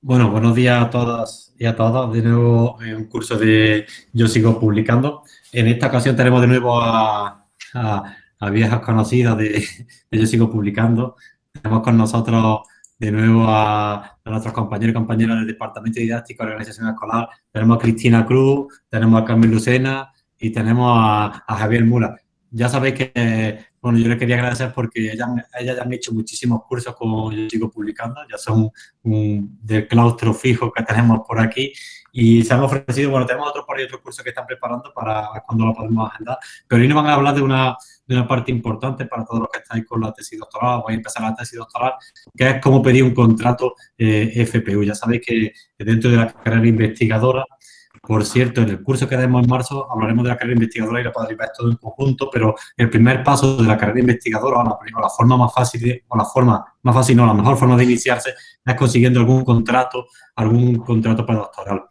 Bueno, buenos días a todas y a todos. De nuevo, en un curso de Yo Sigo Publicando. En esta ocasión tenemos de nuevo a, viejas conocidas de, Yo Sigo Publicando. Tenemos con nosotros de nuevo a, nuestros compañeros y compañeras del Departamento Didáctico de Organización Escolar. Tenemos a Cristina Cruz, tenemos a Carmen Lucena y tenemos a, a Javier Mura. Ya sabéis que bueno, yo le quería agradecer porque ellas, ya han hecho muchísimos cursos como yo sigo publicando, ya son del claustro fijo que tenemos por aquí. Y se han ofrecido, bueno, tenemos otros por otros cursos que están preparando para cuando lo podemos agendar, pero hoy nos van a hablar de una, de una parte importante para todos los que estáis con la tesis doctoral, voy a empezar la tesis doctoral, que es cómo pedir un contrato eh, FPU. Ya sabéis que dentro de la carrera investigadora por cierto, en el curso que demos en marzo hablaremos de la carrera investigadora y la ver todo en conjunto, pero el primer paso de la carrera investigadora, o la, forma más fácil, o la forma más fácil, no, la mejor forma de iniciarse es consiguiendo algún contrato, algún contrato para doctoral.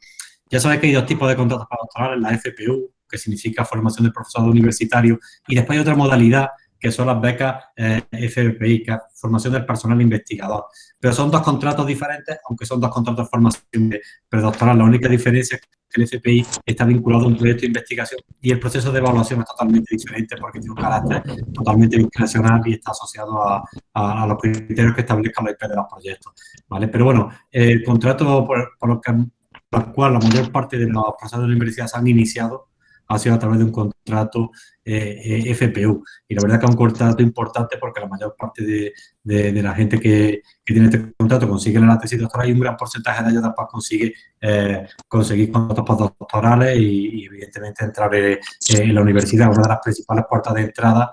Ya sabéis que hay dos tipos de contratos para doctoral, la FPU, que significa formación de profesorado universitario, y después hay otra modalidad que son las becas eh, FPI, que es formación del personal investigador. Pero son dos contratos diferentes, aunque son dos contratos de formación predoctoral. La única diferencia es que el FPI está vinculado a un proyecto de investigación y el proceso de evaluación es totalmente diferente porque tiene un carácter totalmente discrecional y está asociado a, los criterios que establezcan la IP de los proyectos. ¿vale? Pero bueno, el contrato por, por, que, por el cual la mayor parte de los profesores de la universidad se han iniciado ha sido a través de un contrato eh, eh FPU. Y la verdad que es un contrato importante porque la mayor parte de, de, la gente que, que, tiene este contrato consigue la tesis doctoral y un gran porcentaje de ellos después consigue eh, conseguir contratos postdoctorales y, y, evidentemente entrar eh, en la universidad, una de las principales puertas de entrada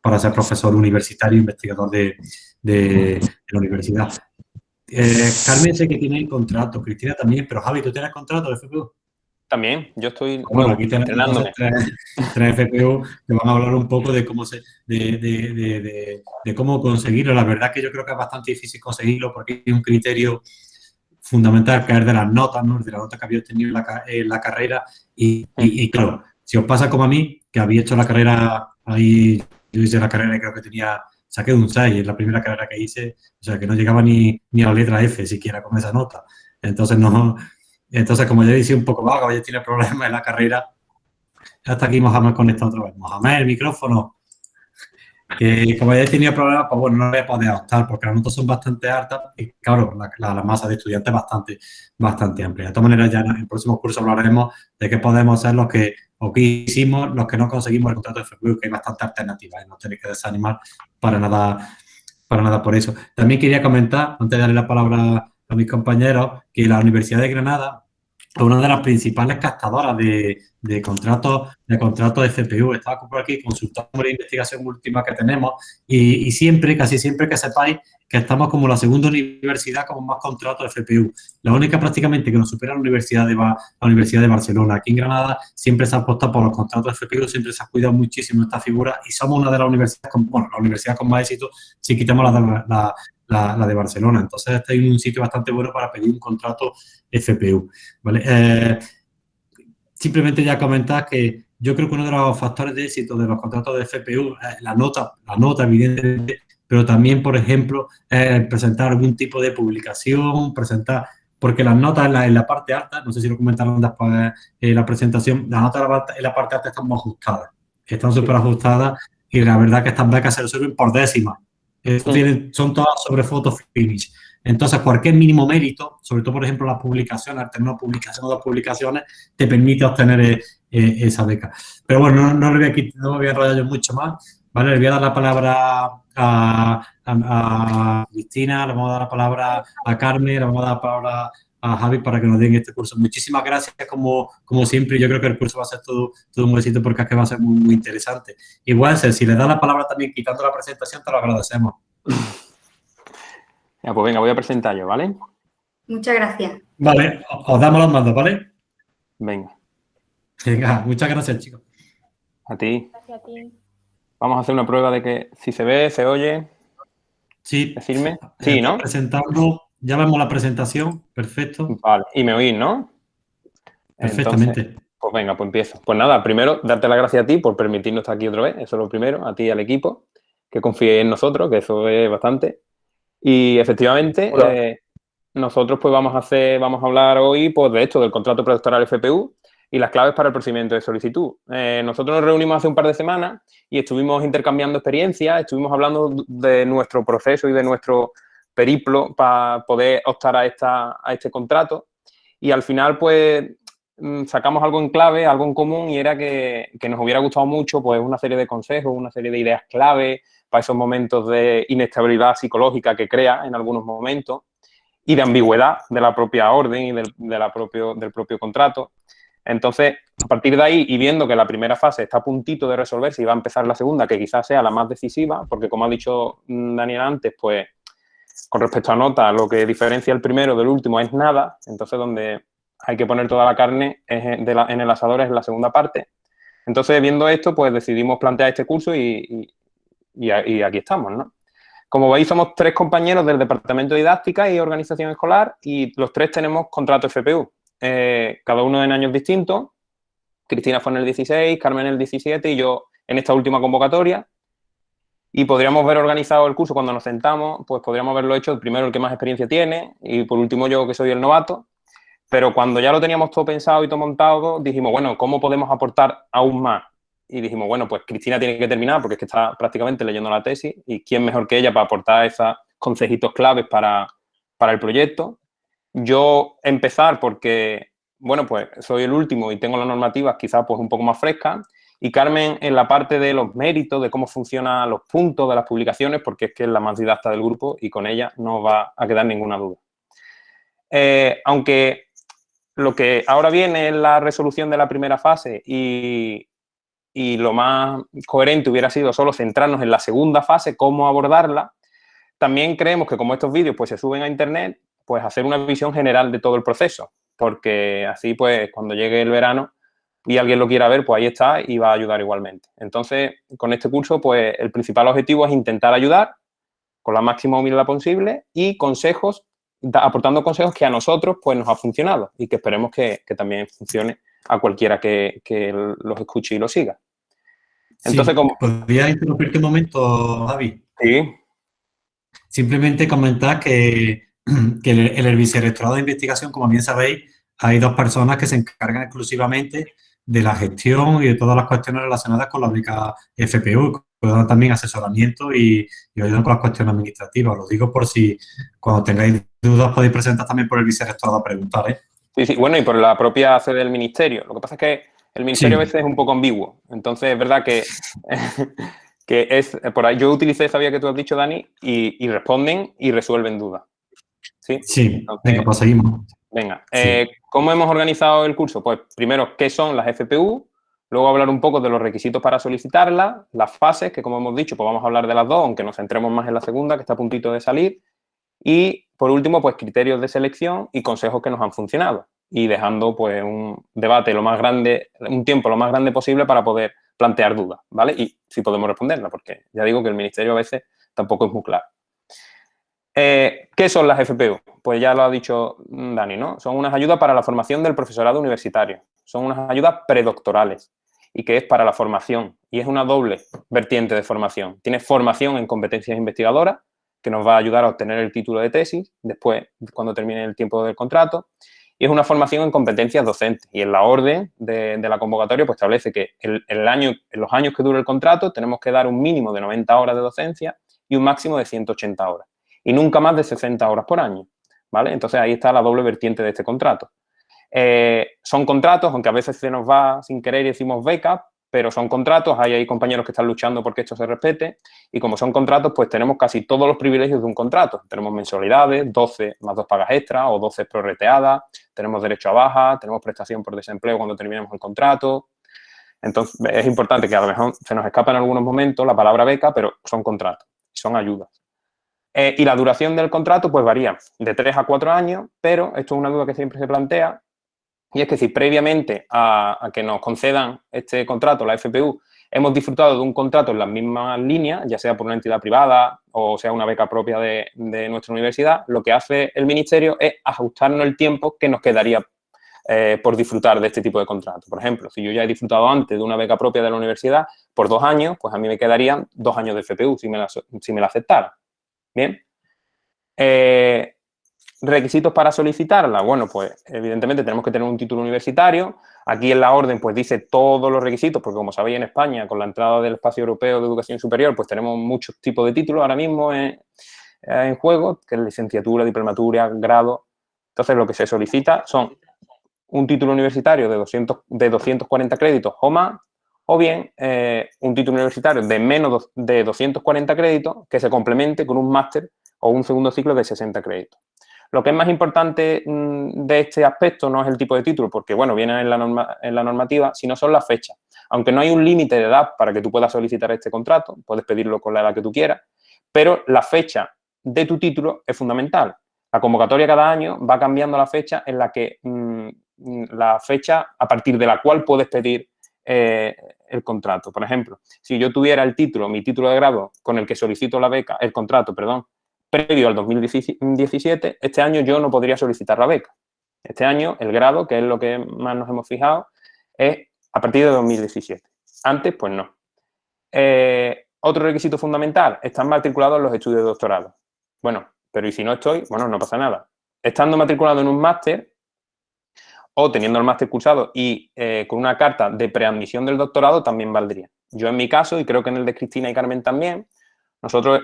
para ser profesor universitario e investigador de, de, la universidad. Carmen sé que tiene contrato, Cristina también, pero Javi, ¿tú tienes contrato de FPU? También, yo estoy bueno, aquí tenemos tres, FPU que van a hablar un poco de cómo se, de, de, de, cómo conseguirlo. La verdad que yo creo que es bastante difícil conseguirlo porque hay un criterio fundamental que es de las notas, ¿no? de la nota que había obtenido en la, carrera. Y, y, claro, si os pasa como a mí, que había hecho la carrera ahí, yo hice la carrera y creo que tenía, saqué un 6 en la primera carrera que hice, o sea, que no llegaba ni, ni a la letra F siquiera con esa nota. Entonces, no, entonces, como ya dije un poco vago, ya tiene problemas en la carrera. Hasta aquí Mohamed conectado otra vez. Mohamed, el micrófono. Que como ya tenía problemas, pues bueno, no voy a poder optar porque las notas son bastante altas y claro, la, masa de estudiantes es bastante, bastante amplia. De todas maneras, ya en el próximo curso hablaremos de qué podemos hacer los que, o qué hicimos los que no conseguimos el contrato de FPU, que hay bastantes alternativas y no tenéis que desanimar para nada, para nada por eso. También quería comentar, antes de darle la palabra a mis compañeros que la Universidad de Granada una de las principales captadoras de, de contratos de contratos de CPU. Estaba por aquí consultando la investigación última que tenemos y, y, siempre, casi siempre que sepáis que estamos como la segunda universidad con más contratos de FPU. La única prácticamente que nos supera la Universidad de, la Universidad de Barcelona. Aquí en Granada siempre se ha apostado por los contratos de FPU, siempre se ha cuidado muchísimo esta figura y somos una de las universidades con, bueno, la universidad con más éxito si quitamos la, la, la, de Barcelona. Entonces, este es un sitio bastante bueno para pedir un contrato FPU. ¿vale? Eh, simplemente ya comentar que yo creo que uno de los factores de éxito de los contratos de FPU es la nota, la nota evidentemente, pero también, por ejemplo, presentar algún tipo de publicación, presentar, porque las notas en la, parte alta, no sé si lo comentaron después en la presentación, las notas en la parte alta están muy ajustadas, están súper ajustadas y la verdad que estas becas se resuelven por décimas son todas sobre foto finish. Entonces, cualquier mínimo mérito, sobre todo, por ejemplo, las publicaciones, al tener una publicación o dos publicaciones, te permite obtener eh, eh, esa beca. Pero bueno, no, no, le voy a, no voy a enrollar yo mucho más. ¿vale? Le voy a dar la palabra a, a, Cristina, le vamos a dar la palabra a Carmen, le vamos a dar la palabra a Javi para que nos den este curso. Muchísimas gracias, como, como siempre. Yo creo que el curso va a ser todo, todo un éxito porque es que va a ser muy, muy interesante. Igual, si le da la palabra también quitando la presentación, te lo agradecemos. Ya, pues venga, voy a presentar yo, ¿vale? Muchas gracias. Vale, os damos los mandos, ¿vale? Venga. Venga, muchas gracias, chicos. A ti. Gracias a ti. Vamos a hacer una prueba de que si se ve, se oye. Sí. Decirme. Sí, ¿no? Presentando ya vemos la presentación, perfecto. Vale, y me oís, ¿no? Perfectamente. pues venga, pues empiezo. Pues nada, primero, darte las gracias a ti por permitirnos estar aquí otra vez, eso es lo primero, a ti y al equipo, que confíe en nosotros, que eso es bastante. Y efectivamente, eh, nosotros pues vamos a hacer, vamos a hablar hoy pues de esto, del contrato predoctoral FPU y las claves para el procedimiento de solicitud. Eh, nosotros nos reunimos hace un par de semanas y estuvimos intercambiando experiencias, estuvimos hablando de nuestro proceso y de nuestro periplo para poder optar a, esta, a este contrato y al final pues mm, sacamos algo en clave, algo en común y era que, que, nos hubiera gustado mucho pues una serie de consejos, una serie de ideas clave para esos momentos de inestabilidad psicológica que crea en algunos momentos y de ambigüedad de la propia orden y del, de la propio, del propio contrato. Entonces, a partir de ahí y viendo que la primera fase está a puntito de resolverse y va a empezar la segunda, que quizás sea la más decisiva, porque como ha dicho Daniel antes, pues con respecto a nota, lo que diferencia el primero del último es nada, entonces donde hay que poner toda la carne en el asador es la segunda parte. Entonces, viendo esto, pues decidimos plantear este curso y aquí estamos, ¿no? Como veis, somos tres compañeros del Departamento de Didáctica y Organización Escolar y los tres tenemos contrato FPU, eh, cada uno en años distintos. Cristina fue en el 16, Carmen en el 17 y yo en esta última convocatoria. Y podríamos ver organizado el curso cuando nos sentamos, pues podríamos haberlo hecho primero el que más experiencia tiene y por último yo que soy el novato. Pero cuando ya lo teníamos todo pensado y todo montado, dijimos, bueno, ¿cómo podemos aportar aún más? y dijimos, bueno, pues Cristina tiene que terminar porque es que está prácticamente leyendo la tesis y quién mejor que ella para aportar esos consejitos claves para, para el proyecto. Yo empezar porque, bueno, pues soy el último y tengo las normativas quizás pues un poco más frescas y Carmen en la parte de los méritos, de cómo funcionan los puntos de las publicaciones, porque es que es la más didacta del grupo y con ella no va a quedar ninguna duda. Eh, aunque lo que ahora viene es la resolución de la primera fase y, y lo más coherente hubiera sido solo centrarnos en la segunda fase, cómo abordarla. También creemos que como estos vídeos pues, se suben a internet, pues hacer una visión general de todo el proceso, porque así pues cuando llegue el verano y alguien lo quiera ver, pues ahí está y va a ayudar igualmente. Entonces, con este curso, pues el principal objetivo es intentar ayudar con la máxima humildad posible y consejos, aportando consejos que a nosotros pues nos ha funcionado y que esperemos que, que también funcione a cualquiera que, que los escuche y lo siga. Entonces, como... ¿Podría interrumpirte un momento, Javi? Sí. Simplemente comentar que, que en el vicerrectorado de investigación, como bien sabéis, hay dos personas que se encargan exclusivamente de la gestión y de todas las cuestiones relacionadas con la beca FPU, que dan también asesoramiento y, y ayudan con las cuestiones administrativas. Lo digo por si cuando tengáis dudas podéis presentar también por el vicerrectorado a preguntar. ¿eh? Sí, sí, bueno, y por la propia sede del ministerio. Lo que pasa es que el ministerio a veces es un poco ambiguo. Entonces, es verdad que, que es, por ahí yo utilicé sabía que tú has dicho, Dani, y, responden y resuelven dudas. Sí, sí venga, pues seguimos. Venga, eh, ¿cómo hemos organizado el curso? Pues primero, ¿qué son las FPU? Luego hablar un poco de los requisitos para solicitarlas, las fases, que como hemos dicho, pues vamos a hablar de las dos, aunque nos centremos más en la segunda, que está a puntito de salir. Y, por último, pues criterios de selección y consejos que nos han funcionado y dejando pues un debate lo más grande, un tiempo lo más grande posible para poder plantear dudas, ¿vale? Y si podemos responderla, porque ya digo que el Ministerio a veces tampoco es muy claro. Eh, ¿Qué son las FPU? Pues ya lo ha dicho Dani, ¿no? Son unas ayudas para la formación del profesorado universitario. Son unas ayudas predoctorales y que es para la formación. Y es una doble vertiente de formación. Tiene formación en competencias investigadoras, que nos va a ayudar a obtener el título de tesis después, cuando termine el tiempo del contrato, y es una formación en competencias docentes. Y en la orden de, la convocatoria pues establece que el, año, en los años que dure el contrato tenemos que dar un mínimo de 90 horas de docencia y un máximo de 180 horas. Y nunca más de 60 horas por año. ¿vale? Entonces ahí está la doble vertiente de este contrato. Eh, son contratos, aunque a veces se nos va sin querer y decimos beca, pero son contratos, hay, hay compañeros que están luchando porque esto se respete y como son contratos, pues tenemos casi todos los privilegios de un contrato. Tenemos mensualidades, 12 más dos pagas extras o 12 prorreteadas, tenemos derecho a baja, tenemos prestación por desempleo cuando terminemos el contrato. Entonces, es importante que a lo mejor se nos escapa en algunos momentos la palabra beca, pero son contratos, son ayudas. Eh, y la duración del contrato, pues varía de 3 a 4 años, pero esto es una duda que siempre se plantea, y es que si previamente a, que nos concedan este contrato, la FPU, hemos disfrutado de un contrato en las mismas líneas, ya sea por una entidad privada o sea una beca propia de, nuestra universidad, lo que hace el Ministerio es ajustarnos el tiempo que nos quedaría eh, por disfrutar de este tipo de contrato. Por ejemplo, si yo ya he disfrutado antes de una beca propia de la universidad por dos años, pues a mí me quedarían dos años de FPU si me la, si me la aceptara. Bien. Eh, Requisitos para solicitarla. Bueno, pues evidentemente tenemos que tener un título universitario. Aquí en la orden pues dice todos los requisitos, porque como sabéis en España con la entrada del espacio europeo de educación superior pues tenemos muchos tipos de títulos ahora mismo en, en juego, que es licenciatura, diplomatura, grado. Entonces lo que se solicita son un título universitario de, 200, de 240 créditos o más, o bien eh, un título universitario de menos de 240 créditos que se complemente con un máster o un segundo ciclo de 60 créditos. Lo que es más importante mm, de este aspecto no es el tipo de título, porque, bueno, viene en la, norma, en la normativa, sino son las fechas. Aunque no hay un límite de edad para que tú puedas solicitar este contrato, puedes pedirlo con la edad que tú quieras, pero la fecha de tu título es fundamental. La convocatoria cada año va cambiando la fecha en la que mm, mm, la fecha a partir de la cual puedes pedir eh, el contrato. Por ejemplo, si yo tuviera el título, mi título de grado con el que solicito la beca, el contrato, perdón, previo al 2017, este año yo no podría solicitar la beca. Este año el grado, que es lo que más nos hemos fijado, es a partir de 2017. Antes, pues no. Eh, otro requisito fundamental, están matriculados en los estudios de doctorado. Bueno, pero ¿y si no estoy? Bueno, no pasa nada. Estando matriculado en un máster o teniendo el máster cursado y eh, con una carta de preadmisión del doctorado también valdría. Yo en mi caso, y creo que en el de Cristina y Carmen también, nosotros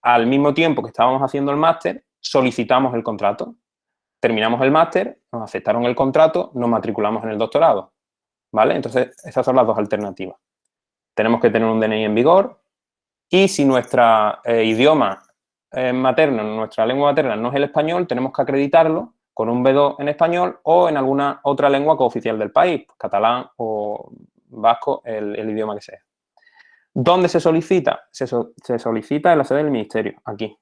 al mismo tiempo que estábamos haciendo el máster, solicitamos el contrato. Terminamos el máster, nos aceptaron el contrato, nos matriculamos en el doctorado. ¿Vale? Entonces, esas son las dos alternativas. Tenemos que tener un DNI en vigor y si nuestro eh, idioma eh, materno, nuestra lengua materna no es el español, tenemos que acreditarlo con un B2 en español o en alguna otra lengua cooficial del país, catalán o vasco, el, idioma que sea. ¿Dónde se solicita? Se, solicita en la sede del ministerio, aquí.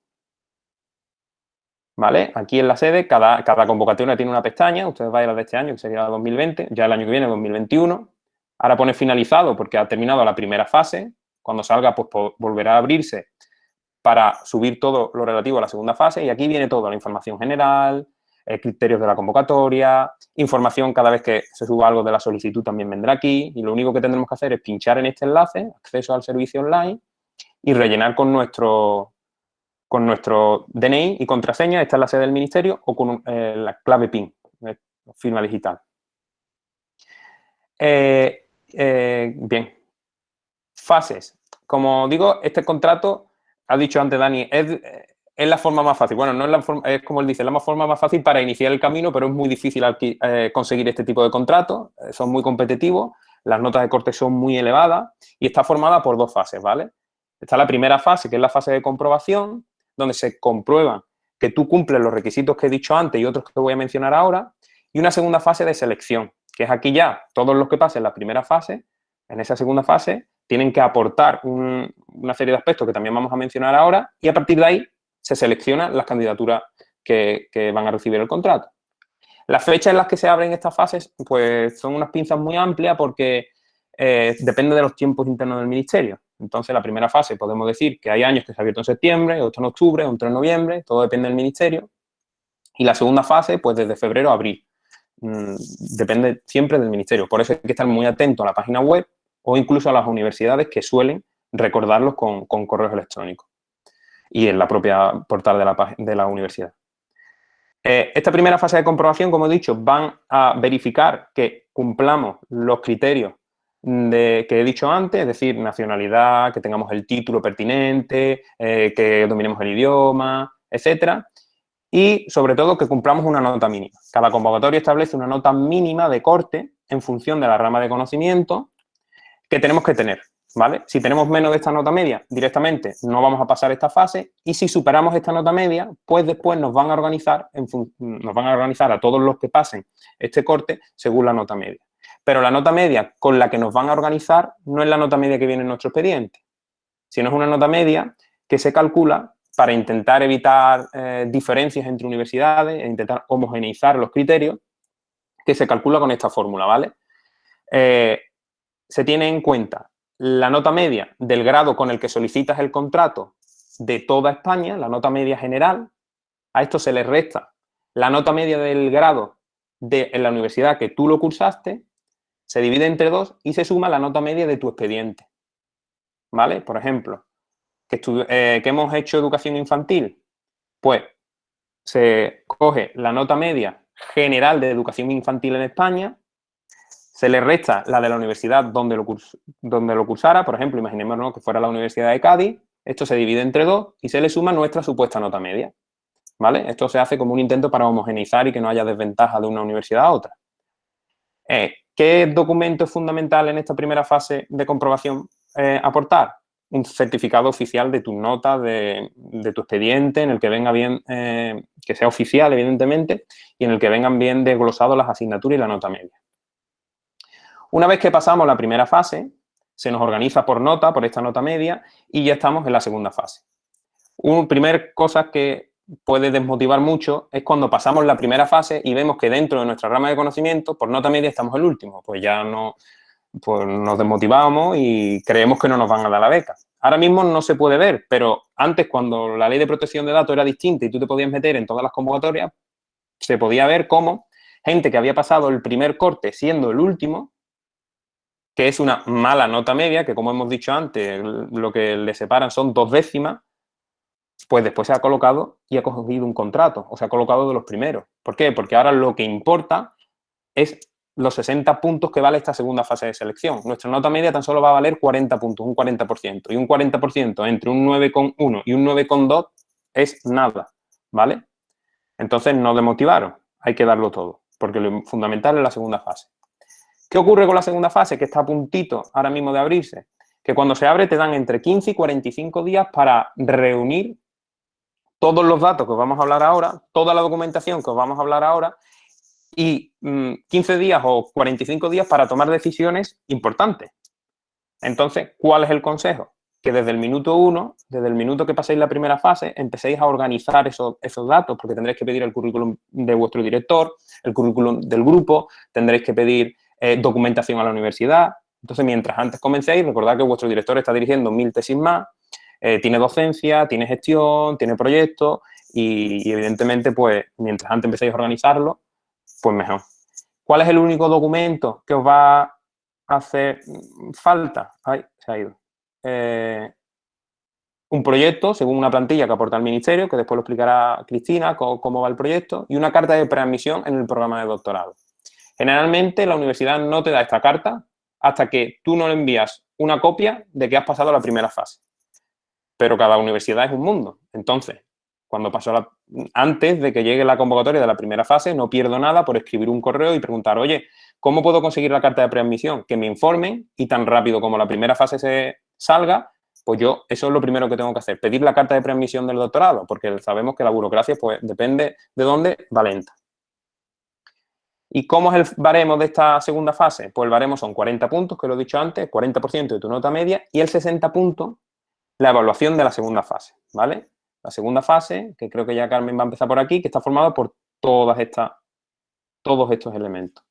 ¿Vale? Aquí en la sede, cada, convocatoria tiene una pestaña, ustedes vayan a la de este año, que sería 2020, ya el año que viene, 2021. Ahora pone finalizado porque ha terminado la primera fase. Cuando salga, pues volverá a abrirse para subir todo lo relativo a la segunda fase y aquí viene toda la información general, criterios de la convocatoria, información cada vez que se suba algo de la solicitud también vendrá aquí y lo único que tendremos que hacer es pinchar en este enlace, acceso al servicio online y rellenar con nuestro, con nuestro DNI y contraseña, esta es la sede del ministerio, o con eh, la clave PIN, eh, firma digital. bien, fases. Como digo, este contrato ha dicho antes Dani, es, es, la forma más fácil. Bueno, no es la forma, es como él dice, la forma más fácil para iniciar el camino, pero es muy difícil eh, conseguir este tipo de contratos, eh, son muy competitivos, las notas de corte son muy elevadas y está formada por dos fases, ¿vale? Está la primera fase, que es la fase de comprobación, donde se comprueba que tú cumples los requisitos que he dicho antes y otros que voy a mencionar ahora, y una segunda fase de selección, que es aquí ya todos los que pasen la primera fase, en esa segunda fase tienen que aportar una serie de aspectos que también vamos a mencionar ahora y a partir de ahí se seleccionan las candidaturas que, van a recibir el contrato. Las fechas en las que se abren estas fases pues son unas pinzas muy amplias porque eh, depende de los tiempos internos del ministerio. Entonces, la primera fase podemos decir que hay años que se ha abierto en septiembre, otro en octubre, otro en noviembre, todo depende del ministerio. Y la segunda fase, pues desde febrero a abril. Mm, depende siempre del ministerio. Por eso hay que estar muy atento a la página web o incluso a las universidades que suelen recordarlos con, correos electrónicos y en la propia portal de la, de la universidad. Eh, esta primera fase de comprobación, como he dicho, van a verificar que cumplamos los criterios de, que he dicho antes, es decir, nacionalidad, que tengamos el título pertinente, eh, que dominemos el idioma, etcétera, y sobre todo que cumplamos una nota mínima. Cada convocatoria establece una nota mínima de corte en función de la rama de conocimiento que tenemos que tener, ¿vale? Si tenemos menos de esta nota media, directamente no vamos a pasar esta fase y si superamos esta nota media, pues después nos van a organizar, nos van a organizar a todos los que pasen este corte según la nota media. Pero la nota media con la que nos van a organizar no es la nota media que viene en nuestro expediente, sino es una nota media que se calcula para intentar evitar eh, diferencias entre universidades e intentar homogeneizar los criterios, que se calcula con esta fórmula, ¿vale? Eh, se tiene en cuenta la nota media del grado con el que solicitas el contrato de toda España, la nota media general, a esto se le resta la nota media del grado de en la universidad que tú lo cursaste, se divide entre dos y se suma la nota media de tu expediente. ¿Vale? Por ejemplo, que, eh, que hemos hecho educación infantil, pues se coge la nota media general de educación infantil en España, se le resta la de la universidad donde lo, donde lo cursara, por ejemplo, imaginémonos que fuera la Universidad de Cádiz, esto se divide entre dos y se le suma nuestra supuesta nota media, ¿vale? Esto se hace como un intento para homogeneizar y que no haya desventaja de una universidad a otra. Eh, ¿Qué documento es fundamental en esta primera fase de comprobación eh, aportar? un certificado oficial de tu nota, de, tu expediente, en el que venga bien, eh, que sea oficial, evidentemente, y en el que vengan bien desglosados las asignaturas y la nota media. Una vez que pasamos la primera fase, se nos organiza por nota, por esta nota media, y ya estamos en la segunda fase. Una primera cosa que puede desmotivar mucho es cuando pasamos la primera fase y vemos que dentro de nuestra rama de conocimiento, por nota media, estamos el último. Pues ya no, pues nos desmotivamos y creemos que no nos van a dar la beca. Ahora mismo no se puede ver, pero antes cuando la ley de protección de datos era distinta y tú te podías meter en todas las convocatorias, se podía ver cómo gente que había pasado el primer corte siendo el último, que es una mala nota media, que como hemos dicho antes, lo que le separan son dos décimas, pues después se ha colocado y ha cogido un contrato, o se ha colocado de los primeros. ¿Por qué? Porque ahora lo que importa es los 60 puntos que vale esta segunda fase de selección. Nuestra nota media tan solo va a valer 40 puntos, un 40%. Y un 40% entre un 9,1 y un 9,2 es nada, ¿vale? Entonces no demotivaron, hay que darlo todo, porque lo fundamental es la segunda fase. ¿Qué ocurre con la segunda fase? Que está a puntito ahora mismo de abrirse. Que cuando se abre te dan entre 15 y 45 días para reunir todos los datos que os vamos a hablar ahora, toda la documentación que os vamos a hablar ahora y 15 mm, días o 45 días para tomar decisiones importantes. Entonces, ¿cuál es el consejo? Que desde el minuto uno, desde el minuto que paséis la primera fase, empecéis a organizar esos, datos, porque tendréis que pedir el currículum de vuestro director, el currículum del grupo, tendréis que pedir eh, documentación a la universidad. Entonces, mientras antes comencéis, recordad que vuestro director está dirigiendo mil tesis más, eh, tiene docencia, tiene gestión, tiene proyectos y, evidentemente, pues, mientras antes empecéis a organizarlo, pues mejor. ¿Cuál es el único documento que os va a hacer falta? Ay, se ha ido. Eh, un proyecto, según una plantilla que aporta el ministerio, que después lo explicará Cristina, cómo, va el proyecto, y una carta de preadmisión en el programa de doctorado. Generalmente la universidad no te da esta carta hasta que tú no le envías una copia de que has pasado la primera fase. Pero cada universidad es un mundo. Entonces, cuando pasó la, antes de que llegue la convocatoria de la primera fase, no pierdo nada por escribir un correo y preguntar, oye, ¿cómo puedo conseguir la carta de preadmisión? Que me informen y tan rápido como la primera fase se salga, pues yo, eso es lo primero que tengo que hacer, pedir la carta de preadmisión del doctorado, porque sabemos que la burocracia, pues, depende de dónde, va lenta. ¿Y cómo es el baremo de esta segunda fase? Pues el baremo son 40 puntos, que lo he dicho antes, 40% de tu nota media, y el 60 puntos, la evaluación de la segunda fase, ¿vale? La segunda fase, que creo que ya Carmen va a empezar por aquí, que está formada por todas estas, todos estos elementos.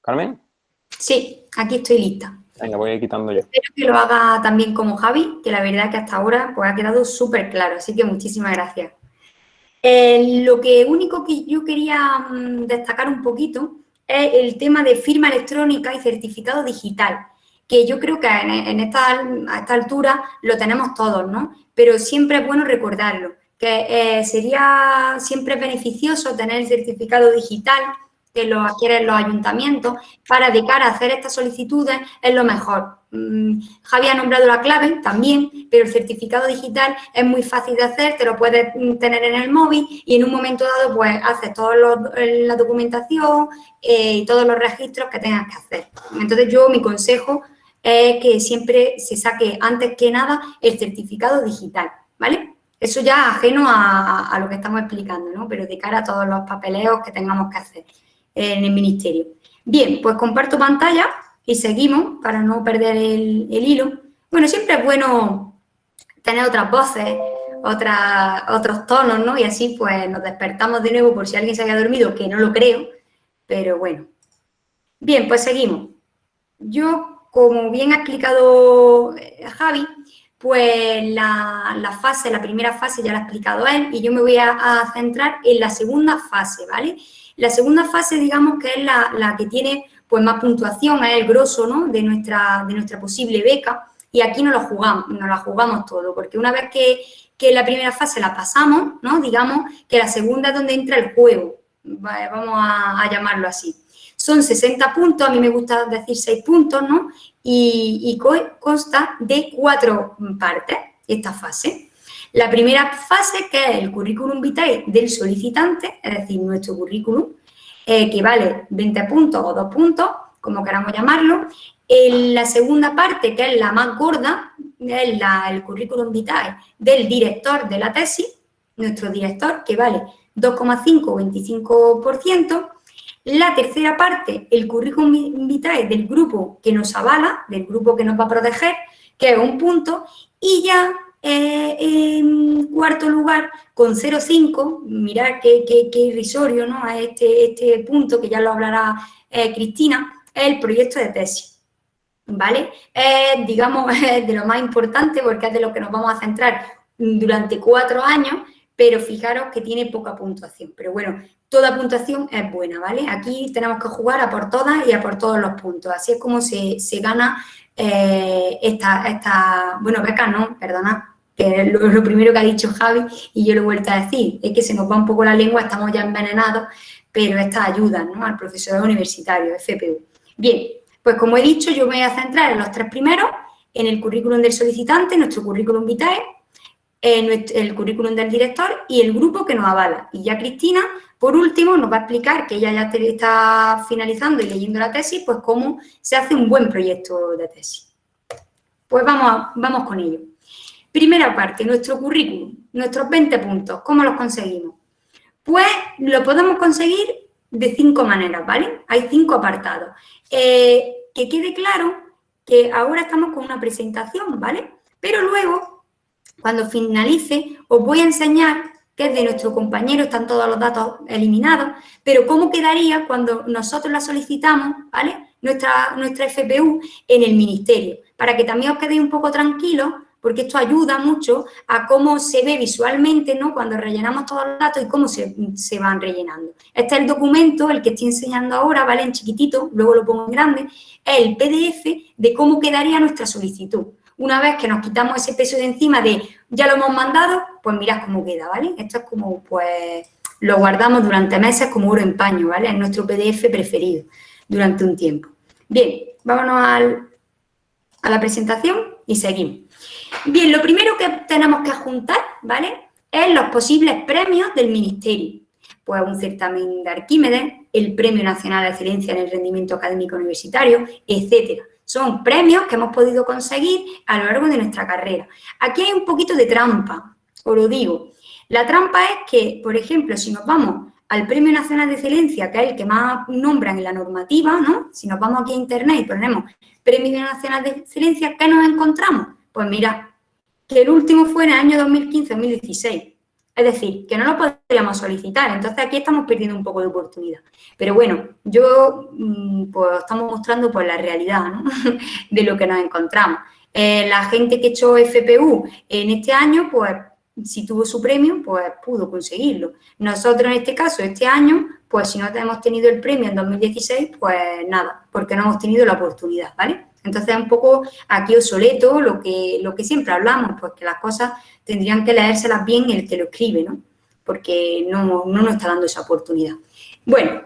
¿Carmen? Sí, aquí estoy lista. Venga, voy a ir quitando yo. Espero que lo haga también como Javi, que la verdad que hasta ahora pues, ha quedado súper claro, así que muchísimas gracias. Eh, lo que único que yo quería mm, destacar un poquito es el tema de firma electrónica y certificado digital, que yo creo que en, esta, a esta altura lo tenemos todos, ¿no? pero siempre es bueno recordarlo, que eh, sería siempre beneficioso tener el certificado digital que lo adquieren los ayuntamientos para de cara a hacer estas solicitudes es lo mejor. Mm, Javier ha nombrado la clave también, pero el certificado digital es muy fácil de hacer, te lo puedes mm, tener en el móvil y en un momento dado pues haces toda la documentación eh, y todos los registros que tengas que hacer. Entonces yo mi consejo es que siempre se saque antes que nada el certificado digital, ¿vale? Eso ya ajeno a, lo que estamos explicando, ¿no? Pero de cara a todos los papeleos que tengamos que hacer en el ministerio. Bien, pues comparto pantalla y seguimos para no perder el, hilo. Bueno, siempre es bueno tener otras voces, otros tonos, ¿no? Y así pues nos despertamos de nuevo por si alguien se había dormido, que no lo creo, pero bueno. Bien, pues seguimos. Yo como bien ha explicado eh, Javi, pues la, fase, la primera fase ya la ha explicado él y yo me voy a, centrar en la segunda fase, ¿vale? La segunda fase, digamos, que es la, que tiene pues más puntuación, es el grosso, ¿no? De nuestra, de nuestra posible beca y aquí nos la jugamos, nos la jugamos todo, porque una vez que, que la primera fase la pasamos, ¿no? Digamos que la segunda es donde entra el juego, vamos a, llamarlo así. Son 60 puntos, a mí me gusta decir 6 puntos, ¿no? Y, consta de cuatro partes esta fase. La primera fase, que es el currículum vitae del solicitante, es decir, nuestro currículum, eh, que vale 20 puntos o 2 puntos, como queramos llamarlo. La segunda parte, que es la más gorda, es el currículum vitae del director de la tesis, nuestro director, que vale 2,5 o 25%. La tercera parte, el currículum vitae del grupo que nos avala, del grupo que nos va a proteger, que es un punto. Y ya eh, en cuarto lugar, con 0,5, mirad qué, qué, irrisorio ¿no? a este, este punto, que ya lo hablará eh, Cristina, el proyecto de tesis. ¿Vale? Es, digamos, de lo más importante porque es de lo que nos vamos a centrar durante cuatro años pero fijaros que tiene poca puntuación. Pero bueno, toda puntuación es buena, ¿vale? Aquí tenemos que jugar a por todas y a por todos los puntos. Así es como se, gana eh, esta, esta, bueno, beca no, perdona, que es lo, primero que ha dicho Javi y yo lo he vuelto a decir, es que se nos va un poco la lengua, estamos ya envenenados, pero esta ayuda ¿no? al profesor universitario, FPU. Bien, pues como he dicho, yo me voy a centrar en los tres primeros, en el currículum del solicitante, nuestro currículum vitae, el currículum del director y el grupo que nos avala. Y ya Cristina, por último, nos va a explicar, que ella ya está finalizando y leyendo la tesis, pues cómo se hace un buen proyecto de tesis. Pues vamos, vamos con ello. Primera parte, nuestro currículum, nuestros 20 puntos, ¿cómo los conseguimos? Pues lo podemos conseguir de cinco maneras, ¿vale? Hay cinco apartados. Eh, que quede claro que ahora estamos con una presentación, ¿vale? Pero luego cuando finalice, os voy a enseñar que es de nuestro compañero, están todos los datos eliminados, pero cómo quedaría cuando nosotros la solicitamos, ¿vale? Nuestra, nuestra FPU en el ministerio, para que también os quedéis un poco tranquilos, porque esto ayuda mucho a cómo se ve visualmente, ¿no? Cuando rellenamos todos los datos y cómo se, se van rellenando. Este es el documento, el que estoy enseñando ahora, ¿vale? En chiquitito, luego lo pongo en grande, es el PDF de cómo quedaría nuestra solicitud. Una vez que nos quitamos ese peso de encima de ya lo hemos mandado, pues mirad cómo queda, ¿vale? Esto es como, pues, lo guardamos durante meses como oro en paño, ¿vale? Es nuestro PDF preferido durante un tiempo. Bien, vámonos a la presentación y seguimos. Bien, lo primero que tenemos que juntar, ¿vale? Es los posibles premios del Ministerio. Pues un certamen de Arquímedes, el Premio Nacional de Excelencia en el Rendimiento Académico Universitario, etcétera. Son premios que hemos podido conseguir a lo largo de nuestra carrera. Aquí hay un poquito de trampa, os lo digo. La trampa es que, por ejemplo, si nos vamos al Premio Nacional de Excelencia, que es el que más nombran en la normativa, ¿no? Si nos vamos aquí a Internet y ponemos Premio Nacional de Excelencia, ¿qué nos encontramos? Pues mira, el último fue en el año 2015-2016. Es decir, que no lo podríamos solicitar. Entonces, aquí estamos perdiendo un poco de oportunidad. Pero bueno, yo, mm, pues, estamos mostrando pues la realidad de lo que nos encontramos. Eh, la gente que echó FPU en este año, pues, si tuvo su premio, pues pudo conseguirlo. Nosotros, en este caso, este año, pues si no hemos tenido el premio en 2016, pues nada, porque no hemos tenido la oportunidad, ¿vale? Entonces, es un poco aquí obsoleto lo que, lo que siempre hablamos, pues que las cosas tendrían que leérselas bien el que lo escribe, ¿no? Porque no, no nos está dando esa oportunidad. Bueno,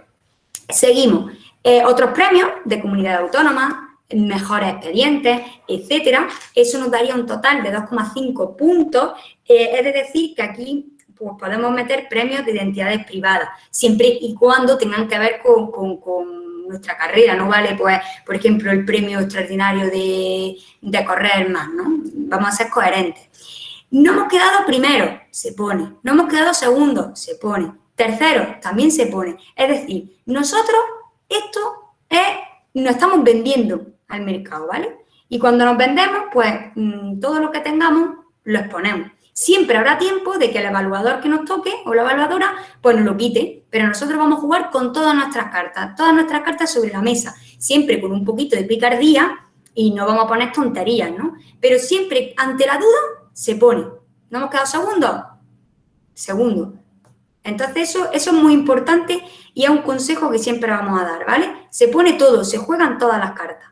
seguimos. Eh, otros premios de comunidad autónoma, mejores expedientes, etcétera. Eso nos daría un total de 2,5 puntos. Eh, es decir, que aquí pues, podemos meter premios de identidades privadas, siempre y cuando tengan que ver con, con, nuestra carrera, ¿no? Vale, pues, por ejemplo, el premio extraordinario de, de correr más, ¿no? Vamos a ser coherentes. No hemos quedado primero, se pone. No hemos quedado segundo, se pone. Tercero, también se pone. Es decir, nosotros esto es, nos estamos vendiendo al mercado, ¿vale? Y cuando nos vendemos, pues mm, todo lo que tengamos lo exponemos. Siempre habrá tiempo de que el evaluador que nos toque o la evaluadora, pues nos lo quite. Pero nosotros vamos a jugar con todas nuestras cartas, todas nuestras cartas sobre la mesa. Siempre con un poquito de picardía y no vamos a poner tonterías, ¿no? Pero siempre ante la duda se pone. ¿No hemos quedado segundo? Segundo. Entonces eso, eso es muy importante y es un consejo que siempre vamos a dar, ¿vale? Se pone todo, se juegan todas las cartas.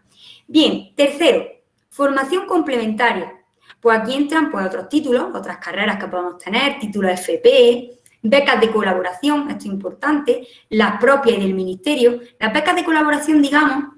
Bien, tercero, formación complementaria. Aquí entran pues, otros títulos, otras carreras que podemos tener, títulos FP, becas de colaboración, esto es importante, las propias y del ministerio. Las becas de colaboración, digamos,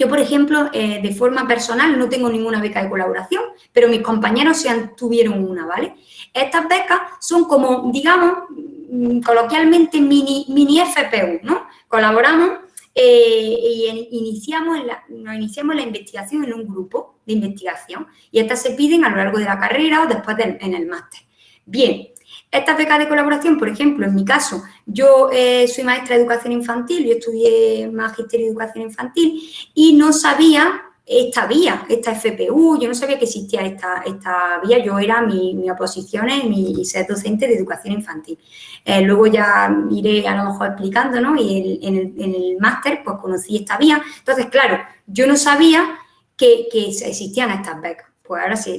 yo, por ejemplo, eh, de forma personal no tengo ninguna beca de colaboración, pero mis compañeros sí tuvieron una, ¿vale? Estas becas son como, digamos, mm, coloquialmente mini, mini FPU, ¿no? Colaboramos eh, y iniciamos la, nos iniciamos la investigación en un grupo de investigación y estas se piden a lo largo de la carrera o después en el máster. Bien, estas becas de colaboración, por ejemplo, en mi caso, yo eh, soy maestra de educación infantil, yo estudié magisterio de educación infantil y no sabía esta vía, esta FPU, yo no sabía que existía esta, esta vía, yo era mi, mi oposición en mi ser docente de educación infantil. Eh, luego ya iré a lo mejor explicando, ¿no? Y en el, máster pues conocí esta vía. Entonces, claro, yo no sabía que, que existían estas becas pues ahora se,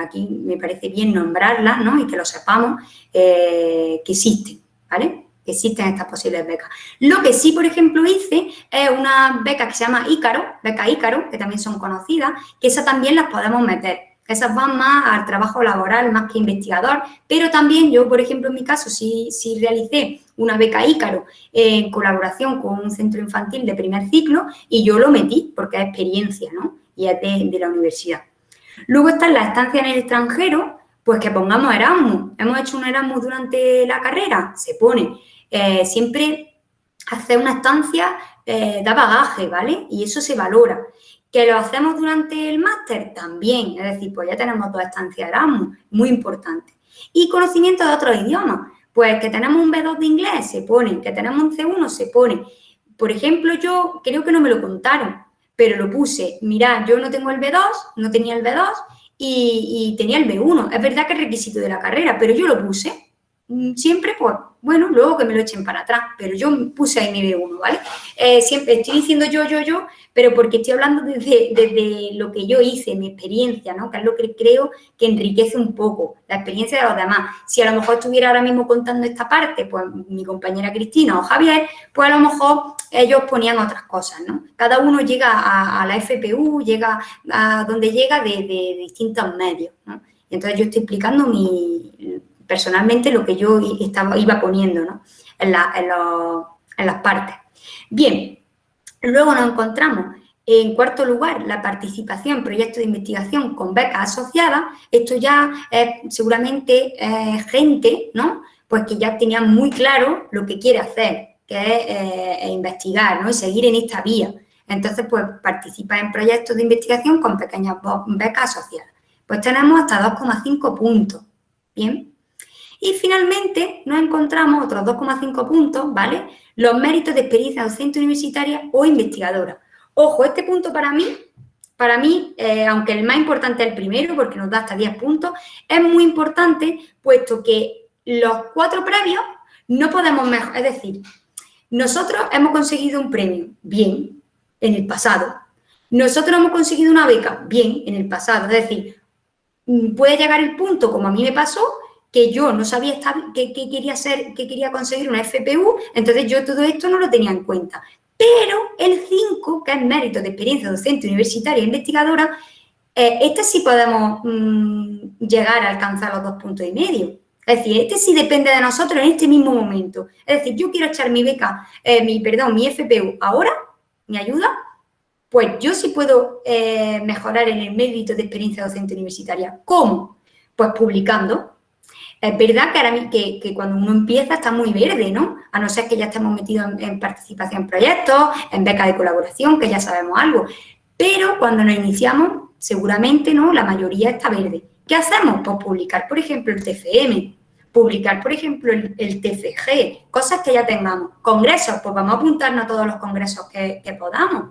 aquí me parece bien nombrarlas, ¿no? Y que lo sepamos eh, que existen, ¿vale? Existen estas posibles becas. Lo que sí, por ejemplo, hice es una beca que se llama Ícaro, beca Ícaro, que también son conocidas, que esas también las podemos meter. Esas van más al trabajo laboral, más que investigador, pero también yo, por ejemplo, en mi caso, sí, sí realicé una beca Ícaro en colaboración con un centro infantil de primer ciclo y yo lo metí porque es experiencia, ¿no? Y es de la universidad. Luego está la estancia en el extranjero, pues que pongamos Erasmus. Hemos hecho un Erasmus durante la carrera, se pone. Eh, siempre hacer una estancia eh, da bagaje, ¿vale? Y eso se valora. ¿Que lo hacemos durante el máster? También, es decir, pues ya tenemos dos estancias Erasmus, muy importante. Y conocimiento de otros idiomas, pues que tenemos un B2 de inglés, se pone, que tenemos un C1, se pone. Por ejemplo, yo creo que no me lo contaron, pero lo puse, mira, yo no tengo el B2, no tenía el B2 y, tenía el B1. Es verdad que es requisito de la carrera, pero yo lo puse. Mm, siempre, pues, bueno, luego que me lo echen para atrás, pero yo puse ahí mi B1, ¿vale? Eh, siempre estoy diciendo yo, yo, yo, pero porque estoy hablando desde, lo que yo hice, mi experiencia, ¿no? Que es lo que creo que enriquece un poco la experiencia de los demás. Si a lo mejor estuviera ahora mismo contando esta parte, pues mi compañera Cristina o Javier, pues a lo mejor ellos ponían otras cosas, ¿no? Cada uno llega a, la FPU, llega a donde llega de, distintos medios, ¿no? Entonces yo estoy explicando mi, personalmente lo que yo estaba, iba poniendo, ¿no? En, en las partes. Bien, Luego nos encontramos en cuarto lugar, la participación en proyectos de investigación con becas asociadas. Esto ya es seguramente gente, ¿no? Pues que ya tenía muy claro lo que quiere hacer, que es eh, investigar, ¿no? Y seguir en esta vía. Entonces, pues participa en proyectos de investigación con pequeñas becas asociadas. Pues tenemos hasta 2,5 puntos, ¿bien? Y finalmente nos encontramos otros 2,5 puntos, ¿vale? los méritos de experiencia docente universitaria o investigadora. Ojo, este punto para mí, para mí, eh, aunque el más importante es el primero, porque nos da hasta 10 puntos, es muy importante, puesto que los cuatro previos no podemos mejorar. Es decir, nosotros hemos conseguido un premio, bien, en el pasado. Nosotros hemos conseguido una beca, bien, en el pasado. Es decir, mm, puede llegar el punto, como a mí me pasó, que yo no sabía qué quería ser, que quería conseguir una FPU, entonces yo todo esto no lo tenía en cuenta. Pero el 5, que es mérito de experiencia docente universitaria e investigadora, eh, este sí podemos mm, llegar a alcanzar los dos puntos y medio. Es decir, este sí depende de nosotros en este mismo momento. Es decir, yo quiero echar mi beca, eh, mi, perdón, mi FPU ahora, mi ayuda, pues yo sí puedo eh, mejorar en el mérito de experiencia docente universitaria. ¿Cómo? Pues publicando, es verdad que, ahora, que, que cuando uno empieza está muy verde, ¿no? A no ser que ya estemos metidos en, participación en proyectos, en becas de colaboración, que ya sabemos algo. Pero cuando nos iniciamos, seguramente, ¿no? La mayoría está verde. ¿Qué hacemos? Pues publicar, por ejemplo, el TFM, publicar, por ejemplo, el, TFG, cosas que ya tengamos. Congresos, pues vamos a apuntarnos a todos los congresos que, podamos.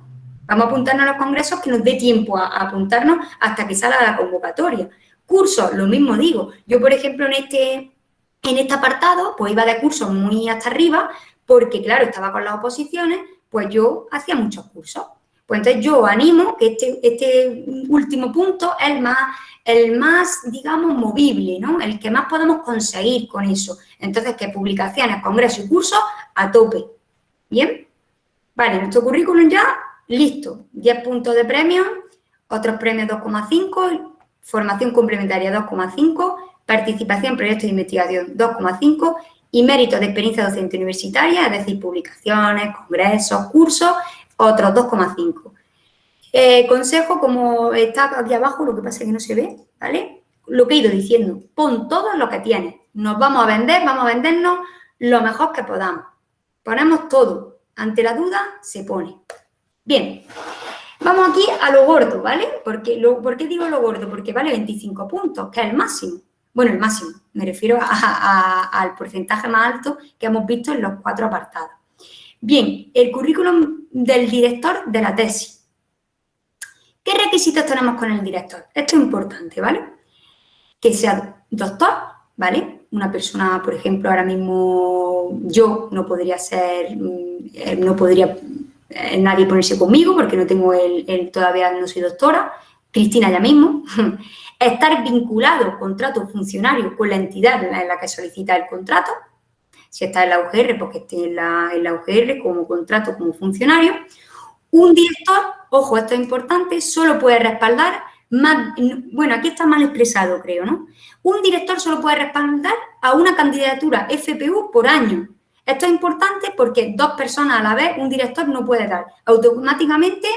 Vamos a apuntarnos a los congresos que nos dé tiempo a, a apuntarnos hasta que salga la convocatoria. Cursos, lo mismo digo. Yo, por ejemplo, en este, en este apartado, pues iba de cursos muy hasta arriba, porque, claro, estaba con las oposiciones, pues yo hacía muchos cursos. Pues entonces yo animo que este, este último punto es el más, el más, digamos, movible, ¿no? El que más podemos conseguir con eso. Entonces, que publicaciones, congresos y cursos a tope. ¿Bien? Vale, nuestro currículum ya listo. 10 puntos de premio, otros premios 2,5 formación complementaria 2,5, participación en proyectos de investigación 2,5 y méritos de experiencia docente universitaria, es decir, publicaciones, congresos, cursos, otros 2,5. Eh, consejo, como está aquí abajo, lo que pasa es que no se ve, ¿vale? Lo que he ido diciendo, pon todo lo que tienes. Nos vamos a vender, vamos a vendernos lo mejor que podamos. Ponemos todo. Ante la duda, se pone. Bien, vamos aquí a lo gordo, ¿vale? Porque ¿Por qué digo lo gordo? Porque vale 25 puntos, que es el máximo. Bueno, el máximo, me refiero al porcentaje más alto que hemos visto en los cuatro apartados. Bien, el currículum del director de la tesis. ¿Qué requisitos tenemos con el director? Esto es importante, ¿vale? Que sea doctor, ¿vale? Una persona, por ejemplo, ahora mismo yo no podría ser, mm, eh, no podría eh, nadie ponerse conmigo porque no tengo el, todavía no soy doctora, Cristina ya mismo, estar vinculado contrato funcionario con la entidad en la que solicita el contrato, si está en la UGR, porque esté en la, en la UGR como contrato como funcionario. Un director, ojo, esto es importante, solo puede respaldar más, bueno, aquí está mal expresado, creo, ¿no? Un director solo puede respaldar a una candidatura FPU por año. Esto es importante porque dos personas a la vez un director no puede dar. Automáticamente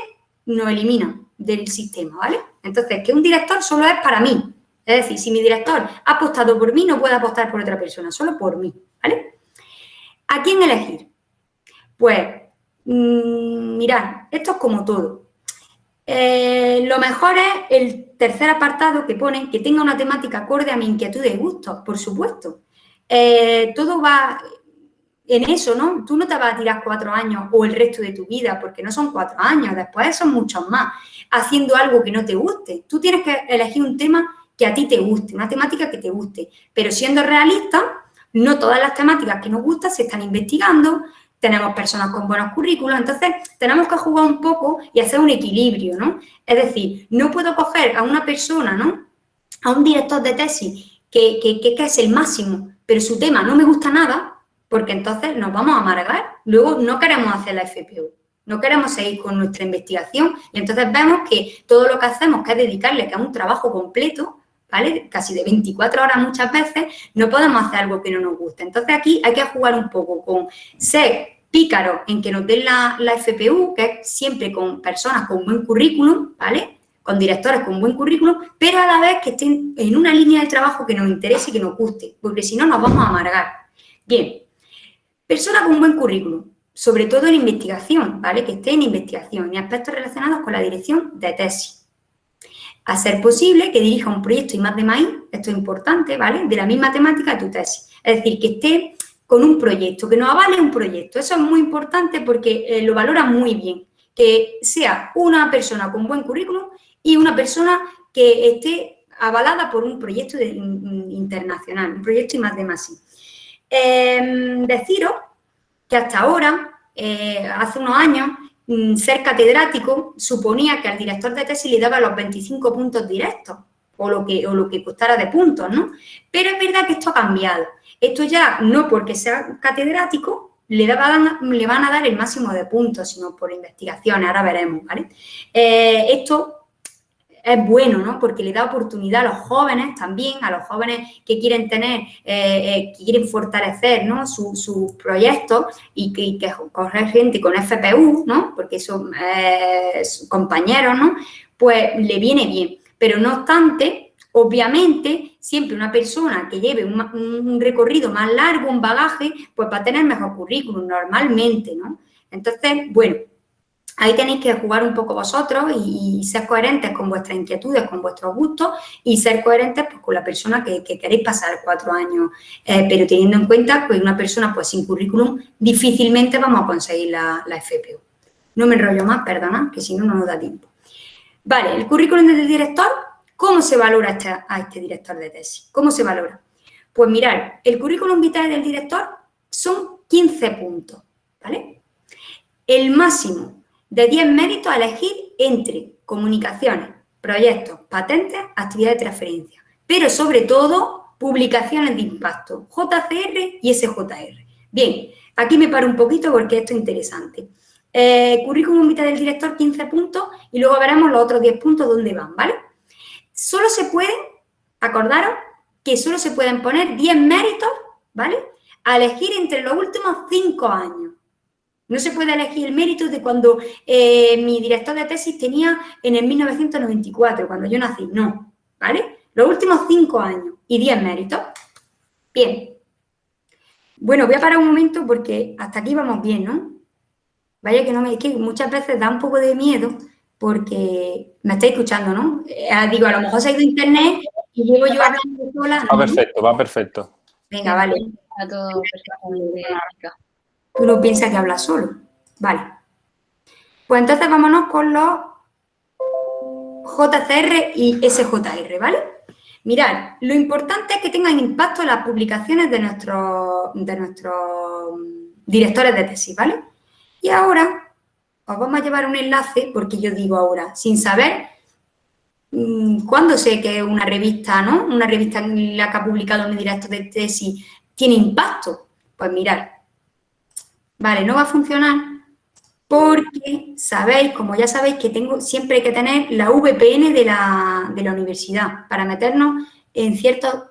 nos elimina del sistema, ¿vale? Entonces, que un director solo es para mí. Es decir, si mi director ha apostado por mí, no puede apostar por otra persona, solo por mí, ¿vale? ¿A quién elegir? Pues, mmm, mirad, esto es como todo. Eh, lo mejor es el tercer apartado que ponen que tenga una temática acorde a mi inquietud y gusto, por supuesto. Eh, todo va en eso, ¿no? Tú no te vas a tirar cuatro años o el resto de tu vida, porque no son cuatro años, después son muchos más, haciendo algo que no te guste. Tú tienes que elegir un tema que a ti te guste, una temática que te guste. Pero siendo realista, no todas las temáticas que nos gustan se están investigando, tenemos personas con buenos currículos, entonces tenemos que jugar un poco y hacer un equilibrio, ¿no? Es decir, no puedo coger a una persona, ¿no? A un director de tesis que, que, que es el máximo, pero su tema no me gusta nada, porque entonces nos vamos a amargar. Luego no queremos hacer la FPU, no queremos seguir con nuestra investigación y entonces vemos que todo lo que hacemos, que es dedicarle que es un trabajo completo, ¿vale? Casi de 24 horas muchas veces, no podemos hacer algo que no nos guste. Entonces aquí hay que jugar un poco con ser pícaro en que nos den la, la FPU, que es siempre con personas con buen currículum, ¿vale? Con directores con buen currículum, pero a la vez que estén en una línea de trabajo que nos interese y que nos guste, porque si no nos vamos a amargar. Bien, Persona con buen currículum, sobre todo en investigación, ¿vale? Que esté en investigación y aspectos relacionados con la dirección de tesis. A ser posible que dirija un proyecto y más de maíz, esto es importante, ¿vale? De la misma temática de tu tesis. Es decir, que esté con un proyecto, que nos avale un proyecto. Eso es muy importante porque eh, lo valora muy bien. Que sea una persona con buen currículum y una persona que esté avalada por un proyecto internacional, un proyecto y más de más. Em, deciros que hasta ahora, eh, hace unos años, mm, ser catedrático suponía que al director de tesis le daba los 25 puntos directos o lo que, o lo que costara de puntos, ¿no? Pero es verdad que esto ha cambiado. Esto ya no porque sea catedrático le, le van a dar el máximo de puntos, sino por investigaciones, ahora veremos, ¿vale? Eh, esto es bueno, ¿no? Porque le da oportunidad a los jóvenes también, a los jóvenes que quieren tener, eh, eh, quieren fortalecer, ¿no? Sus su proyectos y que, que correr gente con FPU, ¿no? Porque son eh, compañeros, ¿no? Pues le viene bien. Pero no obstante, obviamente, siempre una persona que lleve un, un recorrido más largo, un bagaje, pues va a tener mejor currículum normalmente, ¿no? Entonces, bueno, Ahí tenéis que jugar un poco vosotros y, ser coherentes con vuestras inquietudes, con vuestros gustos y ser coherentes pues, con la persona que, queréis pasar cuatro años, eh, pero teniendo en cuenta que una persona pues sin currículum difícilmente vamos a conseguir la, FPU. No me enrollo más, perdona, que si no, no nos da tiempo. Vale, el currículum del director, ¿cómo se valora este, a este director de tesis? ¿Cómo se valora? Pues mirar, el currículum vitae del director son 15 puntos, ¿vale? El máximo de 10 méritos a elegir entre comunicaciones, proyectos, patentes, actividades de transferencia, pero sobre todo publicaciones de impacto, JCR y SJR. Bien, aquí me paro un poquito porque esto es interesante. Eh, currículum vitae del director, 15 puntos, y luego veremos los otros 10 puntos dónde van, ¿vale? solo se pueden, acordaros, que solo se pueden poner 10 méritos, ¿vale? A elegir entre los últimos 5 años. No se puede elegir el mérito de cuando eh, mi director de tesis tenía en el 1994, cuando yo nací. No, ¿vale? Los últimos 5 años y 10 méritos. Bien. Bueno, voy a parar un momento porque hasta aquí vamos bien, ¿no? Vaya que no me... Es que muchas veces da un poco de miedo porque me estáis escuchando, ¿no? Eh, digo, a lo mejor se ha ido internet y llevo yo hablando sola. Va perfecto, va perfecto. Venga, vale. Todo Tú no piensas que hablas solo. Vale. Pues entonces vámonos con los JCR y SJR, ¿vale? Mirad, lo importante es que tengan impacto las publicaciones de nuestros, de nuestros directores de tesis, ¿vale? Y ahora os vamos a llevar un enlace, porque yo digo ahora, sin saber mm, cuándo sé que una revista, ¿no? Una revista en la que ha publicado mi director de tesis tiene impacto. Pues mirad, vale, no va a funcionar porque sabéis, como ya sabéis, que tengo siempre hay que tener la VPN de la, de la universidad para meternos en, ciertos,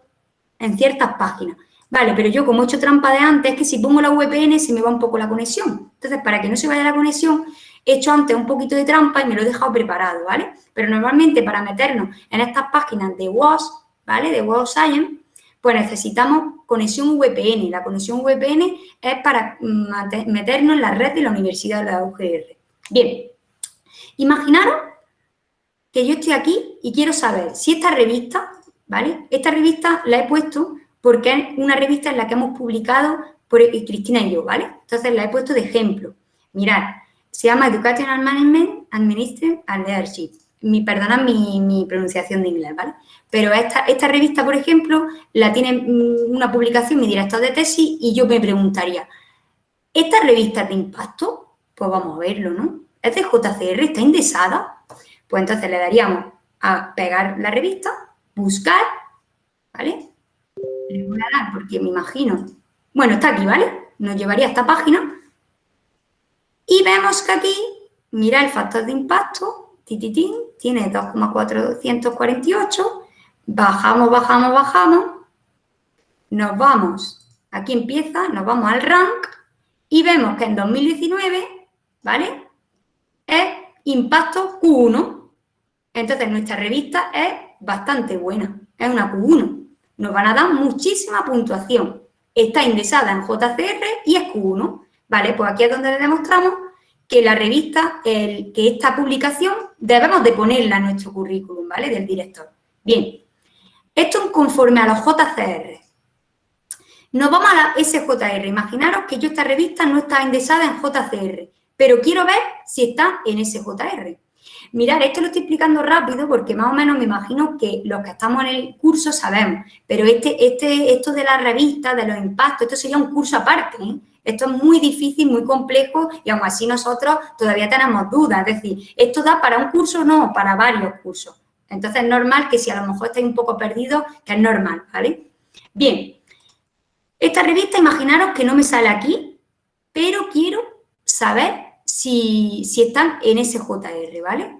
en ciertas páginas. Vale, pero yo como he hecho trampa de antes, es que si pongo la VPN se me va un poco la conexión. Entonces, para que no se vaya la conexión, he hecho antes un poquito de trampa y me lo he dejado preparado, ¿vale? Pero normalmente para meternos en estas páginas de WAS, ¿vale? De WAS Science, pues necesitamos conexión VPN. La conexión VPN es para mm, meternos en la red de la Universidad de la UGR. Bien, imaginaros que yo estoy aquí y quiero saber si esta revista, ¿vale? Esta revista la he puesto porque es una revista en la que hemos publicado por Cristina y yo, ¿vale? Entonces la he puesto de ejemplo. Mirad, se llama Educational Management, Administration and Leadership. Mi, perdona mi, pronunciación de inglés, ¿vale? Pero esta, esta revista, por ejemplo, la tiene mm, una publicación mi director de tesis y yo me preguntaría, ¿esta revista de impacto? Pues vamos a verlo, ¿no? ¿Es de JCR? ¿Está indexada? Pues entonces le daríamos a pegar la revista, buscar, ¿vale? Le voy a dar porque me imagino, bueno, está aquí, ¿vale? Nos llevaría a esta página y vemos que aquí, mira el factor de impacto, tititín, tiene 2,448, bajamos, bajamos, bajamos, nos vamos, aquí empieza, nos vamos al rank y vemos que en 2019, ¿vale? Es impacto Q1. Entonces, nuestra revista es bastante buena, es una Q1. Nos van a dar muchísima puntuación. Está indexada en JCR y es Q1. ¿vale? Pues aquí es donde le demostramos que la revista, el, que esta publicación debemos de ponerla en nuestro currículum, ¿vale? Del director. Bien, esto es conforme a los JCR. Nos vamos a la SJR. Imaginaros que yo esta revista no está indexada en JCR, pero quiero ver si está en SJR. Mirad, esto lo estoy explicando rápido porque más o menos me imagino que los que estamos en el curso sabemos, pero este, este, esto de la revista, de los impactos, esto sería un curso aparte, ¿eh? Esto es muy difícil, muy complejo y aún así nosotros todavía tenemos dudas. Es decir, ¿esto da para un curso? No, para varios cursos. Entonces es normal que si a lo mejor estáis un poco perdidos, que es normal, ¿vale? Bien, esta revista imaginaros que no me sale aquí, pero quiero saber si, si están en SJR, ¿vale?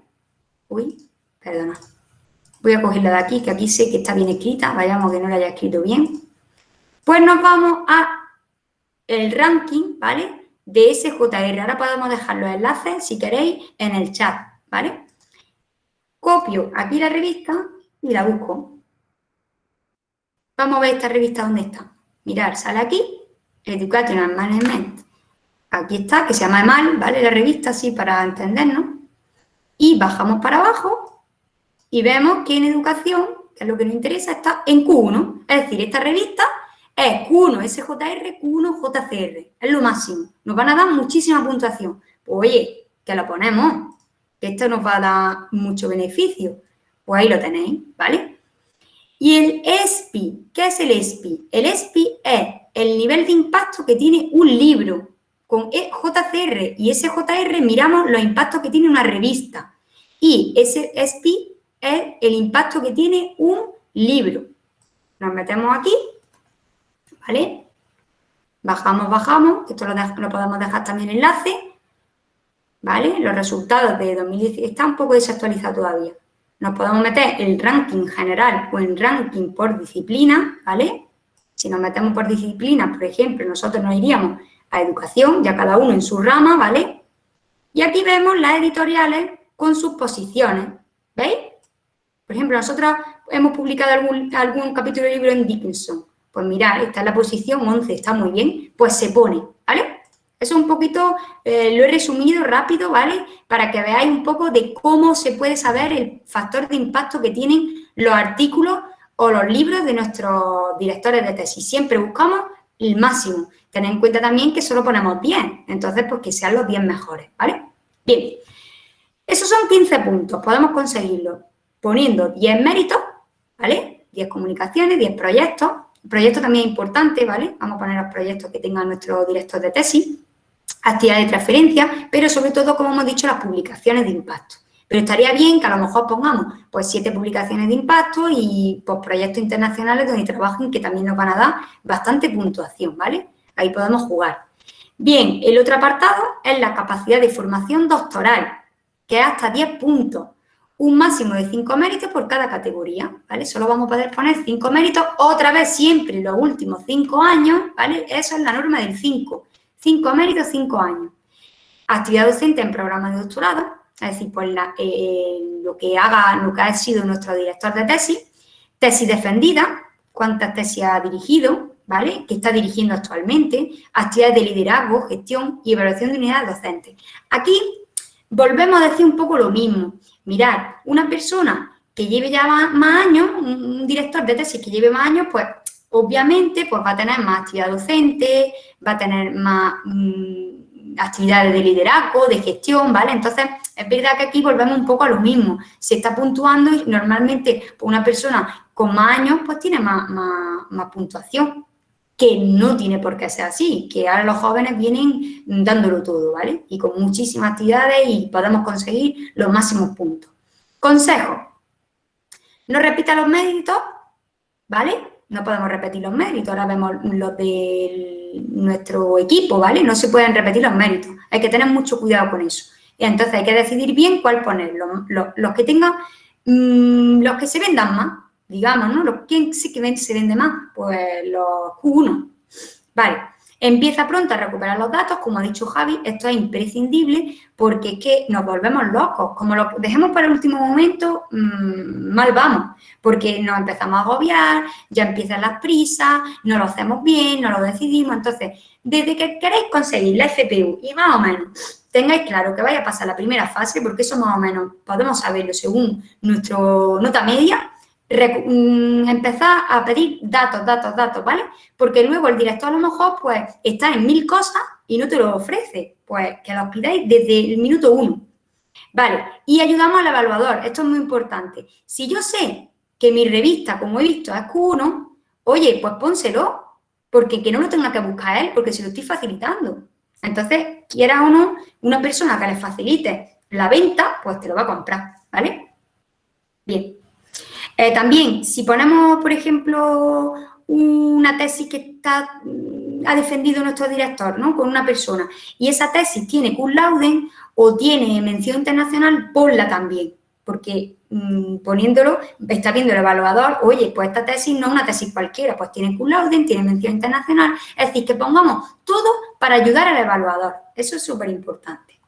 Uy, perdona. Voy a cogerla de aquí, que aquí sé que está bien escrita, vayamos que no la haya escrito bien. Pues nos vamos a el ranking, ¿vale? De SJR. Ahora podemos dejar los enlaces, si queréis, en el chat, ¿vale? Copio aquí la revista y la busco. Vamos a ver esta revista dónde está. Mirar, sale aquí, Educational Management. Aquí está, que se llama EMAL, ¿vale? La revista, así para entendernos. Y bajamos para abajo y vemos que en educación, que es lo que nos interesa, está en Q1. Es decir, esta revista es Q1 SJR, Q1 JCR. Es lo máximo. Nos van a dar muchísima puntuación. Pues oye, que lo ponemos, esto nos va a dar mucho beneficio. Pues ahí lo tenéis, ¿vale? Y el ESPI, ¿qué es el ESPI? El ESPI es el nivel de impacto que tiene un libro. Con e, JCR y SJR miramos los impactos que tiene una revista. Y ese ESPI es el impacto que tiene un libro. Nos metemos aquí ¿vale? Bajamos, bajamos, esto lo, podemos dejar también enlace, ¿vale? Los resultados de 2017, está un poco desactualizado todavía. nos podemos meter el ranking general o en ranking por disciplina, ¿vale? Si nos metemos por disciplina, por ejemplo, nosotros nos iríamos a educación, ya cada uno en su rama, ¿vale? Y aquí vemos las editoriales con sus posiciones, ¿veis? Por ejemplo, nosotros hemos publicado algún, algún capítulo de libro en Dickinson. Pues mirad, está en la posición 11, está muy bien, pues se pone, ¿vale? Eso un poquito, eh, lo he resumido rápido, ¿vale? Para que veáis un poco de cómo se puede saber el factor de impacto que tienen los artículos o los libros de nuestros directores de tesis. Siempre buscamos el máximo. Tened en cuenta también que solo ponemos 10, entonces pues que sean los 10 mejores, ¿vale? Bien, esos son 15 puntos, podemos conseguirlo poniendo 10 méritos, ¿vale? 10 comunicaciones, 10 proyectos. El proyecto también es importante, ¿vale? Vamos a poner los proyectos que tenga nuestro director de tesis actividades de transferencia, pero sobre todo, como hemos dicho, las publicaciones de impacto. Pero estaría bien que a lo mejor pongamos pues siete publicaciones de impacto y pues, proyectos internacionales donde trabajen que también nos van a dar bastante puntuación, ¿vale? Ahí podemos jugar. Bien, el otro apartado es la capacidad de formación doctoral, que es hasta 10 puntos, un máximo de 5 méritos por cada categoría, ¿vale? Solo vamos a poder poner 5 méritos, otra vez siempre los últimos 5 años, ¿vale? Eso es la norma del 5. Cinco méritos, cinco años. Actividad docente en programa de doctorado, es decir, pues lo que haga, lo que ha sido nuestro director de tesis. Tesis defendida, cuántas tesis ha dirigido, ¿vale? Que está dirigiendo actualmente. Actividades de liderazgo, gestión y evaluación de unidades docentes. Aquí volvemos a decir un poco lo mismo. Mirad, una persona que lleve ya más, años, un director de tesis que lleve más años, pues obviamente pues va a tener más actividad docente, va a tener más mm, actividades de liderazgo, de gestión, ¿vale? Entonces, es verdad que aquí volvemos un poco a lo mismo. Se está puntuando y normalmente pues, una persona con más años pues tiene más, más puntuación, que no tiene por qué ser así, que ahora los jóvenes vienen dándolo todo, ¿vale? Y con muchísimas actividades y podemos conseguir los máximos puntos. Consejo. No repita los méritos, ¿vale? No podemos repetir los méritos, ahora vemos los de nuestro equipo, ¿vale? No se pueden repetir los méritos, hay que tener mucho cuidado con eso. Y entonces hay que decidir bien cuál poner, los, que tengan, mm, los que se vendan más, digamos, ¿no? Los, ¿Quién sí que se vende más? Pues los Q1, ¿vale? Empieza pronto a recuperar los datos, como ha dicho Javi, esto es imprescindible porque es que nos volvemos locos. Como lo dejemos para el último momento, mm, mal vamos, porque nos empezamos a agobiar, ya empiezan las prisas, no lo hacemos bien, no lo decidimos. Entonces, desde que queréis conseguir la FPU y más o menos tengáis claro que vaya a pasar la primera fase, porque eso más o menos podemos saberlo según nuestra nota media, empezar a pedir datos, datos, datos, ¿vale? Porque luego el director a lo mejor, pues, está en mil cosas y no te lo ofrece. Pues, que los pidáis desde el minuto uno. Vale, y ayudamos al evaluador. Esto es muy importante. Si yo sé que mi revista, como he visto, es Q1, oye, pues pónselo, porque que no lo tenga que buscar él, porque se lo estoy facilitando. Entonces, quiera o no, una persona que le facilite la venta, pues te lo va a comprar, ¿vale? Bien. Eh, también, si ponemos, por ejemplo, una tesis que está, mm, ha defendido nuestro director, ¿no? Con una persona, y esa tesis tiene cum o tiene mención internacional, ponla también, porque mm, poniéndolo, está viendo el evaluador, oye, pues esta tesis no es una tesis cualquiera, pues tiene cum tiene mención internacional, es decir, que pongamos todo para ayudar al evaluador, eso es súper importante.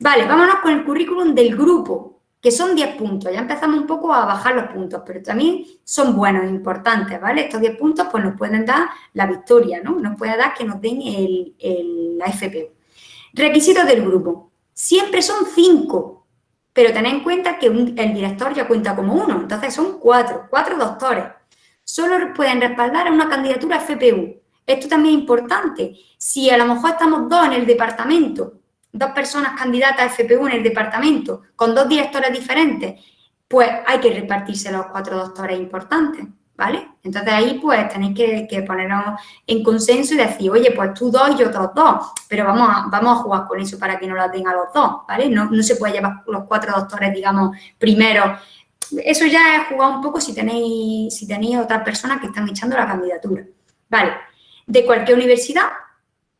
Vale, vámonos con el currículum del grupo, que son 10 puntos. Ya empezamos un poco a bajar los puntos, pero también son buenos, importantes, ¿vale? Estos 10 puntos pues nos pueden dar la victoria, ¿no? Nos puede dar que nos den el, la FPU. Requisitos del grupo. Siempre son 5, pero tened en cuenta que el director ya cuenta como uno, entonces son 4, 4 doctores. Solo pueden respaldar a una candidatura FPU. Esto también es importante. Si a lo mejor estamos dos en el departamento dos personas candidatas a FPU en el departamento con dos directores diferentes, pues hay que repartirse los cuatro doctores importantes, ¿vale? Entonces ahí pues tenéis que, que ponernos en consenso y decir, oye, pues tú dos y otros dos, pero vamos a, vamos a jugar con eso para que no la tengan los dos, ¿vale? No, no se puede llevar los cuatro doctores, digamos, primero. Eso ya es jugar un poco si tenéis, si tenéis otras personas que están echando la candidatura, ¿vale? De cualquier universidad,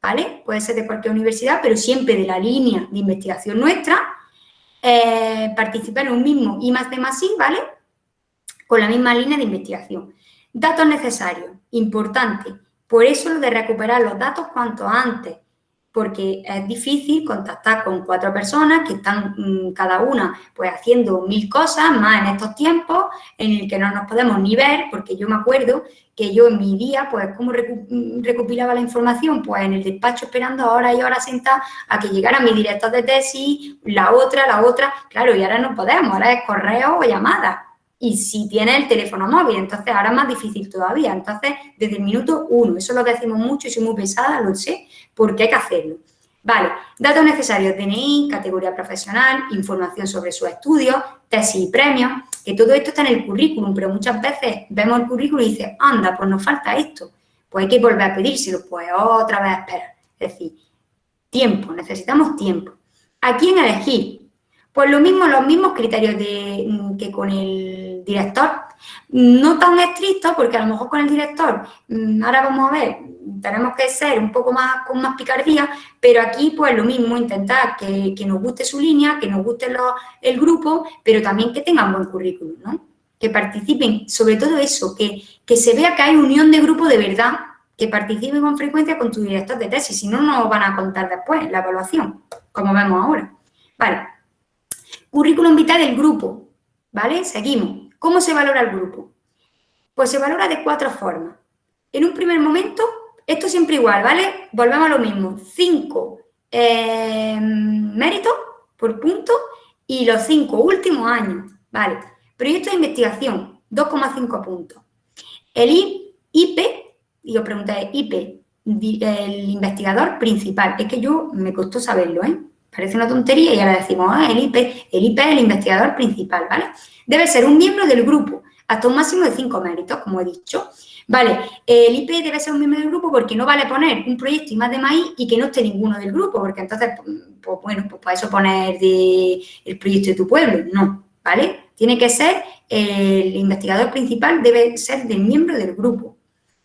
¿vale? Puede ser de cualquier universidad, pero siempre de la línea de investigación nuestra. eh, participar en un mismo I más D más I, ¿vale? Con la misma línea de investigación. Datos necesarios, importante. Por eso lo de recuperar los datos cuanto antes porque es difícil contactar con cuatro personas que están mm, cada una pues haciendo mil cosas más en estos tiempos en el que no nos podemos ni ver, porque yo me acuerdo que yo en mi día, pues, ¿cómo mm, recopilaba la información? Pues en el despacho esperando horas y horas sentada a que llegara mi director de tesis, la otra, la otra, claro, y ahora no podemos, ahora es correo o llamada. Y si tiene el teléfono móvil, entonces ahora es más difícil todavía. Entonces, desde el minuto uno, eso lo decimos mucho y soy muy pesada, lo sé, porque hay que hacerlo. Vale, datos necesarios, DNI, categoría profesional, información sobre sus estudios, tesis y premios, que todo esto está en el currículum, pero muchas veces vemos el currículum y dices, anda, pues nos falta esto, pues hay que volver a pedírselo, pues otra vez esperar. Es decir, tiempo, necesitamos tiempo. ¿A quién elegir? Pues lo mismo, los mismos criterios de, mm, que con el director. No tan estrictos, porque a lo mejor con el director, mm, ahora vamos a ver, tenemos que ser un poco más con más picardía, pero aquí pues lo mismo, intentar que, nos guste su línea, que nos guste el grupo, pero también que tengan buen currículum, ¿no? Que participen, sobre todo eso, que, que se vea que hay unión de grupo de verdad, que participen con frecuencia con tu director de tesis, si no, no van a contar después la evaluación, como vemos ahora. Vale, Currículum vitae del grupo, ¿vale? Seguimos. ¿Cómo se valora el grupo? Pues se valora de cuatro formas. En un primer momento, esto siempre igual, ¿vale? Volvemos a lo mismo. Cinco eh, méritos por punto y los cinco últimos años, ¿vale? Proyecto de investigación, 2,5 puntos. El IP, y os pregunté, IP, el investigador principal. Es que yo me costó saberlo, ¿eh? Parece una tontería y ahora decimos, ah, el IP, el IP es el investigador principal, ¿vale? Debe ser un miembro del grupo, hasta un máximo de cinco méritos, como he dicho. Vale, el IP debe ser un miembro del grupo porque no vale poner un proyecto y más de maíz y que no esté ninguno del grupo, porque entonces, pues bueno, pues para eso poner el proyecto de tu pueblo, no, ¿vale? Tiene que ser, el investigador principal debe ser del miembro del grupo.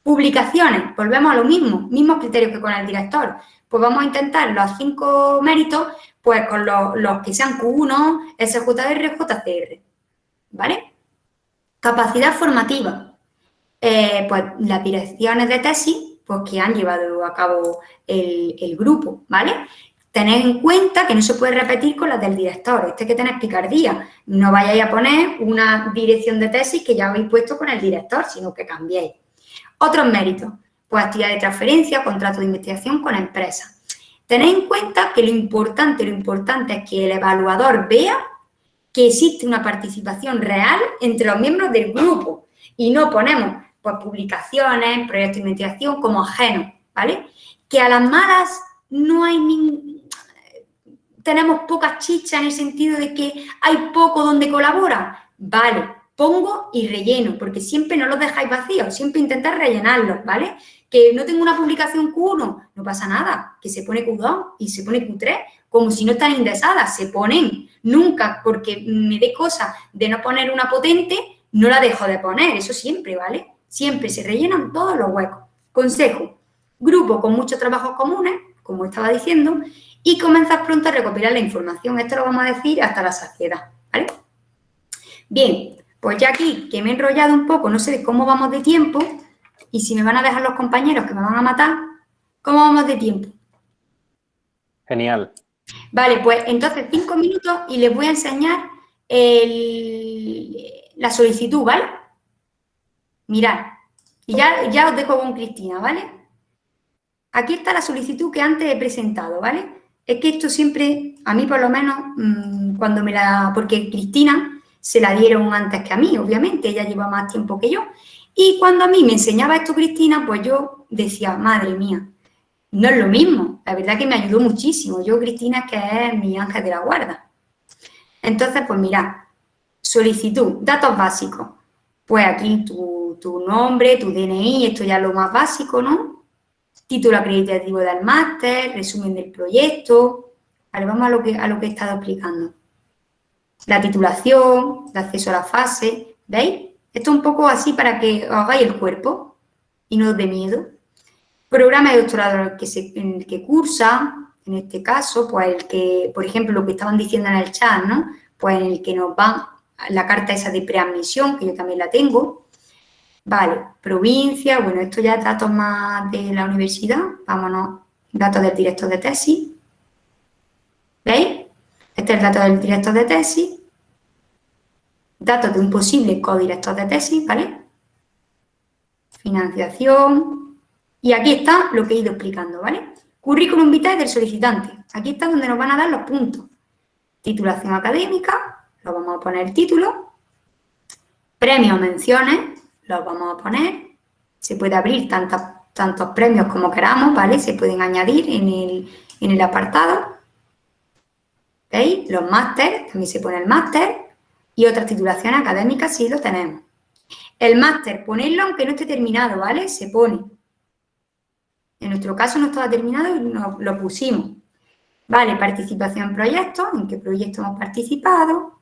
Publicaciones, volvemos a lo mismo, mismos criterios que con el director pues vamos a intentar los cinco méritos, pues con los, que sean Q1, SJR, JCR, ¿vale? Capacidad formativa, eh, pues las direcciones de tesis, pues que han llevado a cabo el, grupo, ¿vale? Tened en cuenta que no se puede repetir con las del director, este que tenéis picardía. No vayáis a poner una dirección de tesis que ya habéis puesto con el director, sino que cambiéis. Otros méritos, pues actividad de transferencia, contrato de investigación con empresa. Tened en cuenta que lo importante, lo importante es que el evaluador vea que existe una participación real entre los miembros del grupo y no ponemos pues, publicaciones, proyectos de investigación como ajenos, ¿vale? Que a las malas no hay ni... tenemos pocas chichas en el sentido de que hay poco donde colabora, vale, pongo y relleno, porque siempre no los dejáis vacíos, siempre intentar rellenarlos, ¿vale? Que no tengo una publicación Q1, no pasa nada, que se pone Q2 y se pone Q3, como si no están indexadas, se ponen. Nunca, porque me dé cosa de no poner una potente, no la dejo de poner, eso siempre, ¿vale? Siempre se rellenan todos los huecos. Consejo, grupo con muchos trabajos comunes, como estaba diciendo, y comenzar pronto a recopilar la información. Esto lo vamos a decir hasta la saciedad, ¿vale? Bien, pues ya aquí que me he enrollado un poco, no sé de cómo vamos de tiempo, y si me van a dejar los compañeros que me van a matar, ¿cómo vamos de tiempo? Genial. Vale, pues entonces cinco minutos y les voy a enseñar la solicitud, ¿vale? Mirad, y ya, ya os dejo con Cristina, ¿vale? Aquí está la solicitud que antes he presentado, ¿vale? Es que esto siempre, a mí por lo menos, mm, cuando me la... Porque Cristina se la dieron antes que a mí, obviamente, ella lleva más tiempo que yo. Y cuando a mí me enseñaba esto Cristina, pues yo decía, madre mía, no es lo mismo. La verdad que me ayudó muchísimo. Yo, Cristina, que es mi ángel de la guarda. Entonces, pues mira, solicitud, datos básicos. Pues aquí tu, tu nombre, tu DNI, esto ya es lo más básico, ¿no? Título acreditativo del máster, resumen del proyecto. Vale, vamos a lo que, a lo que he estado explicando. La titulación, el acceso a la fase, ¿veis? Esto es un poco así para que hagáis el cuerpo y no os dé miedo. Programa de doctorado que, se, en el que cursa, en este caso, pues el que, por ejemplo, lo que estaban diciendo en el chat, ¿no? Pues en el que nos van la carta esa de preadmisión, que yo también la tengo. Vale, provincia, bueno, esto ya es datos más de la universidad, vámonos, datos del director de tesis. ¿Veis? Este es el dato del director de tesis. Datos de un posible codirector de tesis, ¿vale? Financiación. Y aquí está lo que he ido explicando, ¿vale? Currículum vitae del solicitante. Aquí está donde nos van a dar los puntos. Titulación académica, lo vamos a poner título. Premios menciones, los vamos a poner. Se puede abrir tantos premios como queramos, ¿vale? Se pueden añadir en el apartado. ¿Veis? Los máster, también se pone el máster. Y otras titulaciones académicas sí lo tenemos. El máster, ponerlo aunque no esté terminado, ¿vale? Se pone. En nuestro caso no estaba terminado y lo pusimos. Vale, participación en proyectos, en qué proyecto hemos participado.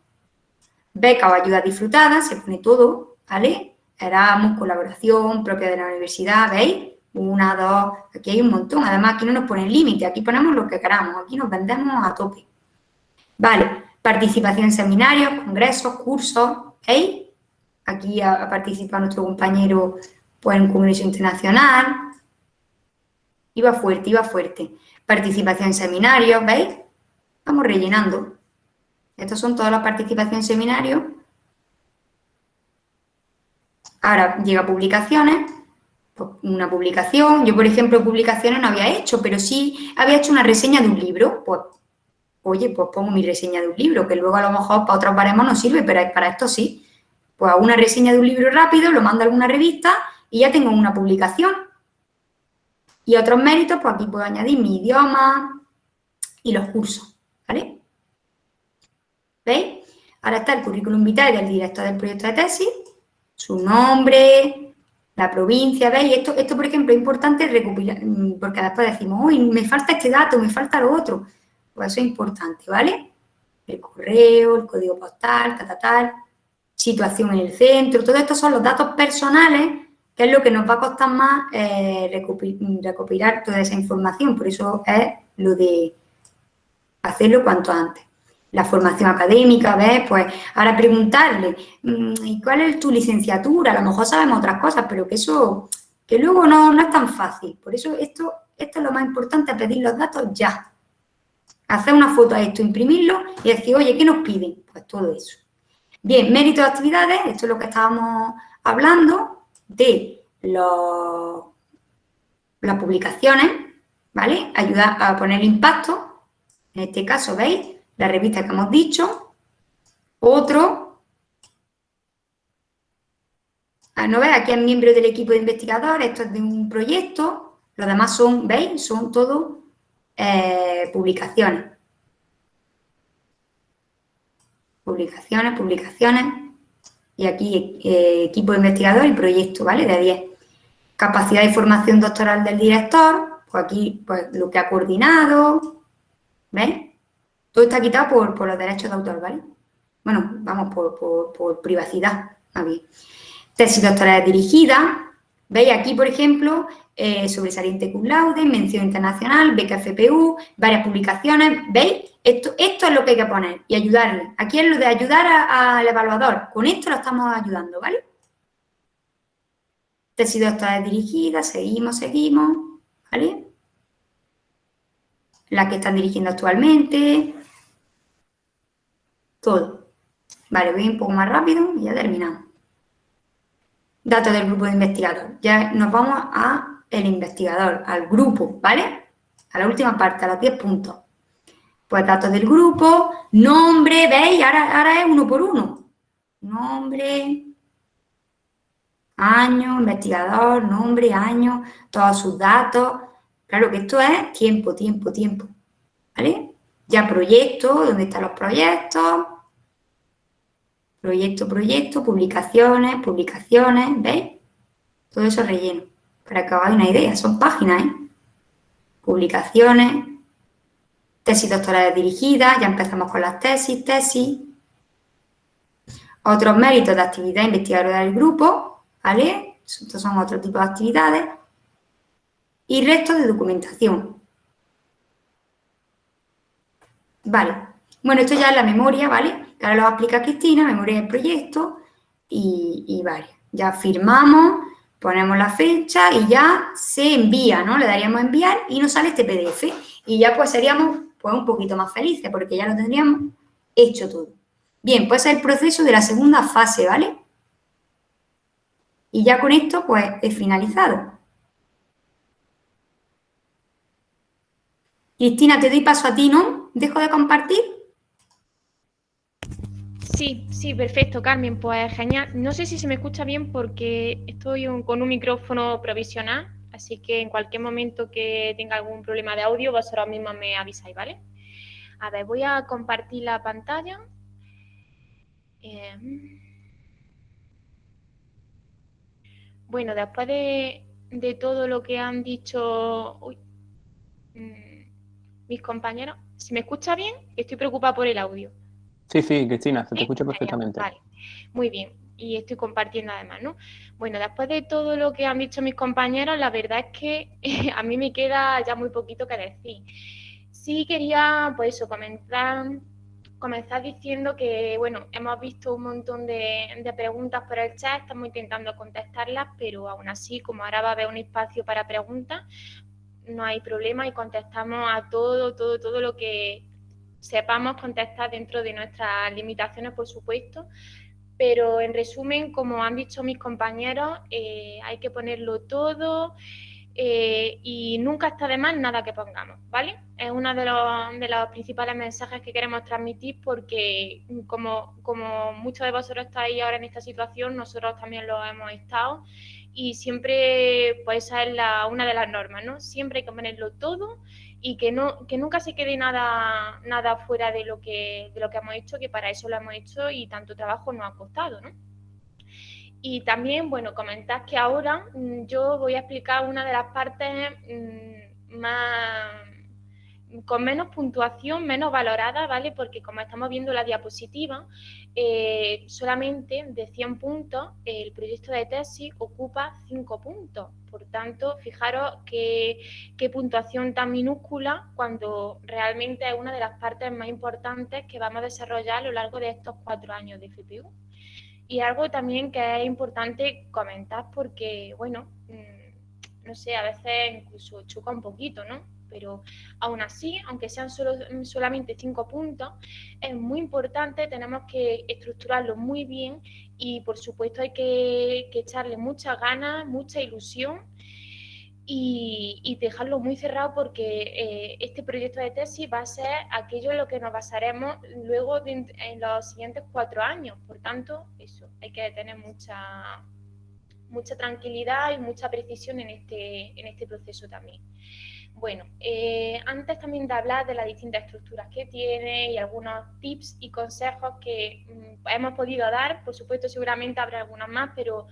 Beca o ayuda disfrutada, se pone todo, ¿vale? Erasmus, colaboración propia de la universidad, ¿veis? Una, dos, aquí hay un montón. Además, aquí no nos ponen límite, aquí ponemos lo que queramos, aquí nos vendemos a tope. Vale, participación en seminarios, congresos, cursos, ¿veis? Aquí ha, participado nuestro compañero pues, en un congreso internacional, Iba fuerte, iba fuerte. Participación en seminarios, ¿veis? Vamos rellenando. Estas son todas las participaciones en seminarios. Ahora llega publicaciones. Pues, una publicación. Yo, por ejemplo, publicaciones no había hecho, pero sí había hecho una reseña de un libro. Pues, oye, pues pongo mi reseña de un libro, que luego a lo mejor para otros baremos no sirve, pero para esto sí. Pues hago una reseña de un libro rápido, lo mando a alguna revista y ya tengo una publicación. Y otros méritos, pues aquí puedo añadir mi idioma y los cursos, ¿vale? ¿Veis? Ahora está el currículum vitae del director del proyecto de tesis, su nombre, la provincia, ¿veis? Esto, esto por ejemplo, es importante recopilar, porque después decimos, uy, me falta este dato, me falta lo otro. Eso es importante, ¿vale? El correo, el código postal, tal, tal, tal, situación en el centro, todo esto son los datos personales que es lo que nos va a costar más eh, recopilar toda esa información. Por eso es lo de hacerlo cuanto antes. La formación académica, ¿ves? Pues ahora preguntarle, mm, ¿y cuál es tu licenciatura? A lo mejor sabemos otras cosas, pero que eso, que luego no, no es tan fácil. Por eso esto, esto es lo más importante, pedir los datos ya. Hacer una foto a esto, imprimirlo y decir, oye, ¿qué nos piden? Pues todo eso. Bien, mérito de actividades, esto es lo que estábamos hablando de las publicaciones, ¿vale? Ayuda a poner impacto. En este caso, ¿veis? La revista que hemos dicho. Otro. Ah, ¿No veis? Aquí es miembro del equipo de investigadores. Esto es de un proyecto. Los demás son, ¿veis? Son todo eh, publicaciones. Publicaciones, publicaciones y aquí eh, equipo de investigador y proyecto, ¿vale? De 10. Capacidad de formación doctoral del director, pues aquí pues, lo que ha coordinado, ¿ves? Todo está quitado por, los derechos de autor, ¿vale? Bueno, vamos por, privacidad, más. Tesis doctoral dirigida, ¿veis? Aquí, por ejemplo, eh, sobresaliente cum laude, mención internacional, beca varias publicaciones, ¿veis? Esto, esto es lo que hay que poner y ayudarle. Aquí es lo de ayudar al evaluador. Con esto lo estamos ayudando, ¿vale? Tesis doctoral dirigida, seguimos, seguimos, ¿vale? La que están dirigiendo actualmente. Todo. Vale, voy un poco más rápido y ya terminamos. Datos del grupo de investigador. Ya nos vamos a el investigador, al grupo, ¿vale? A la última parte, a los 10 puntos. Pues datos del grupo, nombre, ¿veis? Ahora, ahora es uno por uno. Nombre, año, investigador, nombre, año, todos sus datos. Claro que esto es tiempo, tiempo, tiempo. ¿Vale? Ya proyecto, ¿dónde están los proyectos? Proyecto, proyecto, publicaciones, publicaciones, ¿veis? Todo eso relleno, para que hagáis una idea. Son páginas, ¿eh? Publicaciones, tesis doctorales dirigidas, ya empezamos con las tesis, tesis. Otros méritos de actividad investigadora del grupo, ¿vale? Estos son otro tipo de actividades. Y restos de documentación. Vale. Bueno, esto ya es la memoria, ¿vale? Ahora lo va a explicar Cristina, memoria del proyecto y, y. Ya firmamos, ponemos la fecha y ya se envía, ¿no? Le daríamos a enviar y nos sale este PDF. Y ya pues seríamos pues un poquito más felices porque ya lo tendríamos hecho todo. Bien, pues es el proceso de la segunda fase, ¿vale? Y ya con esto pues he finalizado. Cristina, te doy paso a ti, ¿no? ¿Dejo de compartir? Sí, sí, perfecto, Carmen. Pues genial. No sé si se me escucha bien porque estoy con un micrófono provisional, así que en cualquier momento que tenga algún problema de audio, vosotros mismos me avisáis, ¿vale? A ver, voy a compartir la pantalla. Em. bueno, después de, todo lo que han dicho mm, mis compañeros, ¿se me escucha bien? Estoy preocupada por el audio. Sí, sí, Cristina, se te escucha perfectamente. Vale, muy bien. Y estoy compartiendo además, ¿no? Bueno, después de todo lo que han dicho mis compañeros, la verdad es que a mí me queda ya muy poquito que decir. Sí quería, pues eso, comenzar, comenzar diciendo que, bueno, hemos visto un montón de, de, preguntas por el chat, estamos intentando contestarlas, pero aún así, como ahora va a haber un espacio para preguntas, no hay problema y contestamos a todo, todo, todo lo que sepamos contestar dentro de nuestras limitaciones, por supuesto, pero en resumen, como han dicho mis compañeros, eh, hay que ponerlo todo eh, y nunca está de más nada que pongamos, ¿vale? Es uno de los, de los principales mensajes que queremos transmitir porque como, como muchos de vosotros estáis ahora en esta situación, nosotros también lo hemos estado y siempre, pues esa es la, una de las normas, ¿no? Siempre hay que ponerlo todo y que, no, que nunca se quede nada, nada fuera de lo, que, de lo que hemos hecho, que para eso lo hemos hecho y tanto trabajo nos ha costado, ¿no? Y también, bueno, comentar que ahora mm, yo voy a explicar una de las partes mm, más con menos puntuación, menos valorada, ¿vale? Porque como estamos viendo la diapositiva, eh, solamente de 100 puntos el proyecto de tesis ocupa 5 puntos. Por tanto, fijaros qué, puntuación tan minúscula cuando realmente es una de las partes más importantes que vamos a desarrollar a lo largo de estos cuatro años de FPU. Y algo también que es importante comentar porque, bueno, mm, no sé, a veces incluso choca un poquito, ¿no? Pero aún así, aunque sean solo, solamente cinco puntos, es muy importante, tenemos que estructurarlo muy bien y por supuesto hay que, echarle muchas ganas, mucha ilusión y, dejarlo muy cerrado porque eh, este proyecto de tesis va a ser aquello en lo que nos basaremos luego en los siguientes cuatro años. Por tanto, eso, hay que tener mucha, mucha tranquilidad y mucha precisión en este, en este proceso también. Bueno, eh, antes también de hablar de las distintas estructuras que tiene y algunos tips y consejos que mm, hemos podido dar, por supuesto seguramente habrá algunos más, pero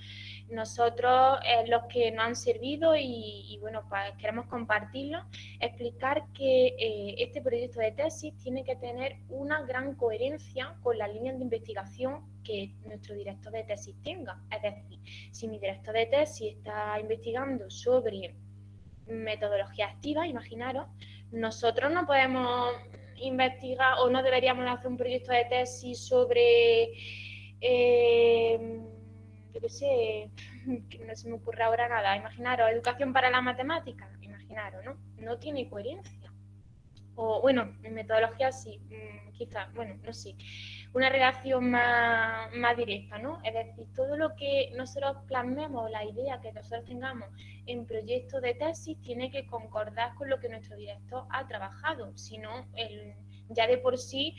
nosotros eh, los que nos han servido y, bueno, pues queremos compartirlo, explicar que eh, este proyecto de tesis tiene que tener una gran coherencia con las líneas de investigación que nuestro director de tesis tenga. Es decir, si mi director de tesis está investigando sobre metodología activa, imaginaros, nosotros no podemos investigar o no deberíamos hacer un proyecto de tesis sobre, eh, yo qué sé, que no se me ocurre ahora nada, imaginaros, educación para la matemática, imaginaros, ¿no? No tiene coherencia. O bueno, en metodología sí, mm, quizás, bueno, no sé una relación más, directa, ¿no? Es decir, todo lo que nosotros plasmemos, la idea que nosotros tengamos en proyectos de tesis, tiene que concordar con lo que nuestro director ha trabajado, si no, ya de por sí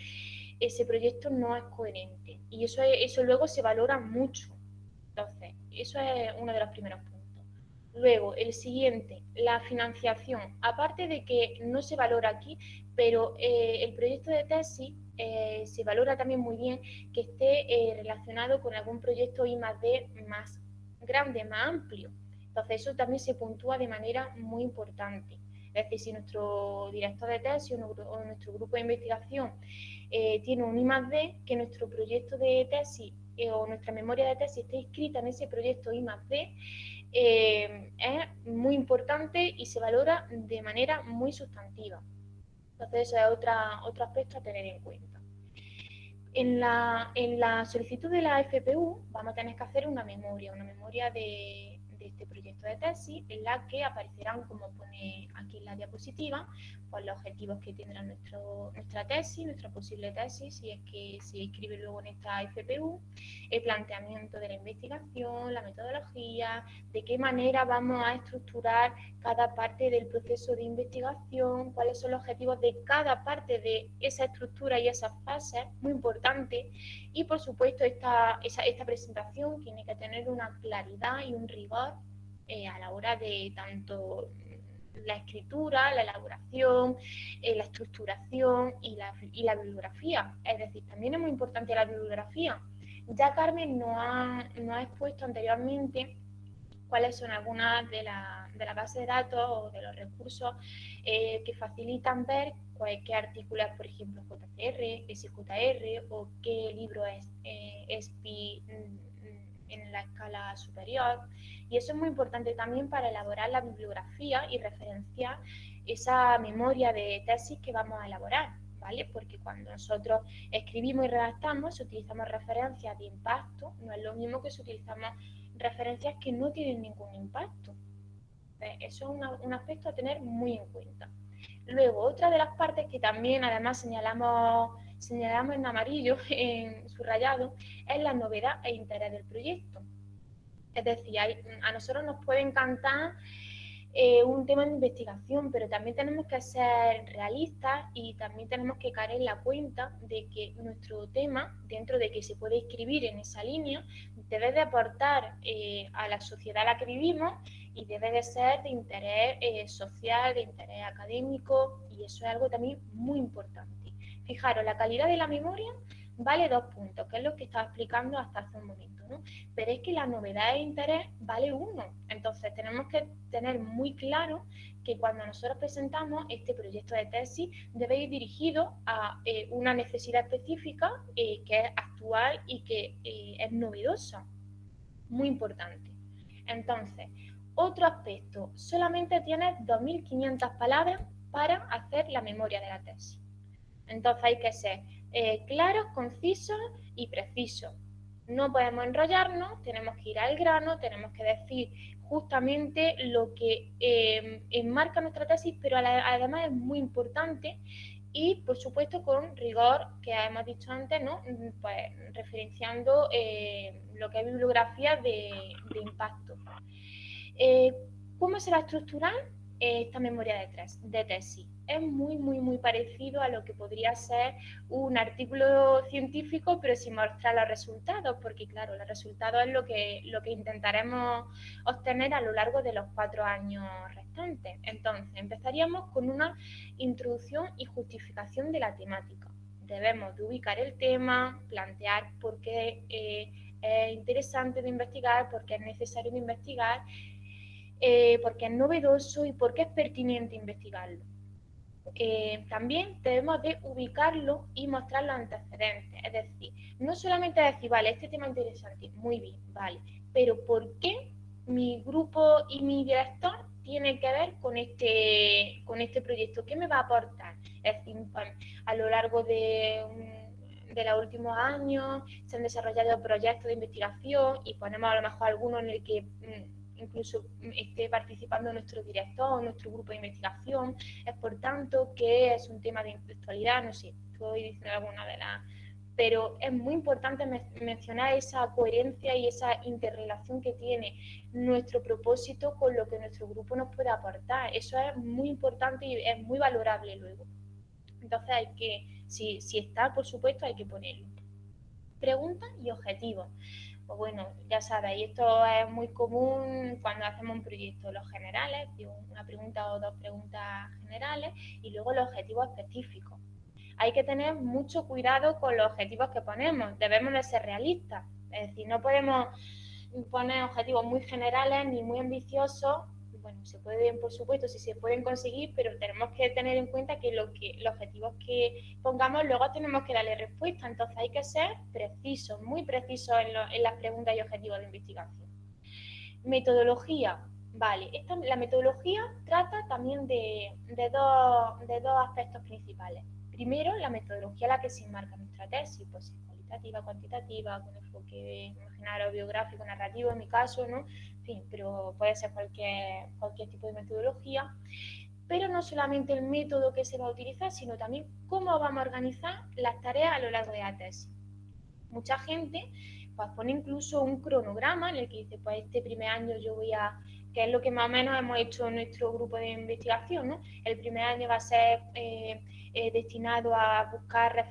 ese proyecto no es coherente. Y eso, eso luego se valora mucho. Entonces, eso es uno de los primeros puntos. Luego, el siguiente, la financiación. Aparte de que no se valora aquí, pero eh, el proyecto de tesis eh, se valora también muy bien que esté eh, relacionado con algún proyecto I más D más grande, más amplio. Entonces eso también se puntúa de manera muy importante. Es decir, si nuestro director de tesis o, nuestro grupo de investigación eh, tiene un I más D, que nuestro proyecto de tesis o nuestra memoria de tesis esté inscrita en ese proyecto I más D, es muy importante y se valora de manera muy sustantiva. Entonces, eso es otra, otro aspecto a tener en cuenta. En la, en la solicitud de la FPU vamos a tener que hacer una memoria, una memoria de este proyecto de tesis, en la que aparecerán, como pone aquí en la diapositiva, pues los objetivos que tendrá nuestro, nuestra tesis, nuestra posible tesis, si es que se inscribe luego en esta FPU, el planteamiento de la investigación, la metodología, de qué manera vamos a estructurar cada parte del proceso de investigación, cuáles son los objetivos de cada parte de esa estructura y esas fases, muy importante, y por supuesto esta, esta presentación tiene que tener una claridad y un rigor eh, a la hora de tanto la escritura, la elaboración, eh, la estructuración y la, y la, bibliografía. Es decir, también es muy importante la bibliografía. Ya Carmen nos ha, ha expuesto anteriormente cuáles son algunas de las de la bases de datos o de los recursos eh, que facilitan ver qué artículo es, por ejemplo, JCR, SJR o qué libro es eh, SPI en la escala superior. Y eso es muy importante también para elaborar la bibliografía y referenciar esa memoria de tesis que vamos a elaborar. ¿Vale? Porque cuando nosotros escribimos y redactamos, utilizamos referencias de impacto, no es lo mismo que si utilizamos referencias que no tienen ningún impacto. Eso es un aspecto a tener muy en cuenta. Luego, otra de las partes que también además señalamos señalamos en amarillo, en subrayado, es la novedad e interés del proyecto. Es decir, a nosotros nos puede encantar eh, un tema de investigación, pero también tenemos que ser realistas y también tenemos que caer en la cuenta de que nuestro tema, dentro de que se puede escribir en esa línea, debe de aportar eh, a la sociedad a la que vivimos y debe de ser de interés eh, social, de interés académico y eso es algo también muy importante. Fijaros, la calidad de la memoria vale dos puntos, que es lo que estaba explicando hasta hace un momento, ¿no? Pero es que la novedad de interés vale uno. Entonces tenemos que tener muy claro que cuando nosotros presentamos este proyecto de tesis debe ir dirigido a eh, una necesidad específica eh, que es actual y que es novedosa. Muy importante. entonces, otro aspecto, solamente tienes 2.500 palabras para hacer la memoria de la tesis. Entonces hay que ser eh, claros, concisos y precisos. No podemos enrollarnos, tenemos que ir al grano, tenemos que decir justamente lo que eh, enmarca nuestra tesis, pero además es muy importante y, por supuesto, con rigor, que hemos dicho antes, ¿no? pues, referenciando eh, lo que es bibliografía de, de impacto. ¿Cómo será estructural esta memoria de, de tesis? es muy, muy, muy parecido a lo que podría ser un artículo científico, pero sin mostrar los resultados, porque claro, los resultados es lo que, lo que intentaremos obtener a lo largo de los cuatro años restantes. Entonces, empezaríamos con una introducción y justificación de la temática. Debemos de ubicar el tema, plantear por qué eh, es interesante de investigar, por qué es necesario de investigar, eh, por qué es novedoso y por qué es pertinente investigarlo. Eh, también debemos de ubicarlo y mostrar los antecedentes. Es decir, no solamente decir, vale, este tema es interesante, muy bien, vale, pero ¿por qué mi grupo y mi director tiene que ver con este, con este proyecto? ¿Qué me va a aportar? Es decir, a lo largo de, de los últimos años se han desarrollado proyectos de investigación y ponemos a lo mejor algunos en el que mm, incluso esté participando nuestro director, nuestro grupo de investigación. Es por tanto que es un tema de intelectualidad, no sé, estoy diciendo alguna de las... Pero es muy importante mencionar esa coherencia y esa interrelación que tiene nuestro propósito con lo que nuestro grupo nos puede aportar. Eso es muy importante y es muy valorable luego. Entonces hay que, si, si está, por supuesto, hay que ponerlo. Preguntas y objetivos. Pues bueno, ya sabéis, esto es muy común cuando hacemos un proyecto, los generales, una pregunta o dos preguntas generales y luego los objetivos específicos. Hay que tener mucho cuidado con los objetivos que ponemos, debemos de ser realistas, es decir, no podemos poner objetivos muy generales ni muy ambiciosos bueno, se pueden, por supuesto, si se pueden conseguir, pero tenemos que tener en cuenta que, lo que los objetivos que pongamos luego tenemos que darle respuesta. Entonces hay que ser precisos, muy precisos en, las preguntas y objetivos de investigación. Metodología. Vale, esta, la metodología trata también de, dos, de, dos, aspectos principales. Primero, la metodología a la que se enmarca nuestra tesis, pues es cualitativa, cuantitativa, con enfoque imaginario, biográfico, narrativo en mi caso, ¿no? Pero puede ser cualquier, cualquier tipo de metodología. Pero no solamente el método que se va a utilizar, sino también cómo vamos a organizar las tareas a lo largo de la tesis. Mucha gente pues, pone incluso un cronograma en el que dice, pues este primer año yo voy a que es lo que más o menos hemos hecho en nuestro grupo de investigación. ¿no? El primer año va a ser eh, eh, destinado a buscar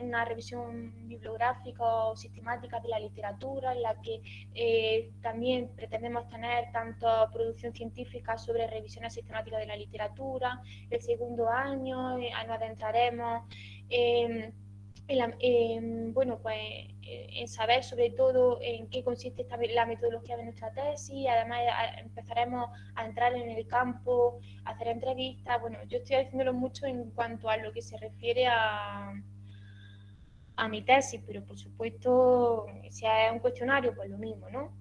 una revisión bibliográfica o sistemática de la literatura, en la que eh, también pretendemos tener tanto producción científica sobre revisiones sistemáticas de la literatura. El segundo año nos adentraremos en, bueno, pues, eh, en saber sobre todo en qué consiste esta, la metodología de nuestra tesis, además empezaremos a entrar en el campo, a hacer entrevistas, bueno, yo estoy haciéndolo mucho en cuanto a lo que se refiere a, a mi tesis, pero por supuesto, si es un cuestionario, pues lo mismo, ¿no?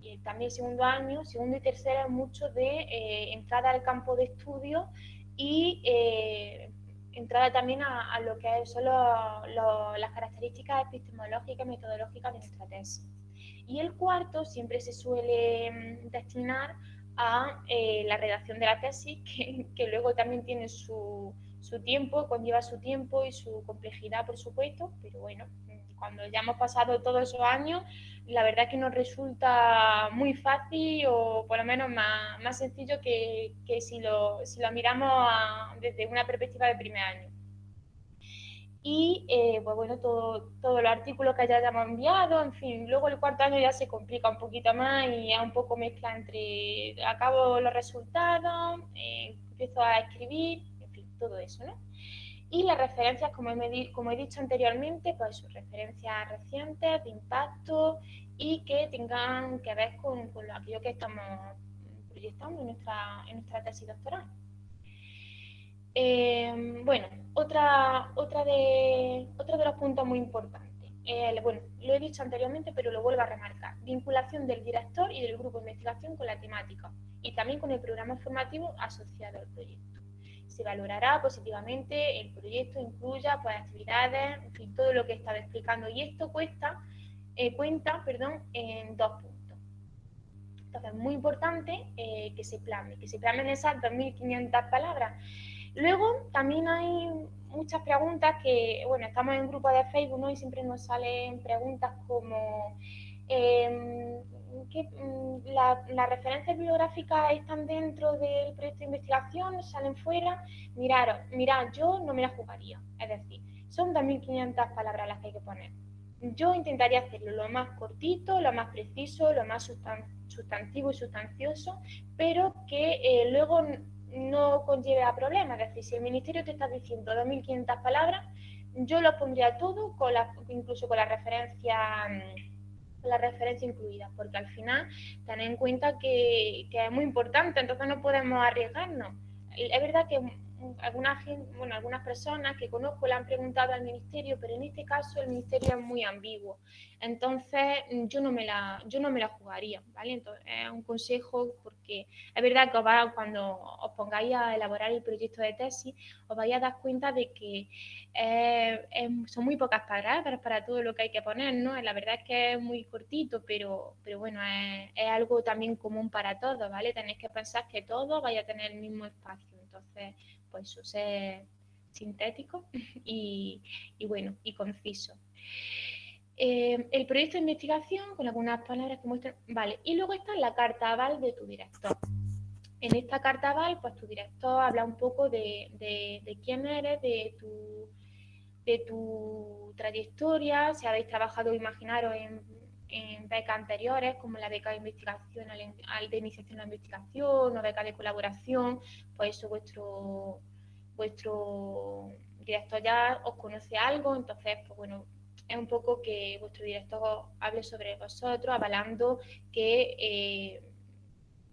Y también segundo año, segundo y tercero es mucho de eh, entrada al campo de estudio y eh, entrada también a, lo que son las características epistemológicas y metodológicas de nuestra tesis. Y el cuarto siempre se suele mm, destinar a eh, la redacción de la tesis, que, luego también tiene su, su, tiempo, conlleva su tiempo y su complejidad, por supuesto, pero bueno, cuando ya hemos pasado todos esos años, la verdad que nos resulta muy fácil o por lo menos más, más sencillo que, que, si, lo, si lo miramos desde una perspectiva de primer año. Y eh, pues bueno, todo, todos los artículos que ya hayamos enviado, en fin, luego el cuarto año ya se complica un poquito más y es un poco mezcla entre acabo los resultados, eh, empiezo a escribir, en fin, todo eso, ¿no? Y las referencias, como he, dicho anteriormente, pues son referencias recientes, de impacto y que tengan que ver con, con aquello que estamos proyectando en nuestra, en nuestra tesis doctoral. Eh, bueno, otra, otra, de, otro de los puntos muy importantes. bueno, lo he dicho anteriormente, pero lo vuelvo a remarcar. Vinculación del director y del grupo de investigación con la temática y también con el programa formativo asociado al proyecto se valorará positivamente el proyecto, incluya pues, actividades, en fin, todo lo que he estado explicando. Y esto cuesta, eh, cuenta perdón, en dos puntos. Entonces, es muy importante eh, que se plane, que se planen esas 2.500 palabras. Luego, también hay muchas preguntas que, bueno, estamos en un grupo de Facebook ¿no? y siempre nos salen preguntas como... Eh, que mm, las referencias bibliográficas están dentro del proyecto de investigación, salen fuera. Miraros, mirad, yo no me la jugaría. Es decir, son 2.500 palabras las que hay que poner. Yo intentaría hacerlo lo más cortito, lo más preciso, lo más sustantivo y sustancioso, pero que eh, luego no conlleve a problemas. Es decir, si el ministerio te está diciendo 2.500 palabras, yo lo pondría todo, con incluso con la referencia mm, la referencia incluida, porque al final ten en cuenta que, que es muy importante, entonces no podemos arriesgarnos. Es verdad que algunas, bueno, algunas personas que conozco le han preguntado al ministerio, pero en este caso el ministerio es muy ambiguo. Entonces yo no me la, yo no me la jugaría, ¿vale? Entonces es un consejo porque es verdad que cuando os pongáis a elaborar el proyecto de tesis, os vais a dar cuenta de que son muy pocas palabras para todo lo que hay que poner, ¿no? La verdad es que es muy cortito, pero, pero bueno, es, es algo también común para todos, ¿vale? Tenéis que pensar que todos vaya a tener el mismo espacio. Entonces, pues ser sintético y, bueno, y conciso. Eh, el proyecto de investigación, con algunas palabras que muestran, vale, y luego está la carta aval de tu director. En esta carta aval, pues tu director habla un poco de, quién eres, de tu, de tu trayectoria, si habéis trabajado, imaginaros, en, en becas anteriores, como la beca de investigación, al, de iniciación a la investigación o beca de colaboración, pues eso vuestro, vuestro director ya os conoce algo, entonces, pues bueno, es un poco que vuestro director hable sobre vosotros, avalando que, eh,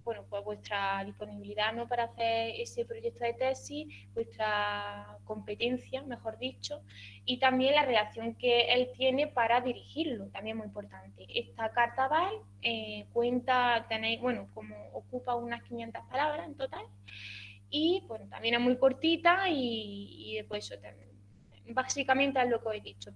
bueno, pues vuestra disponibilidad ¿no? para hacer ese proyecto de tesis, vuestra competencia, mejor dicho, y también la relación que él tiene para dirigirlo, también muy importante. Esta carta VAL eh, cuenta, tenéis, bueno, como ocupa unas 500 palabras en total, y bueno, también es muy cortita y, y después eso también básicamente es lo que he dicho,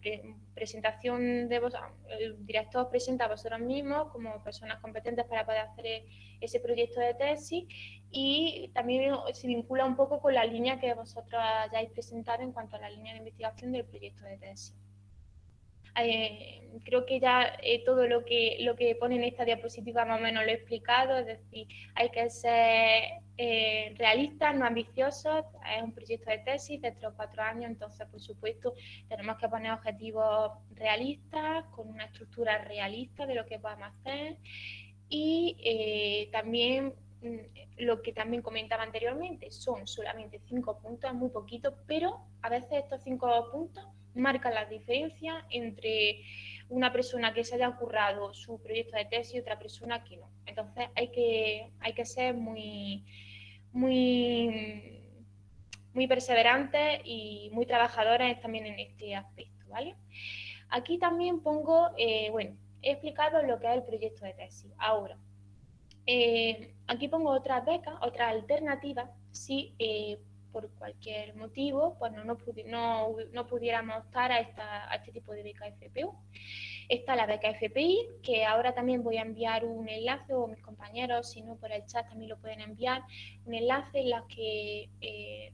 presentación de vos, el director presenta a vosotros mismos como personas competentes para poder hacer ese proyecto de tesis y también se vincula un poco con la línea que vosotros hayáis presentado en cuanto a la línea de investigación del proyecto de tesis. Eh, creo que ya eh, todo lo que, lo que pone en esta diapositiva más o menos lo he explicado, es decir, hay que ser eh, realistas, no ambiciosos, es un proyecto de tesis de tres o cuatro años, entonces por supuesto tenemos que poner objetivos realistas, con una estructura realista de lo que a hacer y también mm, lo que también comentaba anteriormente, son solamente cinco puntos, muy poquito, pero a veces estos cinco puntos marca la diferencia entre una persona que se haya currado su proyecto de tesis y otra persona que no. Entonces hay que, hay que ser muy, muy, muy perseverantes y muy trabajadoras también en este aspecto, ¿vale? Aquí también pongo, eh, bueno, he explicado lo que es el proyecto de tesis. Ahora, eh, aquí pongo otras becas, otra alternativa, si eh, por cualquier motivo, pues no, no, no pudiéramos optar a, esta, a este tipo de beca FPU. Está la beca FPI, que ahora también voy a enviar un enlace, o mis compañeros, si no por el chat también lo pueden enviar, un enlace en la que eh,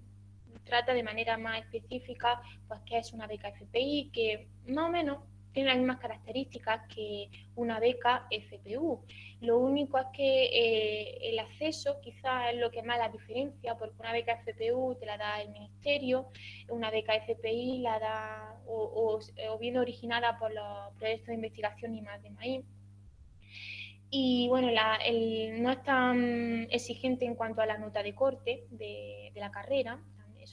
trata de manera más específica, pues qué es una beca FPI, que más o menos tiene las mismas características que una beca FPU. Lo único es que eh, el acceso quizás es lo que más la diferencia, porque una beca FPU te la da el ministerio, una beca FPI la da o, bien originada por los proyectos de investigación y más de maíz. Y bueno, no es tan exigente en cuanto a la nota de corte de la carrera,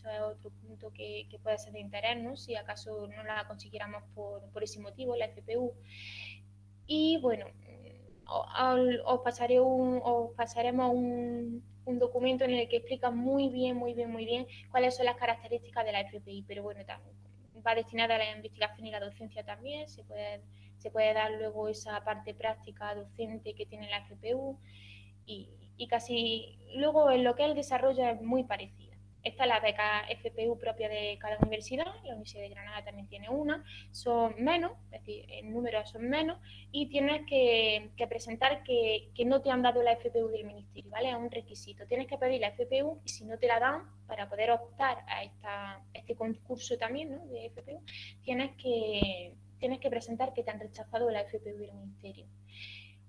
eso es otro punto que, puede ser de interés, ¿no? si acaso no la consiguiéramos por, ese motivo, la FPU. Y bueno, os, pasaré un, os pasaremos un, documento en el que explica muy bien, muy bien, muy bien cuáles son las características de la FPI, pero bueno, va destinada a la investigación y la docencia también, se puede, se puede dar luego esa parte práctica docente que tiene la FPU y, y casi luego en lo que es el desarrollo es muy parecido. Esta es la beca FPU propia de cada universidad, la Universidad de Granada también tiene una, son menos, es decir, en número son menos, y tienes que, presentar que, no te han dado la FPU del Ministerio, ¿vale? Es un requisito. Tienes que pedir la FPU y si no te la dan, para poder optar a, esta, este concurso también ¿no? de FPU, tienes que, tienes que presentar que te han rechazado la FPU del Ministerio.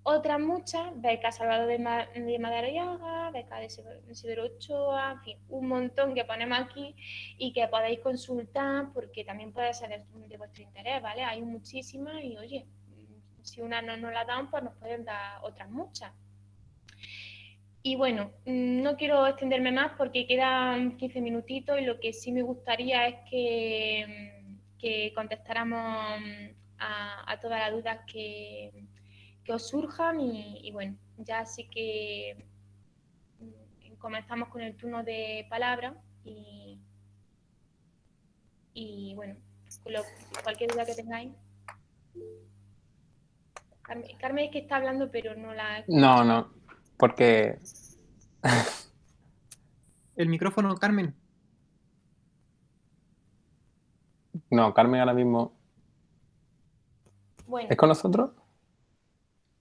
Otras muchas, beca Salvador de, de Madariaga, beca de Severo Ochoa, en fin, un montón que ponemos aquí y que podéis consultar porque también puede ser de vuestro interés, ¿vale? Hay muchísimas y, oye, si una no nos la dan, pues nos pueden dar otras muchas. Y bueno, no quiero extenderme más porque quedan 15 minutitos y lo que sí me gustaría es que, que contestáramos a todas las dudas que que os surjan y, bueno, ya sí que mm, comenzamos con el turno de palabra y, y bueno, cualquier duda que tengáis. Carmen, es que está hablando, pero no la... No, no, porque... el micrófono, Carmen. No, Carmen ahora mismo... Bueno. ¿Es con nosotros?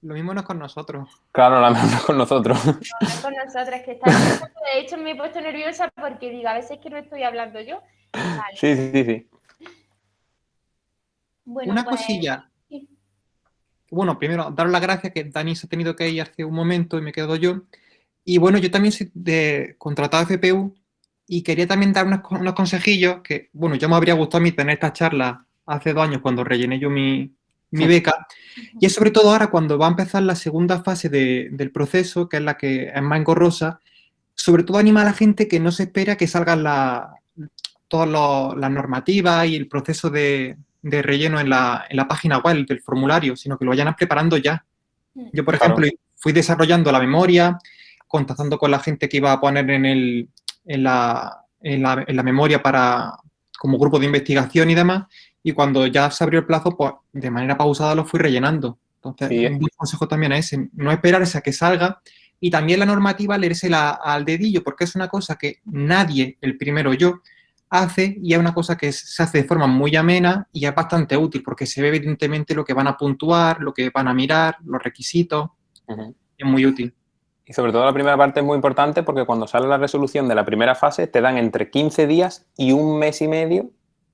Lo mismo no es con nosotros. Claro, lo mismo no es con nosotros. No, no es con nosotros, que está... De hecho, me he puesto nerviosa porque digo, a veces que no estoy hablando yo. Sí, sí, sí. Una pues, cosilla. Bueno, primero, daros las gracias que Dani se ha tenido que ir hace un momento y me quedo yo. Y bueno, yo también soy de contratado FPU y quería también dar unos, unos consejillos que, bueno, ya me habría gustado a mí tener esta charla hace dos años cuando rellené yo mi, mi beca. Y es sobre todo ahora cuando va a empezar la segunda fase del proceso, que es la que es más engorrosa, sobre todo anima a la gente que no se espera que salgan la, todas las normativas y el proceso de, relleno en la, página web del formulario, sino que lo vayan preparando ya. Mm. Yo, por ejemplo, fui desarrollando la memoria, contactando con la gente que iba a poner en, el, en, la, en, la, en la memoria para como grupo de investigación y demás, y cuando ya se abrió el plazo, pues de manera pausada lo fui rellenando. Entonces, un buen consejo también es ese, no esperarse a que salga y también la normativa leérsela al dedillo, porque es una cosa que nadie, el primero yo, hace y es una cosa que se hace de forma muy amena y es bastante útil porque se ve evidentemente lo que van a puntuar, lo que van a mirar, los requisitos. Es muy útil. Y sobre todo la primera parte es muy importante porque cuando sale la resolución de la primera fase te dan entre 15 días y un mes y medio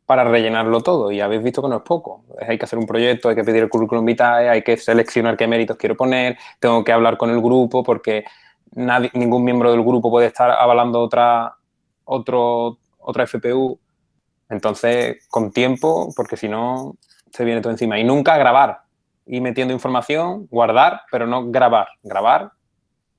para rellenarlo todo y habéis visto que no es poco. Hay que hacer un proyecto, hay que pedir el currículum vitae, hay que seleccionar qué méritos quiero poner, tengo que hablar con el grupo porque nadie, ningún miembro del grupo puede estar avalando otra, otro, otra FPU. Entonces, con tiempo, porque si no, se viene todo encima. Y nunca grabar, y metiendo información, guardar, pero no grabar. Grabar,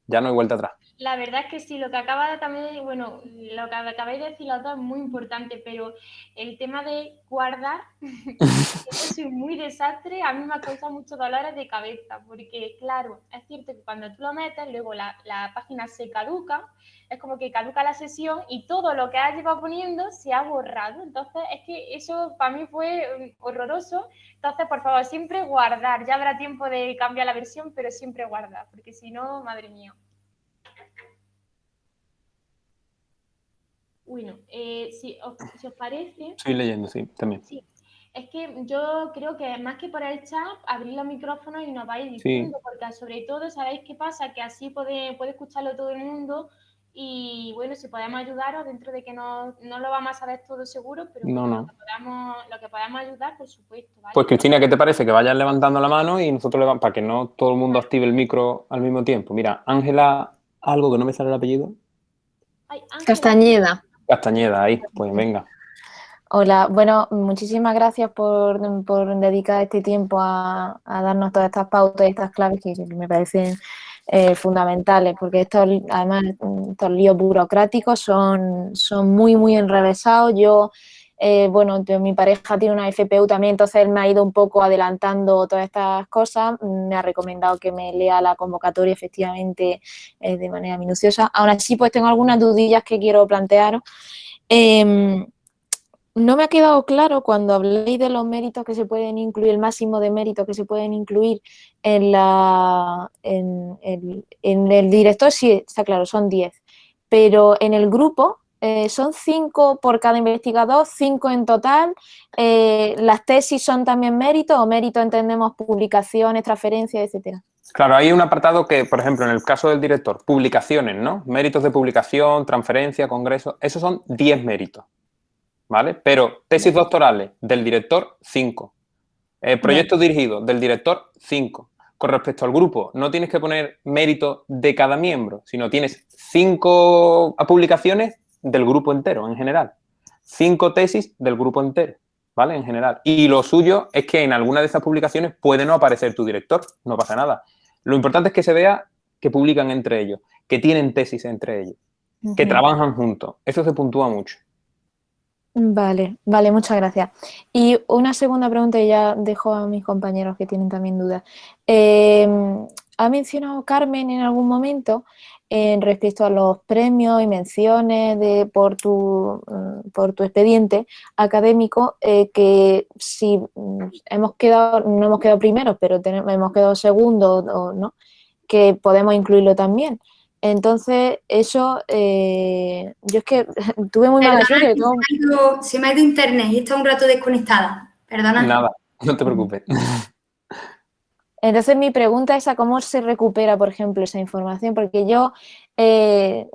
ya no hay vuelta atrás. La verdad es que sí, lo que acaba también, bueno, lo que acabáis de decir los dos es muy importante, pero el tema de guardar, yo soy muy desastre, a mí me ha causado muchos dolores de cabeza, porque claro, es cierto que cuando tú lo metes, luego la, la página se caduca, es como que caduca la sesión y todo lo que has llevado poniendo se ha borrado. Entonces, es que eso para mí fue mm, horroroso. Entonces, por favor, siempre guardar. Ya habrá tiempo de cambiar la versión, pero siempre guardar, porque si no, madre mía. Bueno, eh, si, os, parece... Estoy leyendo, sí, también. Sí, es que yo creo que más que por el chat, abrir los micrófonos y nos vais diciendo, porque sobre todo, ¿sabéis qué pasa? Que así puede, puede escucharlo todo el mundo y bueno, si podemos ayudaros, dentro de que no, no lo vamos a saber todo seguro, pero no, Lo, que podamos, lo, que podamos, ayudar, por supuesto. Pues Cristina, ¿qué te parece? Que vayan levantando la mano y nosotros le vamos, para que no todo el mundo active el micro al mismo tiempo. Mira, Ángela, algo que no me sale el apellido. Castañeda. Castañeda, ahí, pues venga. Hola, bueno, muchísimas gracias por, dedicar este tiempo a, darnos todas estas pautas y estas claves que me parecen eh, fundamentales, porque estos, además, estos líos burocráticos son, son muy, muy enrevesados. Yo, eh, bueno, mi pareja tiene una FPU también, entonces él me ha ido un poco adelantando todas estas cosas, me ha recomendado que me lea la convocatoria efectivamente eh, de manera minuciosa. Aún así, pues tengo algunas dudillas que quiero plantear. Em, no me ha quedado claro cuando habléis de los méritos que se pueden incluir, el máximo de méritos que se pueden incluir en, la, en, el director, sí, está claro, son 10, pero en el grupo eh, son 5 por cada investigador, 5 en total. Eh, ¿Las tesis son también méritos o mérito entendemos publicaciones, transferencias, etcétera? Claro, hay un apartado que, por ejemplo, en el caso del director, publicaciones, ¿no? Méritos de publicación, transferencia, congreso, esos son 10 méritos. ¿vale? Pero tesis doctorales del director, 5. Eh, proyectos dirigidos del director, 5. Con respecto al grupo, no tienes que poner mérito de cada miembro, sino tienes 5 publicaciones del grupo entero, en general. 5 tesis del grupo entero, ¿vale? En general. Y lo suyo es que en alguna de esas publicaciones puede no aparecer tu director, no pasa nada. Lo importante es que se vea que publican entre ellos, que tienen tesis entre ellos, que trabajan juntos. Eso se puntúa mucho. Vale, vale, muchas gracias. Y una segunda pregunta y ya dejo a mis compañeros que tienen también dudas. Em, ha mencionado Carmen en algún momento en respecto a los premios y menciones de, por, tu, mm, por tu expediente académico, eh, que si mm, hemos quedado, no hemos quedado primeros, pero tenemos, hemos quedado segundos, ¿no? que podemos incluirlo también. Entonces, eso, eh, yo es que tuve muy mala suerte. Se, me ha ido internet y está un rato desconectada. Perdona. Nada, no te preocupes. Entonces, mi pregunta es a cómo se recupera, por ejemplo, esa información, porque yo eh,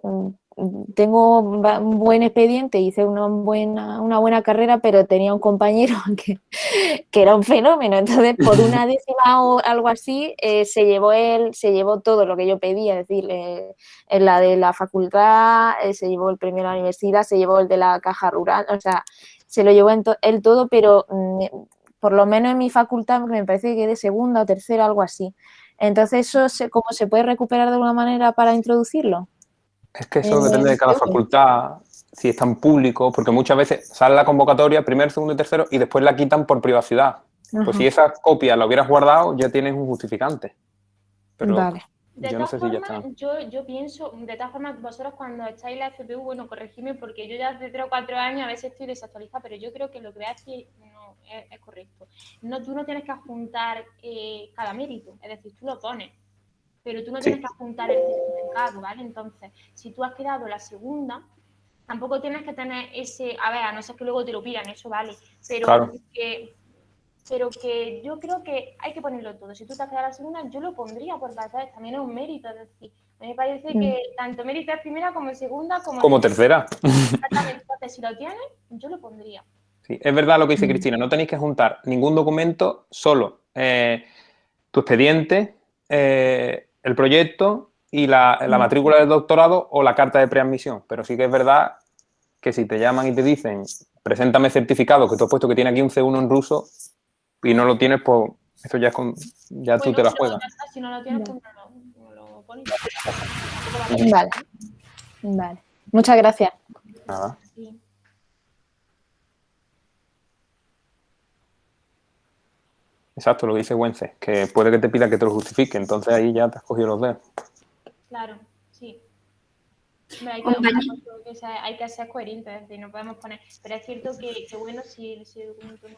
tengo un buen expediente, hice una buena, una buena carrera, pero tenía un compañero que, era un fenómeno. Entonces, por una décima o algo así, eh, se llevó él, se llevó todo lo que yo pedía, es decir, eh, en la de la facultad, eh, se llevó el premio de la universidad, se llevó el de la caja rural, o sea, se lo llevó él todo, pero mm, por lo menos en mi facultad me parece que de segunda o tercera, algo así. Entonces, ¿eso cómo se puede recuperar de alguna manera para introducirlo? Es que eso depende de cada facultad, si está en público, porque muchas veces sale la convocatoria, primero, segundo y tercero, y después la quitan por privacidad. Pues si esa copia la hubieras guardado, ya tienes un justificante. vale. De yo no sé si ya está. Yo, yo pienso, de todas formas, vosotros cuando estáis en la FPU, bueno, corregidme porque yo ya hace 3 o 4 años a veces estoy desactualizada, pero yo creo que lo que es, correcto. No, tú no tienes que adjuntar eh, cada mérito, es decir, tú lo pones, pero tú no tienes que adjuntar el certificado, ¿vale? Entonces, si tú has quedado la segunda, tampoco tienes que tener ese, a ver, a no ser que luego te lo pidan, eso vale, pero que pero que yo creo que hay que ponerlo todo. Si tú te has quedado la segunda, yo lo pondría porque también es un mérito. Es decir, a mí me parece mm. que tanto mérito es primera como segunda como, como tercera. Exactamente. Entonces, si lo tienes, yo lo pondría. Sí, es verdad lo que dice mm. Cristina. No tenéis que juntar ningún documento, solo eh, tu expediente, eh, el proyecto y la, la, mm. matrícula del doctorado o la carta de preadmisión. Pero sí que es verdad que si te llaman y te dicen, preséntame certificado que tú has puesto que tiene aquí un C1 en ruso, y no lo tienes, pues eso ya, es con, ya tú te la juegas. Si no lo tienes, pues no lo, pones. Vale. Vale. Muchas gracias. Nada. Exacto, lo que dice Wences, que puede que te pida que te lo justifique, entonces ahí ya te has cogido los dedos. Claro, sí. hay, que, hay que ser coherentes, es decir, no podemos poner. Pero es cierto que, que bueno, si, si el documento no.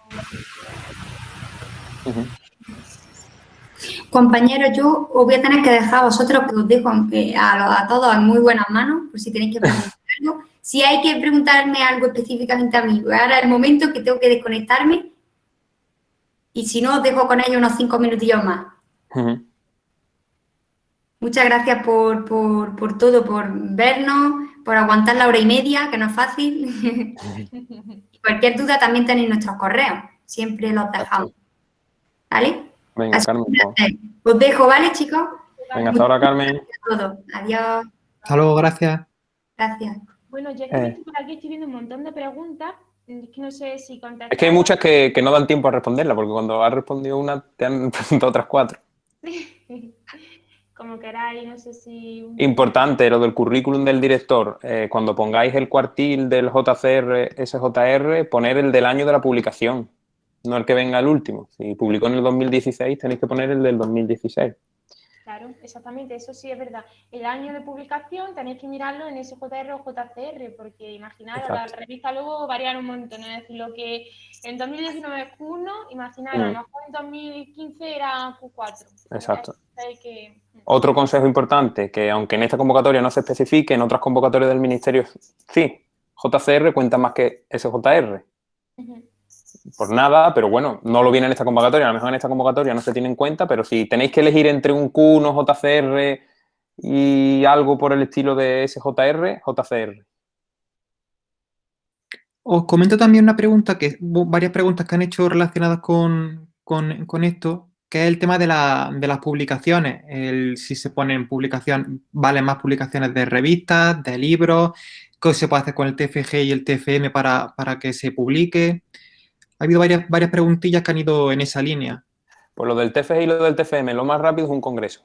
Compañeros, yo os voy a tener que dejar a vosotros que os dejo a, a, todos en muy buenas manos, por si tenéis que preguntar algo. Si hay que preguntarme algo específicamente a mí, ahora es el momento que tengo que desconectarme y si no, os dejo con ellos unos cinco minutillos más. Muchas gracias por, todo, por vernos, por aguantar la hora y media, que no es fácil. cualquier duda también tenéis nuestros correos, siempre los dejamos. ¿Vale? Venga, Carmen. Os dejo, ¿vale, chicos? Venga, hasta ahora, Carmen. Adiós. Hasta luego, gracias. Gracias. Bueno, ya que eh. estoy por aquí, estoy viendo un montón de preguntas. Es que no sé si Es que hay muchas que, no dan tiempo a responderla, porque cuando has respondido una, te han preguntado otras cuatro. Como queráis, no sé si... Importante, lo del currículum del director. Eh, cuando pongáis el cuartil del JCR, SJR, poner el del año de la publicación no el que venga el último. Si publicó en el 2016, tenéis que poner el del 2016. Claro, exactamente, eso sí es verdad. El año de publicación tenéis que mirarlo en SJR o JCR, porque imaginaros, la revista luego varía un montón. Es decir, lo que en 2019 es Q1, imaginaros, a lo mejor en 2015 era Q4. Exacto. Otro consejo importante, que aunque en esta convocatoria no se especifique, en otras convocatorias del Ministerio sí, JCR cuenta más que SJR por nada, pero bueno, no lo viene en esta convocatoria, a lo mejor en esta convocatoria no se tiene en cuenta, pero si tenéis que elegir entre un Q1, JCR y algo por el estilo de SJR, JCR. Os comento también una pregunta, que varias preguntas que han hecho relacionadas con, esto, que es el tema de, las publicaciones. El, si se ponen publicaciones, valen más publicaciones de revistas, de libros, qué se puede hacer con el TFG y el TFM para, para que se publique ha habido varias, varias preguntillas que han ido en esa línea. Pues lo del TFG y lo del TFM, lo más rápido es un congreso.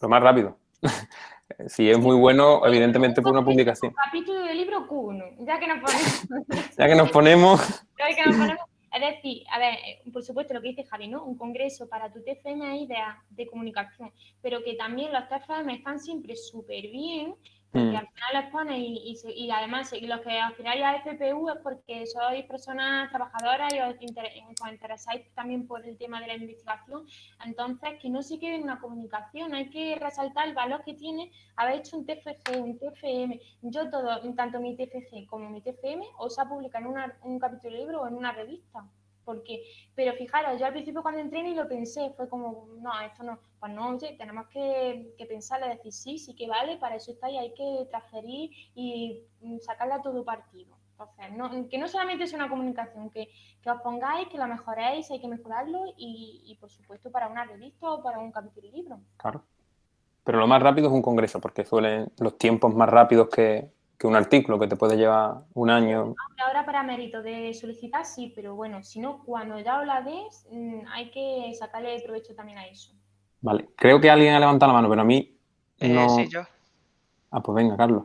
Lo más rápido. si es muy bueno, evidentemente por una publicación. Capítulo del libro Q1, ya que nos ponemos. ya que nos ponemos. ya que nos ponemos. Es decir, a ver, por supuesto lo que dice Javi, ¿no? Un congreso para tu TFM hay ideas de comunicación, pero que también los TFM están siempre súper bien porque mm. al final les pone y, y, además y los que al final ya FPU es porque sois personas trabajadoras y os, interesáis también por el tema de la investigación. Entonces, que no se quede en una comunicación, hay que resaltar el valor que tiene haber hecho un TFG, un TFM. Yo todo, tanto mi TFG como mi TFM, os ha publicado en un capítulo de libro o en una revista porque, pero fijaros, yo al principio cuando entré ni lo pensé, fue como, no, esto no, pues no, oye, tenemos que, que pensarle, decir, sí, sí que vale, para eso está y hay que transferir y sacarle a todo partido. Entonces, que no solamente es una comunicación, que, que, os pongáis, que lo mejoréis, hay que mejorarlo y, y, por supuesto, para una revista o para un capítulo libro. Claro. Pero lo más rápido es un congreso, porque suelen los tiempos más rápidos que, que un artículo que te puede llevar un año. Ahora para mérito de solicitar sí, pero bueno, si no, cuando ya la des, mm, hay que sacarle provecho también a eso. Vale, creo que alguien ha levantado la mano, pero a mí eh, no... sí, yo. Ah, pues venga, Carlos.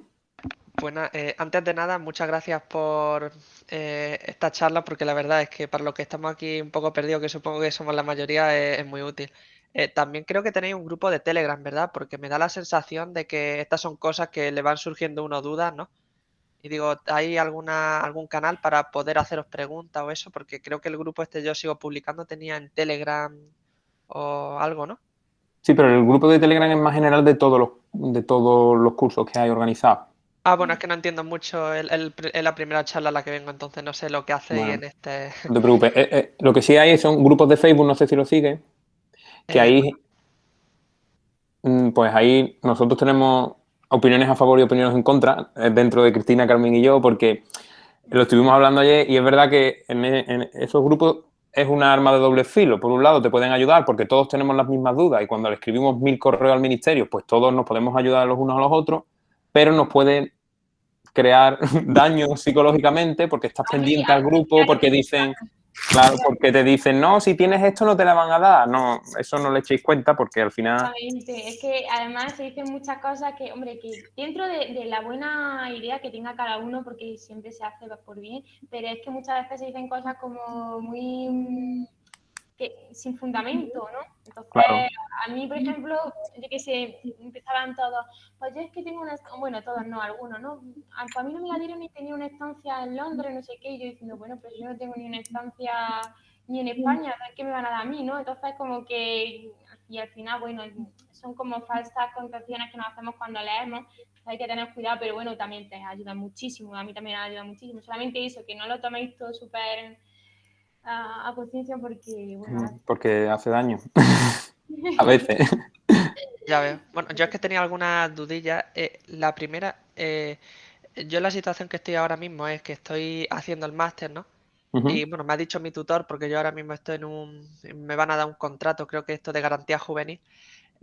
Bueno, eh, antes de nada, muchas gracias por eh, esta charla, porque la verdad es que para los que estamos aquí un poco perdidos, que supongo que somos la mayoría, es, muy útil. Eh, también creo que tenéis un grupo de Telegram, ¿verdad? Porque me da la sensación de que estas son cosas que le van surgiendo uno dudas, ¿no? Y digo, ¿hay alguna, algún canal para poder haceros preguntas o eso? Porque creo que el grupo este yo sigo publicando tenía en Telegram o algo, ¿no? Sí, pero el grupo de Telegram es más general de todos los, de todos los cursos que hay organizados. Ah, bueno, es que no entiendo mucho. Es la primera charla a la que vengo, entonces no sé lo que hacéis en este. No te preocupes. Eh, eh, lo que sí hay son grupos de Facebook, no sé si lo siguen, que eh, ahí. Mm, pues ahí nosotros tenemos opiniones a favor y opiniones en contra dentro de Cristina, Carmen y yo, porque lo estuvimos hablando ayer y es verdad que en, en esos grupos es una arma de doble filo. Por un lado, te pueden ayudar porque todos tenemos las mismas dudas y cuando le escribimos mil correos al ministerio, pues todos nos podemos ayudar los unos a los otros pero nos puede crear daño psicológicamente porque estás pendiente al grupo, porque dicen, claro, porque te dicen, no, si tienes esto no te la van a dar. No, eso no le echéis cuenta porque al final... Exactamente, es que además se dicen muchas cosas que, hombre, que dentro de, la buena idea que tenga cada uno, porque siempre se hace por bien, pero es que muchas veces se dicen cosas como muy sin fundamento, ¿no? Entonces, a mí, por ejemplo, yo que sé, empezaban todos, pues yo es que tengo una, bueno, todos no, algunos, ¿no? A, mí no me la dieron ni tenía una estancia en Londres, no sé qué, y yo diciendo, bueno, pues yo no tengo ni una estancia ni en España, ¿qué me van a dar a mí, no? Entonces, como que, y al final, bueno, son como falsas concepciones que nos hacemos cuando leemos, hay que tener cuidado, pero bueno, también te ayuda muchísimo, a mí también me ayuda muchísimo, solamente eso, que no lo toméis todo súper a, conciencia porque, bueno... Mm, porque hace daño. a veces. Ya veo. Bueno, yo es que tenía algunas dudillas. Eh, la primera, eh, yo la situación que estoy ahora mismo es que estoy haciendo el máster, ¿no? Y bueno, me ha dicho mi tutor, porque yo ahora mismo estoy en un. Me van a dar un contrato, creo que esto de garantía juvenil.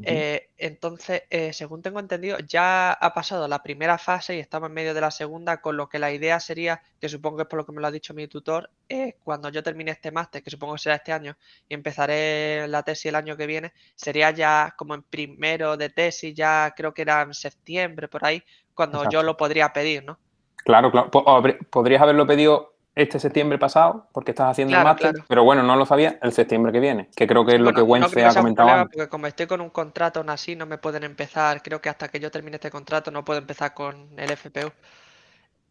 Eh, entonces, eh, según tengo entendido, ya ha pasado la primera fase y estamos en medio de la segunda, con lo que la idea sería, que supongo que es por lo que me lo ha dicho mi tutor, eh, cuando yo termine este máster, que supongo que será este año, y empezaré la tesis el año que viene, sería ya como en primero de tesis, ya creo que era en septiembre, por ahí, cuando yo lo podría pedir, ¿no? Claro, claro. Podrías haberlo pedido este septiembre pasado, porque estás haciendo el máster, pero bueno, no lo sabía el septiembre que viene, que creo que es lo que Wences ha comentado antes. Porque como estoy con un contrato aún así, no me pueden empezar, creo que hasta que yo termine este contrato no puedo empezar con el FPU.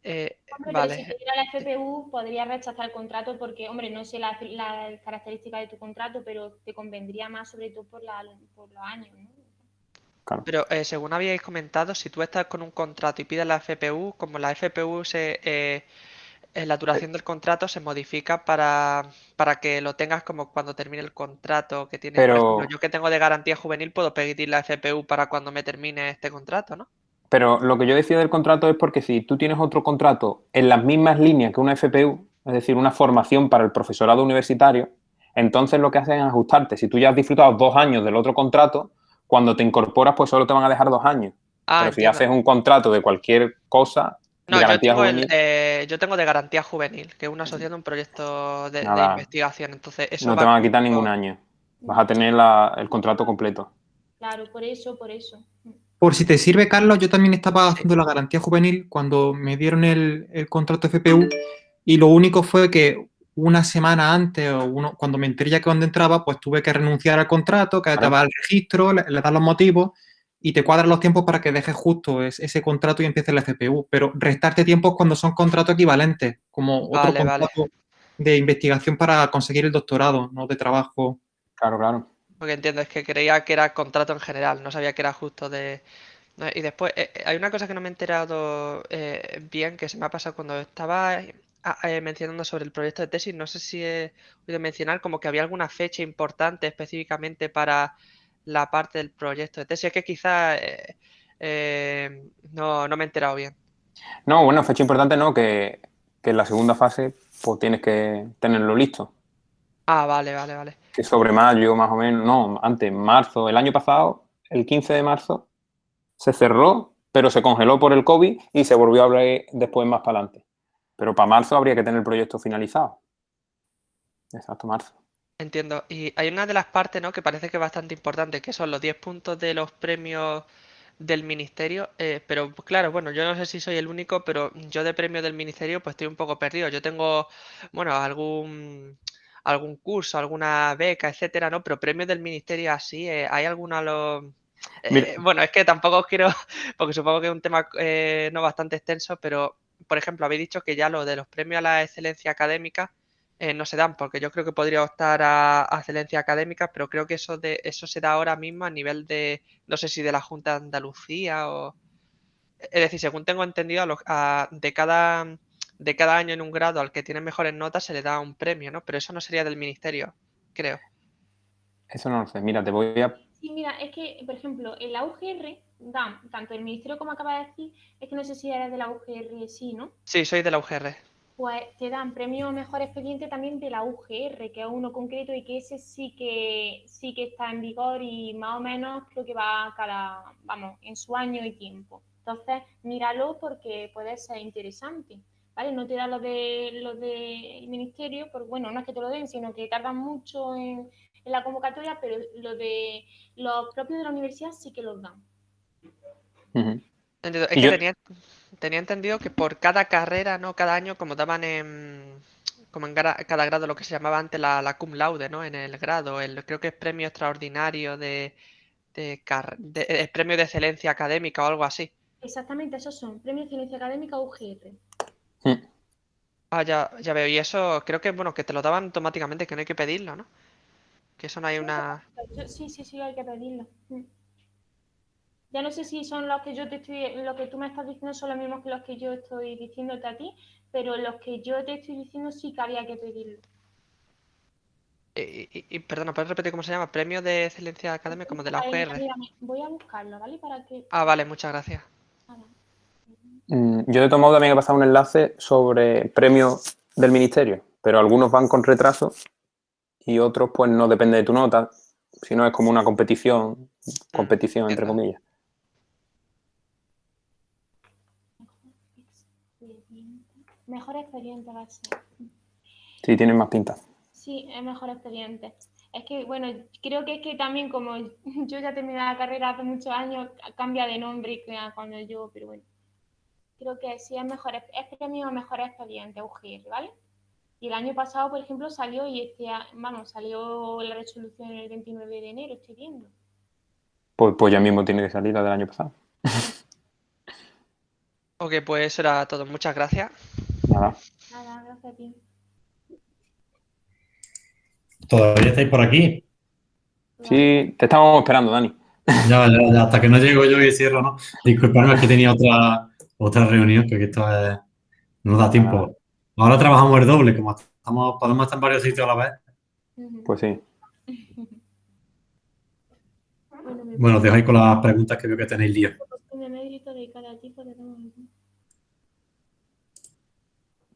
Eh, vale. si tuviera la FPU podría rechazar el contrato porque, hombre, no sé las características de tu contrato, pero te convendría más sobre todo por, por los años, ¿no? Claro. Pero eh, según habíais comentado, si tú estás con un contrato y pides la FPU, como la FPU se... Eh, la duración del contrato se modifica para, que lo tengas como cuando termine el contrato que tiene. Pero, yo que tengo de garantía juvenil puedo pedir la FPU para cuando me termine este contrato, ¿no? Pero lo que yo decía del contrato es porque si tú tienes otro contrato en las mismas líneas que una FPU, es decir, una formación para el profesorado universitario, entonces lo que hacen es ajustarte. Si tú ya has disfrutado dos años del otro contrato, cuando te incorporas, pues solo te van a dejar dos años. Ah, Pero si haces un contrato de cualquier cosa, no, yo tengo, eh, yo tengo, de garantía juvenil, que es una asociación de un proyecto de, investigación. Entonces, eso no te van a quitar ningún año. Vas a tener el contrato completo. Claro, por eso, por eso. Por si te sirve, Carlos, yo también estaba haciendo la garantía juvenil cuando me dieron el, contrato FPU y lo único fue que una semana antes o uno, cuando me enteré ya que cuando entraba, pues tuve que renunciar al contrato, que estaba al registro, le, le dan los motivos y te cuadran los tiempos para que dejes justo ese contrato y empieces la FPU, pero restarte tiempos cuando son contratos equivalentes, como otro contrato de investigación para conseguir el doctorado, no de trabajo. Claro, claro. Porque entiendo, es que creía que era contrato en general, no sabía que era justo de... Y después, eh, eh, hay una cosa que no me he enterado eh, bien, que se me ha pasado cuando estaba mencionando sobre el proyecto de tesis, no sé si he oído mencionar como que había alguna fecha importante específicamente para la parte del proyecto de tesis. Es que quizás eh, eh, no, me he enterado bien. No, bueno, fecha importante no, que, en la segunda fase pues tienes que tenerlo listo. Ah, vale, vale, vale. Que sobre mayo más o menos, no, antes, marzo, el año pasado, el 15 de marzo, se cerró, pero se congeló por el COVID y se volvió a abrir después más para adelante. Pero para marzo habría que tener el proyecto finalizado. Exacto, marzo. Entiendo. Y hay una de las partes, ¿no? Que parece que es bastante importante, que son los 10 puntos de los premios del ministerio. Eh, pero pues, claro, bueno, yo no sé si soy el único, pero yo de premios del ministerio pues estoy un poco perdido. Yo tengo, bueno, algún algún curso, alguna beca, etcétera, ¿no? Pero premios del ministerio así, eh, ¿hay alguna los... Eh, bueno, es que tampoco os quiero, porque supongo que es un tema no bastante extenso, pero, por ejemplo, habéis dicho que ya lo de los premios a la excelencia académica no se dan, porque yo creo que podría optar a, excelencia académica, pero creo que eso de eso se da ahora mismo a nivel de, no sé si de la Junta de Andalucía o... Es decir, según tengo entendido, de cada de cada año en un grado al que tiene mejores notas se le da un premio, ¿no? Pero eso no sería del ministerio, creo. Eso no lo sé. Mira, te voy a... Sí, mira, es que, por ejemplo, en la UGR dan, tanto el ministerio como acaba de decir, es que no sé si eres de la UGR, sí, ¿no? Sí, soy de la UGR. Pues te dan premio mejor expediente también de la UGR, que es uno concreto y que ese sí que sí que está en vigor y más o menos creo que va cada, vamos, en su año y tiempo. Entonces, míralo porque puede ser interesante. ¿vale? No te da los de los del ministerio, porque bueno, no es que te lo den, sino que tardan mucho en, la convocatoria, pero los de los propios de la universidad sí que los dan. Es que tenía, entendido que por cada carrera, ¿no? Cada año, como daban en como en cada grado lo que se llamaba antes la, cum laude, ¿no? En el grado, el, creo que es premio extraordinario de, de, de, premio de excelencia académica o algo así. Exactamente, esos son, premio de excelencia académica UGR. Hmm. Ah, ya, ya veo. Y eso creo que, bueno, que te lo daban automáticamente, que no hay que pedirlo, ¿no? Que eso no hay una... Sí, sí, sí, hay que pedirlo. Hmm. Ya no sé si son los que yo te estoy, lo que tú me estás diciendo son los mismos que los que yo estoy diciéndote a ti, pero los que yo te estoy diciendo sí que había que pedirlo. Y, y, perdona, ¿puedes repetir cómo se llama? ¿Premio de excelencia académica como de la UGR? Voy a buscarlo, ¿vale? Para que... Ah, vale, muchas gracias. Mm, yo de todo modo también he pasado un enlace sobre premios del ministerio, pero algunos van con retraso y otros pues no depende de tu nota, sino es como una competición, competición entre comillas. Mejor expediente va a ser. Sí, tiene más pinta. Sí, es mejor expediente. Es que, bueno, creo que es que también como yo ya terminé la carrera hace muchos años, cambia de nombre cuando yo, pero bueno creo que sí es mejor, es premio mejor expediente UGR, ¿vale? Y el año pasado, por ejemplo, salió y este, vamos, salió la resolución el 29 de enero, estoy viendo. Pues, pues ya mismo tiene que salir la del año pasado. ok, pues eso era todo. Muchas gracias. Nada. Nada, gracias a ti. ¿Todavía estáis por aquí? Sí, te estábamos esperando, Dani. Ya, ya, ya, hasta que no llego yo y cierro, ¿no? Disculpadme, es que tenía otra, otra reunión, que esto es, no da tiempo. Ahora trabajamos el doble, como estamos, podemos estar en varios sitios a la vez. Pues sí. Bueno, os dejo ahí con las preguntas que veo que tenéis lío.